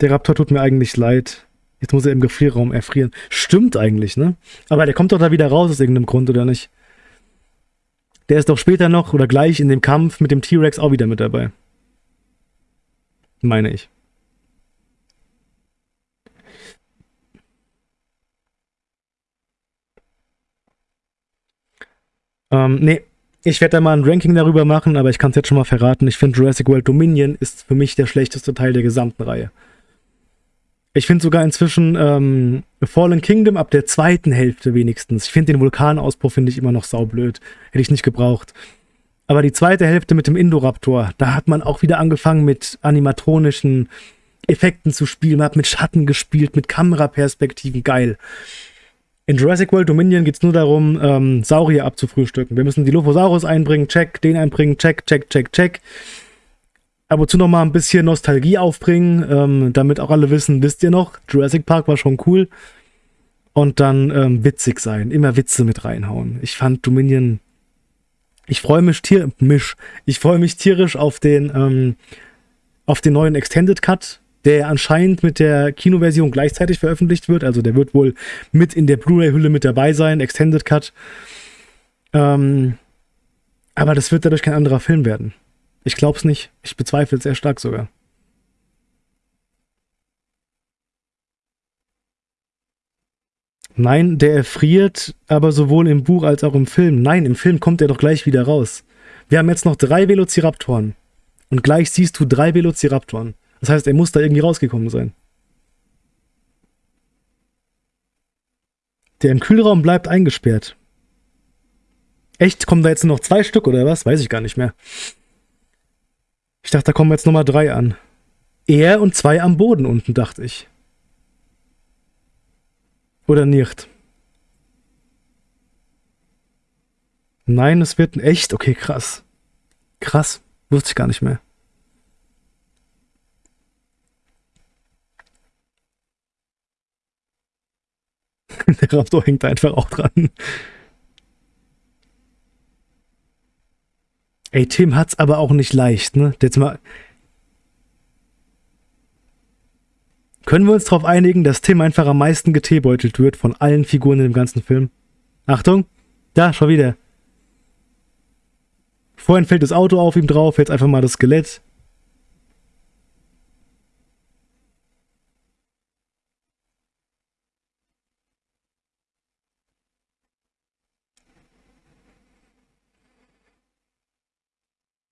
Speaker 1: Der Raptor tut mir eigentlich leid. Jetzt muss er im Gefrierraum erfrieren. Stimmt eigentlich, ne? Aber der kommt doch da wieder raus aus irgendeinem Grund, oder nicht? Der ist doch später noch oder gleich in dem Kampf mit dem T-Rex auch wieder mit dabei. Meine ich. Ähm, nee, ich werde da mal ein Ranking darüber machen, aber ich kann es jetzt schon mal verraten. Ich finde Jurassic World Dominion ist für mich der schlechteste Teil der gesamten Reihe. Ich finde sogar inzwischen ähm, Fallen Kingdom ab der zweiten Hälfte wenigstens. Ich finde den Vulkanausbruch finde ich immer noch saublöd. Hätte ich nicht gebraucht. Aber die zweite Hälfte mit dem Indoraptor, da hat man auch wieder angefangen mit animatronischen Effekten zu spielen. Man hat mit Schatten gespielt, mit Kameraperspektiven. Geil. In Jurassic World Dominion geht es nur darum, ähm, Saurier abzufrühstücken. Wir müssen die Lophosaurus einbringen, check, den einbringen, check, check, check, check. Ab und zu noch mal ein bisschen Nostalgie aufbringen, ähm, damit auch alle wissen, wisst ihr noch, Jurassic Park war schon cool. Und dann ähm, witzig sein, immer Witze mit reinhauen. Ich fand Dominion, ich freue mich, tier, mich, ich freue mich tierisch auf den, ähm, auf den neuen Extended Cut der anscheinend mit der Kinoversion gleichzeitig veröffentlicht wird. Also der wird wohl mit in der Blu-ray-Hülle mit dabei sein, Extended Cut. Ähm, aber das wird dadurch kein anderer Film werden. Ich glaube es nicht. Ich bezweifle es sehr stark sogar. Nein, der erfriert, aber sowohl im Buch als auch im Film. Nein, im Film kommt er doch gleich wieder raus. Wir haben jetzt noch drei Velociraptoren. Und gleich siehst du drei Velociraptoren. Das heißt, er muss da irgendwie rausgekommen sein. Der im Kühlraum bleibt eingesperrt. Echt? Kommen da jetzt nur noch zwei Stück oder was? Weiß ich gar nicht mehr. Ich dachte, da kommen jetzt nochmal drei an. Er und zwei am Boden unten, dachte ich. Oder nicht? Nein, es wird ein echt. Okay, krass. Krass. Wusste ich gar nicht mehr. Der Raptor hängt einfach auch dran. Ey, Tim hat's aber auch nicht leicht, ne? Jetzt mal. Können wir uns darauf einigen, dass Tim einfach am meisten geteebeutelt wird von allen Figuren in dem ganzen Film? Achtung! Da, schon wieder. Vorhin fällt das Auto auf ihm drauf, jetzt einfach mal das Skelett.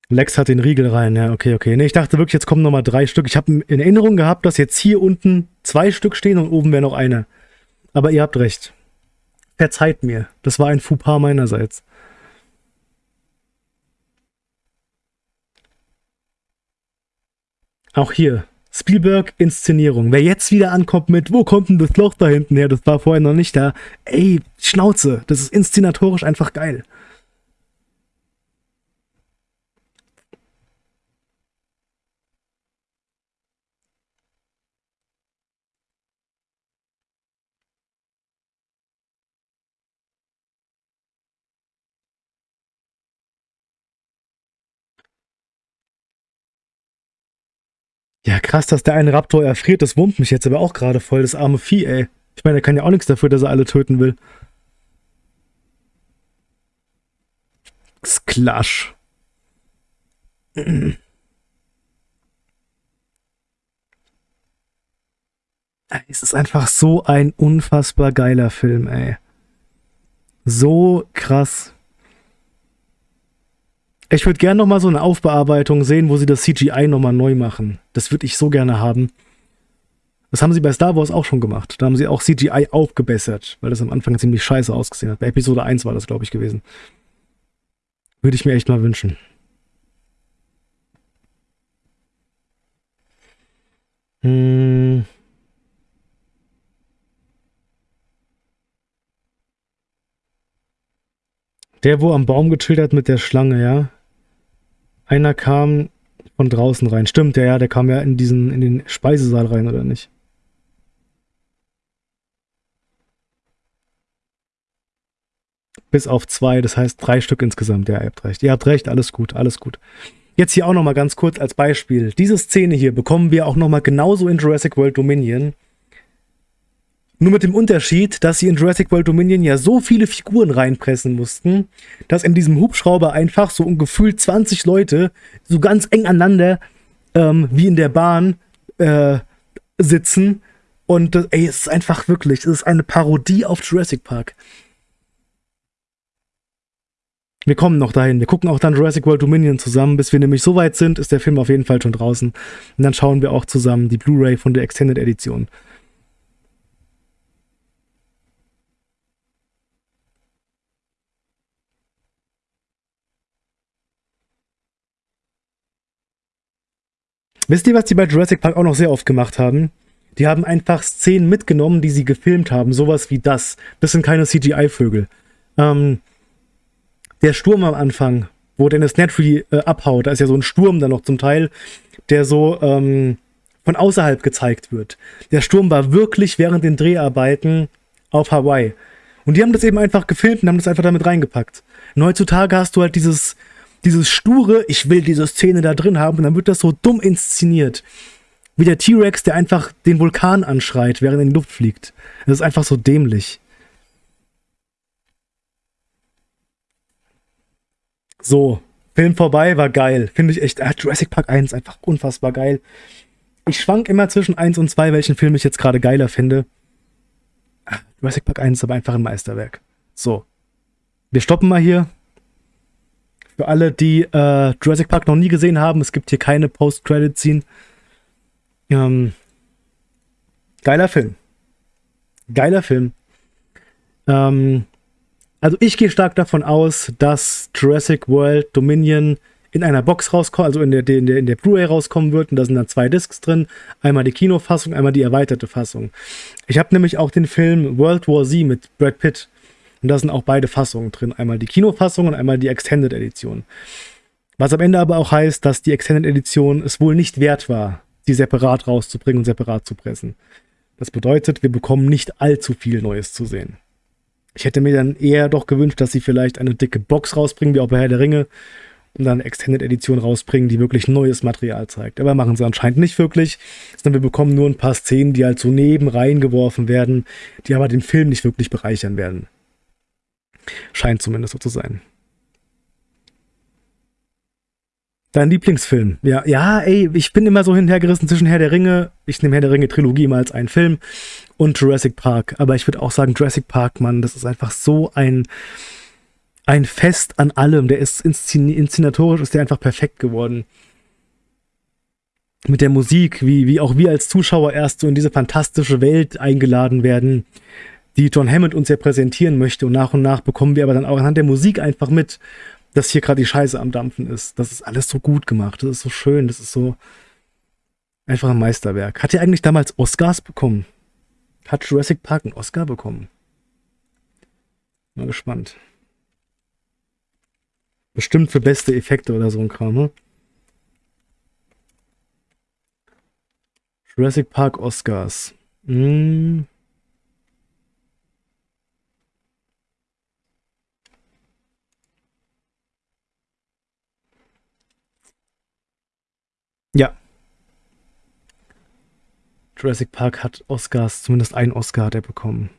Speaker 1: Lex hat den Riegel rein, ja, okay, okay. Nee, ich dachte wirklich, jetzt kommen nochmal drei Stück. Ich habe in Erinnerung gehabt, dass jetzt hier unten zwei Stück stehen und oben wäre noch eine. Aber ihr habt recht. Verzeiht mir. Das war ein Fauxpas meinerseits. Auch hier. Spielberg Inszenierung. Wer jetzt wieder ankommt mit, wo kommt denn das Loch da hinten her? Das war vorher noch nicht da. Ey, Schnauze. Das ist inszenatorisch einfach geil. Ja, krass, dass der eine Raptor erfriert, das wurmt mich jetzt aber auch gerade voll, das arme Vieh, ey. Ich meine, er kann ja auch nichts dafür, dass er alle töten will. Sklash. Es ist einfach so ein unfassbar geiler Film, ey. So krass. Ich würde gerne nochmal so eine Aufbearbeitung sehen, wo sie das CGI nochmal neu machen. Das würde ich so gerne haben. Das haben sie bei Star Wars auch schon gemacht. Da haben sie auch CGI aufgebessert, weil das am Anfang ziemlich scheiße ausgesehen hat. Bei Episode 1 war das, glaube ich, gewesen. Würde ich mir echt mal wünschen. Hm. Der, wo am Baum gechillt hat mit der Schlange, ja? Einer kam von draußen rein. Stimmt, der, ja, der kam ja in diesen, in den Speisesaal rein, oder nicht? Bis auf zwei, das heißt drei Stück insgesamt. Ja, ihr habt recht. Ihr habt recht, alles gut, alles gut. Jetzt hier auch nochmal ganz kurz als Beispiel. Diese Szene hier bekommen wir auch nochmal genauso in Jurassic World Dominion. Nur mit dem Unterschied, dass sie in Jurassic World Dominion ja so viele Figuren reinpressen mussten, dass in diesem Hubschrauber einfach so ungefähr 20 Leute so ganz eng aneinander ähm, wie in der Bahn äh, sitzen. Und das, ey, es ist einfach wirklich, es ist eine Parodie auf Jurassic Park. Wir kommen noch dahin. Wir gucken auch dann Jurassic World Dominion zusammen. Bis wir nämlich so weit sind, ist der Film auf jeden Fall schon draußen. Und dann schauen wir auch zusammen die Blu-ray von der Extended Edition. Wisst ihr, was die bei Jurassic Park auch noch sehr oft gemacht haben? Die haben einfach Szenen mitgenommen, die sie gefilmt haben. Sowas wie das. Das sind keine CGI-Vögel. Ähm, der Sturm am Anfang, wo Dennis Nedry äh, abhaut, da ist ja so ein Sturm dann noch zum Teil, der so ähm, von außerhalb gezeigt wird. Der Sturm war wirklich während den Dreharbeiten auf Hawaii. Und die haben das eben einfach gefilmt und haben das einfach damit reingepackt. Und heutzutage hast du halt dieses dieses sture, ich will diese Szene da drin haben, und dann wird das so dumm inszeniert. Wie der T-Rex, der einfach den Vulkan anschreit, während er in die Luft fliegt. Das ist einfach so dämlich. So, Film vorbei, war geil. Finde ich echt. Ah, Jurassic Park 1 einfach unfassbar geil. Ich schwank immer zwischen 1 und 2, welchen Film ich jetzt gerade geiler finde. Ah, Jurassic Park 1 ist aber einfach ein Meisterwerk. So. Wir stoppen mal hier. Für alle, die äh, Jurassic Park noch nie gesehen haben, es gibt hier keine Post-Credit-Scene. Ähm, geiler Film. Geiler Film. Ähm, also ich gehe stark davon aus, dass Jurassic World Dominion in einer Box rauskommt, also in der, in der, in der Blu-ray rauskommen wird. Und da sind dann zwei Discs drin. Einmal die Kinofassung, einmal die erweiterte Fassung. Ich habe nämlich auch den Film World War Z mit Brad Pitt und da sind auch beide Fassungen drin. Einmal die Kinofassung und einmal die Extended Edition. Was am Ende aber auch heißt, dass die Extended Edition es wohl nicht wert war, sie separat rauszubringen und separat zu pressen. Das bedeutet, wir bekommen nicht allzu viel Neues zu sehen. Ich hätte mir dann eher doch gewünscht, dass sie vielleicht eine dicke Box rausbringen, wie auch bei Herr der Ringe, und dann eine Extended Edition rausbringen, die wirklich neues Material zeigt. Aber machen sie anscheinend nicht wirklich, sondern wir bekommen nur ein paar Szenen, die halt so neben reingeworfen werden, die aber den Film nicht wirklich bereichern werden. Scheint zumindest so zu sein. Dein Lieblingsfilm? Ja, ja, ey, ich bin immer so hinterhergerissen zwischen Herr der Ringe, ich nehme Herr der Ringe Trilogie immer als einen Film und Jurassic Park. Aber ich würde auch sagen, Jurassic Park, Mann, das ist einfach so ein, ein Fest an allem. Der ist inszen inszenatorisch, ist der einfach perfekt geworden. Mit der Musik, wie, wie auch wir als Zuschauer erst so in diese fantastische Welt eingeladen werden die John Hammond uns ja präsentieren möchte. Und nach und nach bekommen wir aber dann auch anhand der Musik einfach mit, dass hier gerade die Scheiße am Dampfen ist. Das ist alles so gut gemacht. Das ist so schön. Das ist so einfach ein Meisterwerk. Hat er eigentlich damals Oscars bekommen? Hat Jurassic Park einen Oscar bekommen? Mal gespannt. Bestimmt für beste Effekte oder so ein Kram, ne? Jurassic Park Oscars. Hm. Ja. Jurassic Park hat Oscars, zumindest einen Oscar hat er bekommen.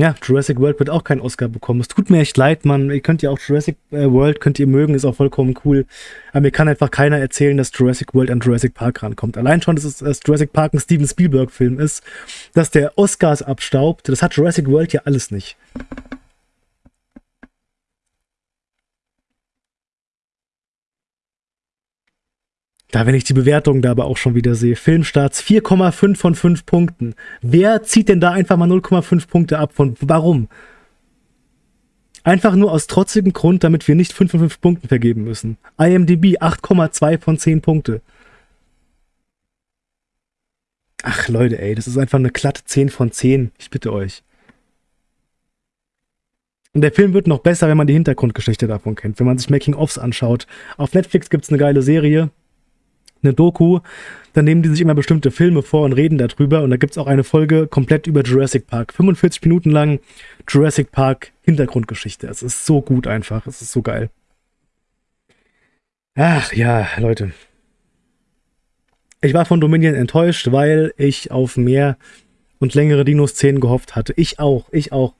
Speaker 1: Ja, Jurassic World wird auch keinen Oscar bekommen. Es tut mir echt leid, Mann. Ihr könnt ja auch Jurassic äh, World, könnt ihr mögen, ist auch vollkommen cool. Aber mir kann einfach keiner erzählen, dass Jurassic World an Jurassic Park rankommt. Allein schon, dass, es, dass Jurassic Park ein Steven Spielberg-Film ist, dass der Oscars abstaubt, das hat Jurassic World ja alles nicht. Da, wenn ich die Bewertung da aber auch schon wieder sehe. Filmstarts 4,5 von 5 Punkten. Wer zieht denn da einfach mal 0,5 Punkte ab? Von warum? Einfach nur aus trotzigem Grund, damit wir nicht 5 von 5 Punkten vergeben müssen. IMDb 8,2 von 10 Punkte. Ach Leute, ey, das ist einfach eine glatte 10 von 10. Ich bitte euch. Und der Film wird noch besser, wenn man die Hintergrundgeschichte davon kennt, wenn man sich Making-ofs anschaut. Auf Netflix gibt es eine geile Serie, eine Doku, dann nehmen die sich immer bestimmte Filme vor und reden darüber. Und da gibt es auch eine Folge komplett über Jurassic Park. 45 Minuten lang Jurassic Park Hintergrundgeschichte. Es ist so gut einfach. Es ist so geil. Ach ja, Leute. Ich war von Dominion enttäuscht, weil ich auf mehr und längere Dino-Szenen gehofft hatte. Ich auch, ich auch.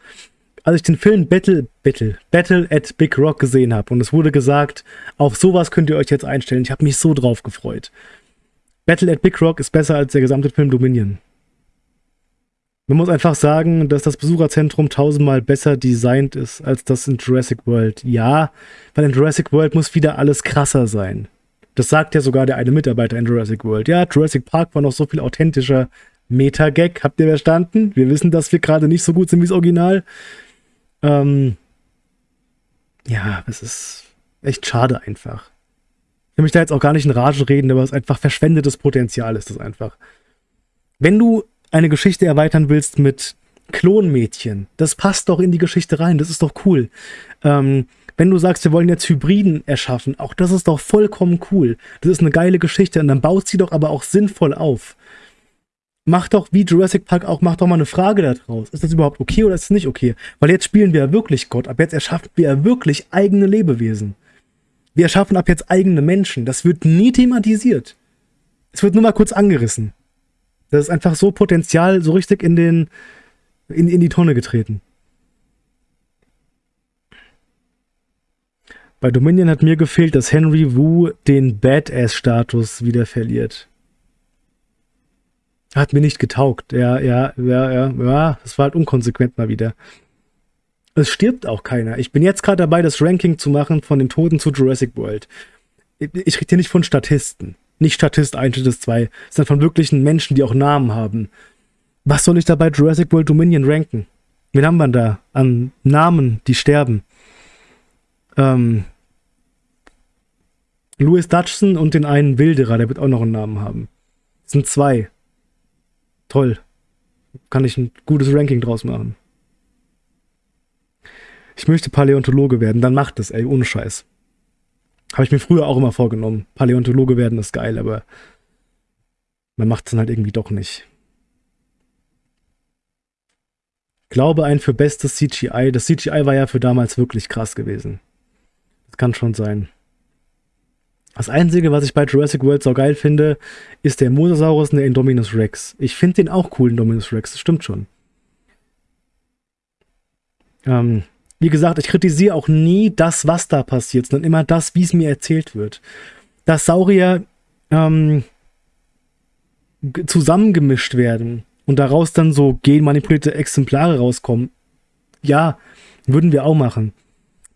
Speaker 1: Als ich den Film Battle, Battle, Battle at Big Rock gesehen habe und es wurde gesagt, auf sowas könnt ihr euch jetzt einstellen, ich habe mich so drauf gefreut. Battle at Big Rock ist besser als der gesamte Film Dominion. Man muss einfach sagen, dass das Besucherzentrum tausendmal besser designt ist als das in Jurassic World. Ja, weil in Jurassic World muss wieder alles krasser sein. Das sagt ja sogar der eine Mitarbeiter in Jurassic World. Ja, Jurassic Park war noch so viel authentischer. Meta-Gag, habt ihr verstanden? Wir wissen, dass wir gerade nicht so gut sind wie das Original. Ähm ja, es ist echt schade einfach. Ich mich da jetzt auch gar nicht in Rage reden, aber es ist einfach verschwendetes Potenzial ist das einfach. Wenn du eine Geschichte erweitern willst mit Klonmädchen, das passt doch in die Geschichte rein, das ist doch cool. Ähm, wenn du sagst, wir wollen jetzt Hybriden erschaffen, auch das ist doch vollkommen cool. Das ist eine geile Geschichte und dann baut sie doch aber auch sinnvoll auf. Mach doch wie Jurassic Park auch, mach doch mal eine Frage daraus. Ist das überhaupt okay oder ist es nicht okay? Weil jetzt spielen wir ja wirklich Gott, ab jetzt erschaffen wir ja wirklich eigene Lebewesen. Wir erschaffen ab jetzt eigene Menschen. Das wird nie thematisiert. Es wird nur mal kurz angerissen. Das ist einfach so Potenzial so richtig in den in, in die Tonne getreten. Bei Dominion hat mir gefehlt, dass Henry Wu den Badass-Status wieder verliert. Hat mir nicht getaugt. Ja, ja, ja, ja, ja, das war halt unkonsequent mal wieder. Es stirbt auch keiner. Ich bin jetzt gerade dabei, das Ranking zu machen von den Toten zu Jurassic World. Ich rede hier nicht von Statisten. Nicht Statist 1, Statist 2, sondern von wirklichen Menschen, die auch Namen haben. Was soll ich da bei Jurassic World Dominion ranken? Wen haben wir da an Namen, die sterben? Ähm, Louis Dutchson und den einen Wilderer, der wird auch noch einen Namen haben. Das sind zwei. Toll. Kann ich ein gutes Ranking draus machen. Ich möchte Paläontologe werden, dann macht das, ey, ohne Scheiß. Habe ich mir früher auch immer vorgenommen. Paläontologe werden ist geil, aber man macht es dann halt irgendwie doch nicht. Glaube ein für bestes CGI. Das CGI war ja für damals wirklich krass gewesen. Das kann schon sein. Das Einzige, was ich bei Jurassic World so geil finde, ist der Mosasaurus und der Indominus Rex. Ich finde den auch cool, Indominus Rex. Das stimmt schon. Ähm, wie gesagt, ich kritisiere auch nie das, was da passiert, sondern immer das, wie es mir erzählt wird. Dass Saurier ähm, zusammengemischt werden und daraus dann so genmanipulierte Exemplare rauskommen, ja, würden wir auch machen.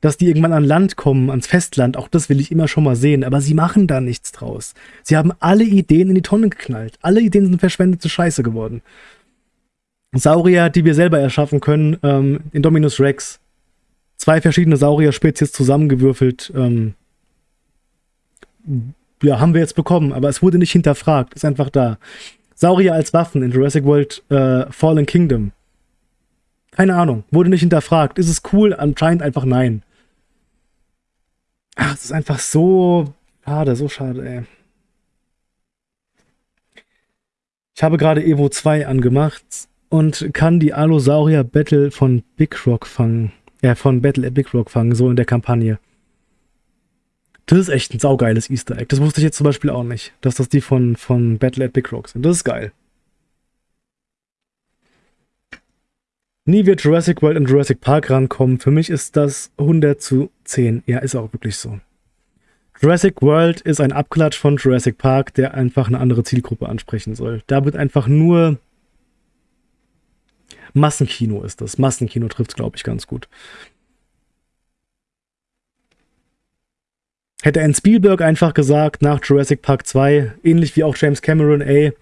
Speaker 1: Dass die irgendwann an Land kommen, ans Festland, auch das will ich immer schon mal sehen, aber sie machen da nichts draus. Sie haben alle Ideen in die Tonne geknallt. Alle Ideen sind verschwendete Scheiße geworden. Saurier, die wir selber erschaffen können, ähm, Indominus Rex, zwei verschiedene Saurier-Spezies zusammengewürfelt. Ähm, ja, haben wir jetzt bekommen, aber es wurde nicht hinterfragt, ist einfach da. Saurier als Waffen in Jurassic World äh, Fallen Kingdom. Keine Ahnung, wurde nicht hinterfragt. Ist es cool? Anscheinend einfach nein. Ach, es ist einfach so schade, so schade, ey. Ich habe gerade Evo 2 angemacht und kann die Allosaurier Battle von Big Rock fangen. Ja, von Battle at Big Rock fangen, so in der Kampagne. Das ist echt ein saugeiles Easter Egg. Das wusste ich jetzt zum Beispiel auch nicht, dass das die von, von Battle at Big Rock sind. Das ist geil. Nie wird Jurassic World und Jurassic Park rankommen. Für mich ist das 100 zu 10. Ja, ist auch wirklich so. Jurassic World ist ein Abklatsch von Jurassic Park, der einfach eine andere Zielgruppe ansprechen soll. Da wird einfach nur Massenkino ist das. Massenkino trifft es, glaube ich, ganz gut. Hätte ein Spielberg einfach gesagt, nach Jurassic Park 2, ähnlich wie auch James Cameron, ey,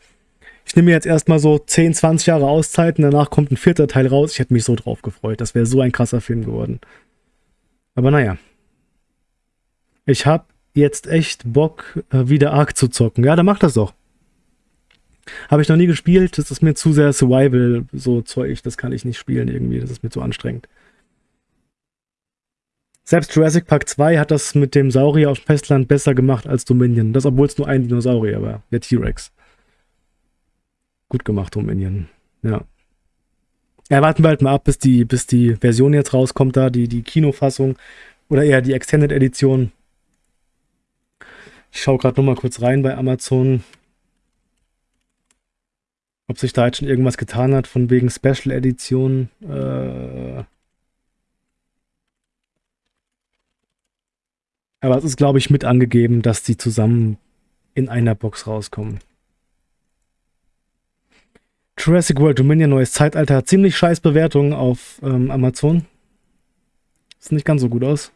Speaker 1: ich nehme jetzt erstmal so 10, 20 Jahre Auszeit und danach kommt ein vierter Teil raus. Ich hätte mich so drauf gefreut. Das wäre so ein krasser Film geworden. Aber naja. Ich habe jetzt echt Bock, äh, wieder Ark zu zocken. Ja, dann mach das doch. Habe ich noch nie gespielt. Das ist mir zu sehr Survival, so Zeug. Das kann ich nicht spielen irgendwie. Das ist mir zu anstrengend. Selbst Jurassic Park 2 hat das mit dem Saurier auf dem Festland besser gemacht als Dominion. Das, obwohl es nur ein Dinosaurier war. Der T-Rex. Gut gemacht, Dominion. Ja. Ja, warten wir halt mal ab, bis die, bis die Version jetzt rauskommt, da, die, die Kinofassung. Oder eher die Extended Edition. Ich schaue gerade nochmal kurz rein bei Amazon. Ob sich da jetzt schon irgendwas getan hat von wegen Special Edition. Äh Aber es ist, glaube ich, mit angegeben, dass die zusammen in einer Box rauskommen. Jurassic World Dominion Neues Zeitalter hat ziemlich scheiß Bewertungen auf ähm, Amazon. Sieht nicht ganz so gut aus.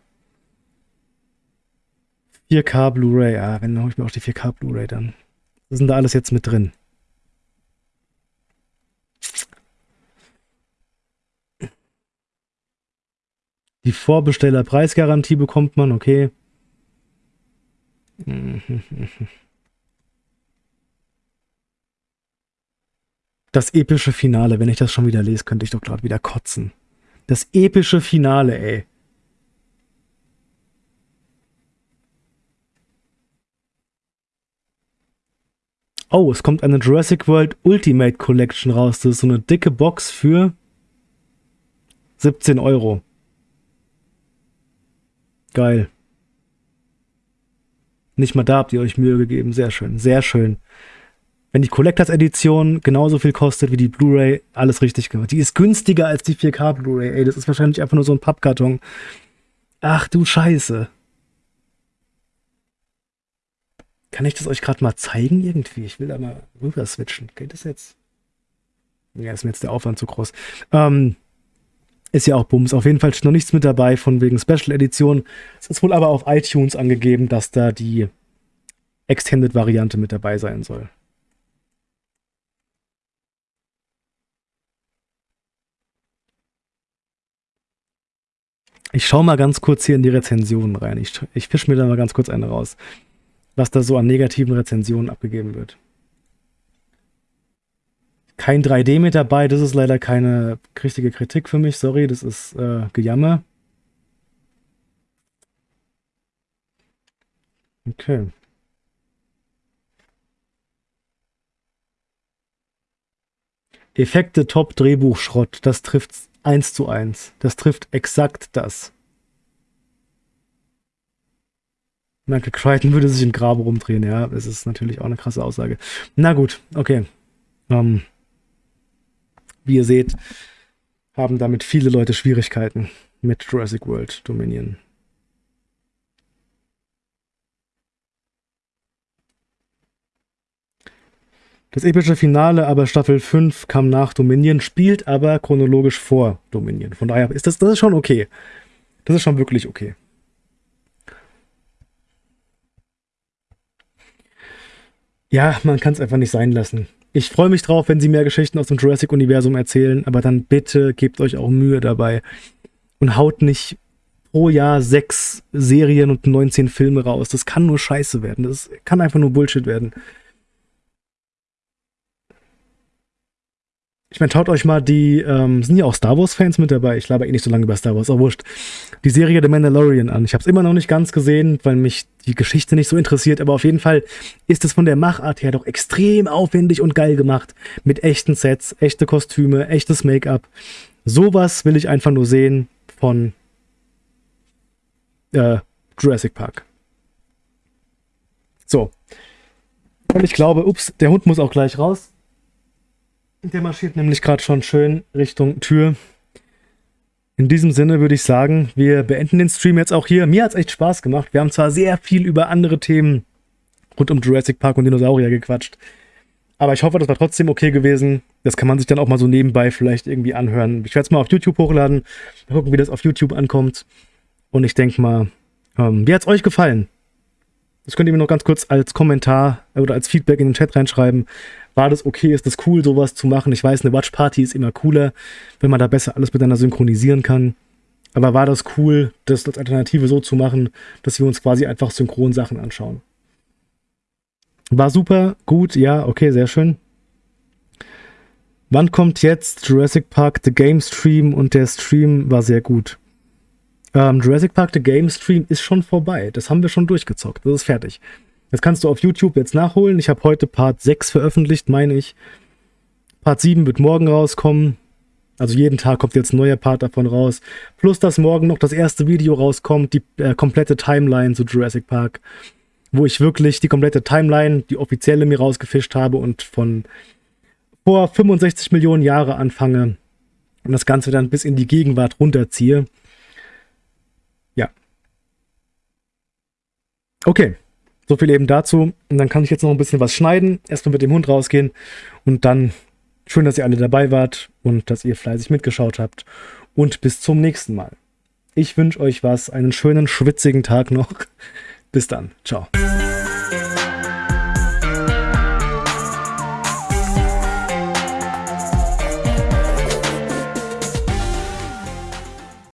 Speaker 1: 4K Blu-ray. Ja, wenn, dann hole ich mir auch die 4K Blu-ray dann. Was denn da alles jetzt mit drin? Die Vorbestellerpreisgarantie bekommt man, okay. Das epische Finale, wenn ich das schon wieder lese, könnte ich doch gerade wieder kotzen. Das epische Finale, ey. Oh, es kommt eine Jurassic World Ultimate Collection raus. Das ist so eine dicke Box für 17 Euro. Geil. Nicht mal da habt ihr euch Mühe gegeben. Sehr schön, sehr schön. Wenn die Collectors Edition genauso viel kostet wie die Blu-ray, alles richtig gemacht. Die ist günstiger als die 4K Blu-ray. Ey, das ist wahrscheinlich einfach nur so ein Pappkarton. Ach du Scheiße. Kann ich das euch gerade mal zeigen irgendwie? Ich will da mal rüber switchen. Geht das jetzt? Ja, ist mir jetzt der Aufwand zu groß. Ähm, ist ja auch Bums. Auf jeden Fall steht noch nichts mit dabei von wegen Special Edition. Es ist wohl aber auf iTunes angegeben, dass da die Extended-Variante mit dabei sein soll. Ich schaue mal ganz kurz hier in die Rezensionen rein. Ich, ich fische mir da mal ganz kurz eine raus, was da so an negativen Rezensionen abgegeben wird kein 3D mit dabei. Das ist leider keine richtige Kritik für mich. Sorry, das ist äh, Gejammer. Okay. Effekte Top Drehbuch Schrott. Das trifft eins zu eins. Das trifft exakt das. Michael Crichton würde sich im Grabe rumdrehen, ja. Das ist natürlich auch eine krasse Aussage. Na gut, okay. Ähm, wie ihr seht, haben damit viele Leute Schwierigkeiten mit Jurassic World Dominion. Das epische Finale aber Staffel 5 kam nach Dominion, spielt aber chronologisch vor Dominion. Von daher ist das, das ist schon okay. Das ist schon wirklich okay. Ja, man kann es einfach nicht sein lassen. Ich freue mich drauf, wenn sie mehr Geschichten aus dem Jurassic-Universum erzählen, aber dann bitte gebt euch auch Mühe dabei und haut nicht pro Jahr sechs Serien und 19 Filme raus. Das kann nur scheiße werden. Das kann einfach nur Bullshit werden. Ich meine, schaut euch mal die, ähm, sind ja auch Star Wars-Fans mit dabei? Ich glaube eh nicht so lange über Star Wars, aber wurscht. Die Serie The Mandalorian an. Ich habe es immer noch nicht ganz gesehen, weil mich die Geschichte nicht so interessiert, aber auf jeden Fall ist es von der Machart her doch extrem aufwendig und geil gemacht. Mit echten Sets, echte Kostüme, echtes Make-up. Sowas will ich einfach nur sehen von äh, Jurassic Park. So. Und ich glaube, ups, der Hund muss auch gleich raus. Der marschiert nämlich gerade schon schön Richtung Tür. In diesem Sinne würde ich sagen, wir beenden den Stream jetzt auch hier. Mir hat es echt Spaß gemacht. Wir haben zwar sehr viel über andere Themen rund um Jurassic Park und Dinosaurier gequatscht. Aber ich hoffe, das war trotzdem okay gewesen. Das kann man sich dann auch mal so nebenbei vielleicht irgendwie anhören. Ich werde es mal auf YouTube hochladen. Mal gucken, wie das auf YouTube ankommt. Und ich denke mal, ähm, wie hat es euch gefallen? Das könnt ihr mir noch ganz kurz als Kommentar oder als Feedback in den Chat reinschreiben war das okay, ist das cool, sowas zu machen. Ich weiß, eine Watch Party ist immer cooler, wenn man da besser alles miteinander synchronisieren kann. Aber war das cool, das als Alternative so zu machen, dass wir uns quasi einfach synchron Sachen anschauen? War super, gut, ja, okay, sehr schön. Wann kommt jetzt Jurassic Park The Game Stream und der Stream war sehr gut? Ähm, Jurassic Park The Game Stream ist schon vorbei. Das haben wir schon durchgezockt. Das ist fertig. Das kannst du auf YouTube jetzt nachholen. Ich habe heute Part 6 veröffentlicht, meine ich. Part 7 wird morgen rauskommen. Also jeden Tag kommt jetzt ein neuer Part davon raus. Plus, dass morgen noch das erste Video rauskommt, die äh, komplette Timeline zu Jurassic Park. Wo ich wirklich die komplette Timeline, die offizielle mir rausgefischt habe und von vor 65 Millionen Jahre anfange und das Ganze dann bis in die Gegenwart runterziehe. Ja. Okay, so viel eben dazu. Und dann kann ich jetzt noch ein bisschen was schneiden, erstmal mit dem Hund rausgehen und dann schön, dass ihr alle dabei wart und dass ihr fleißig mitgeschaut habt. Und bis zum nächsten Mal. Ich wünsche euch was, einen schönen, schwitzigen Tag noch. Bis dann. Ciao.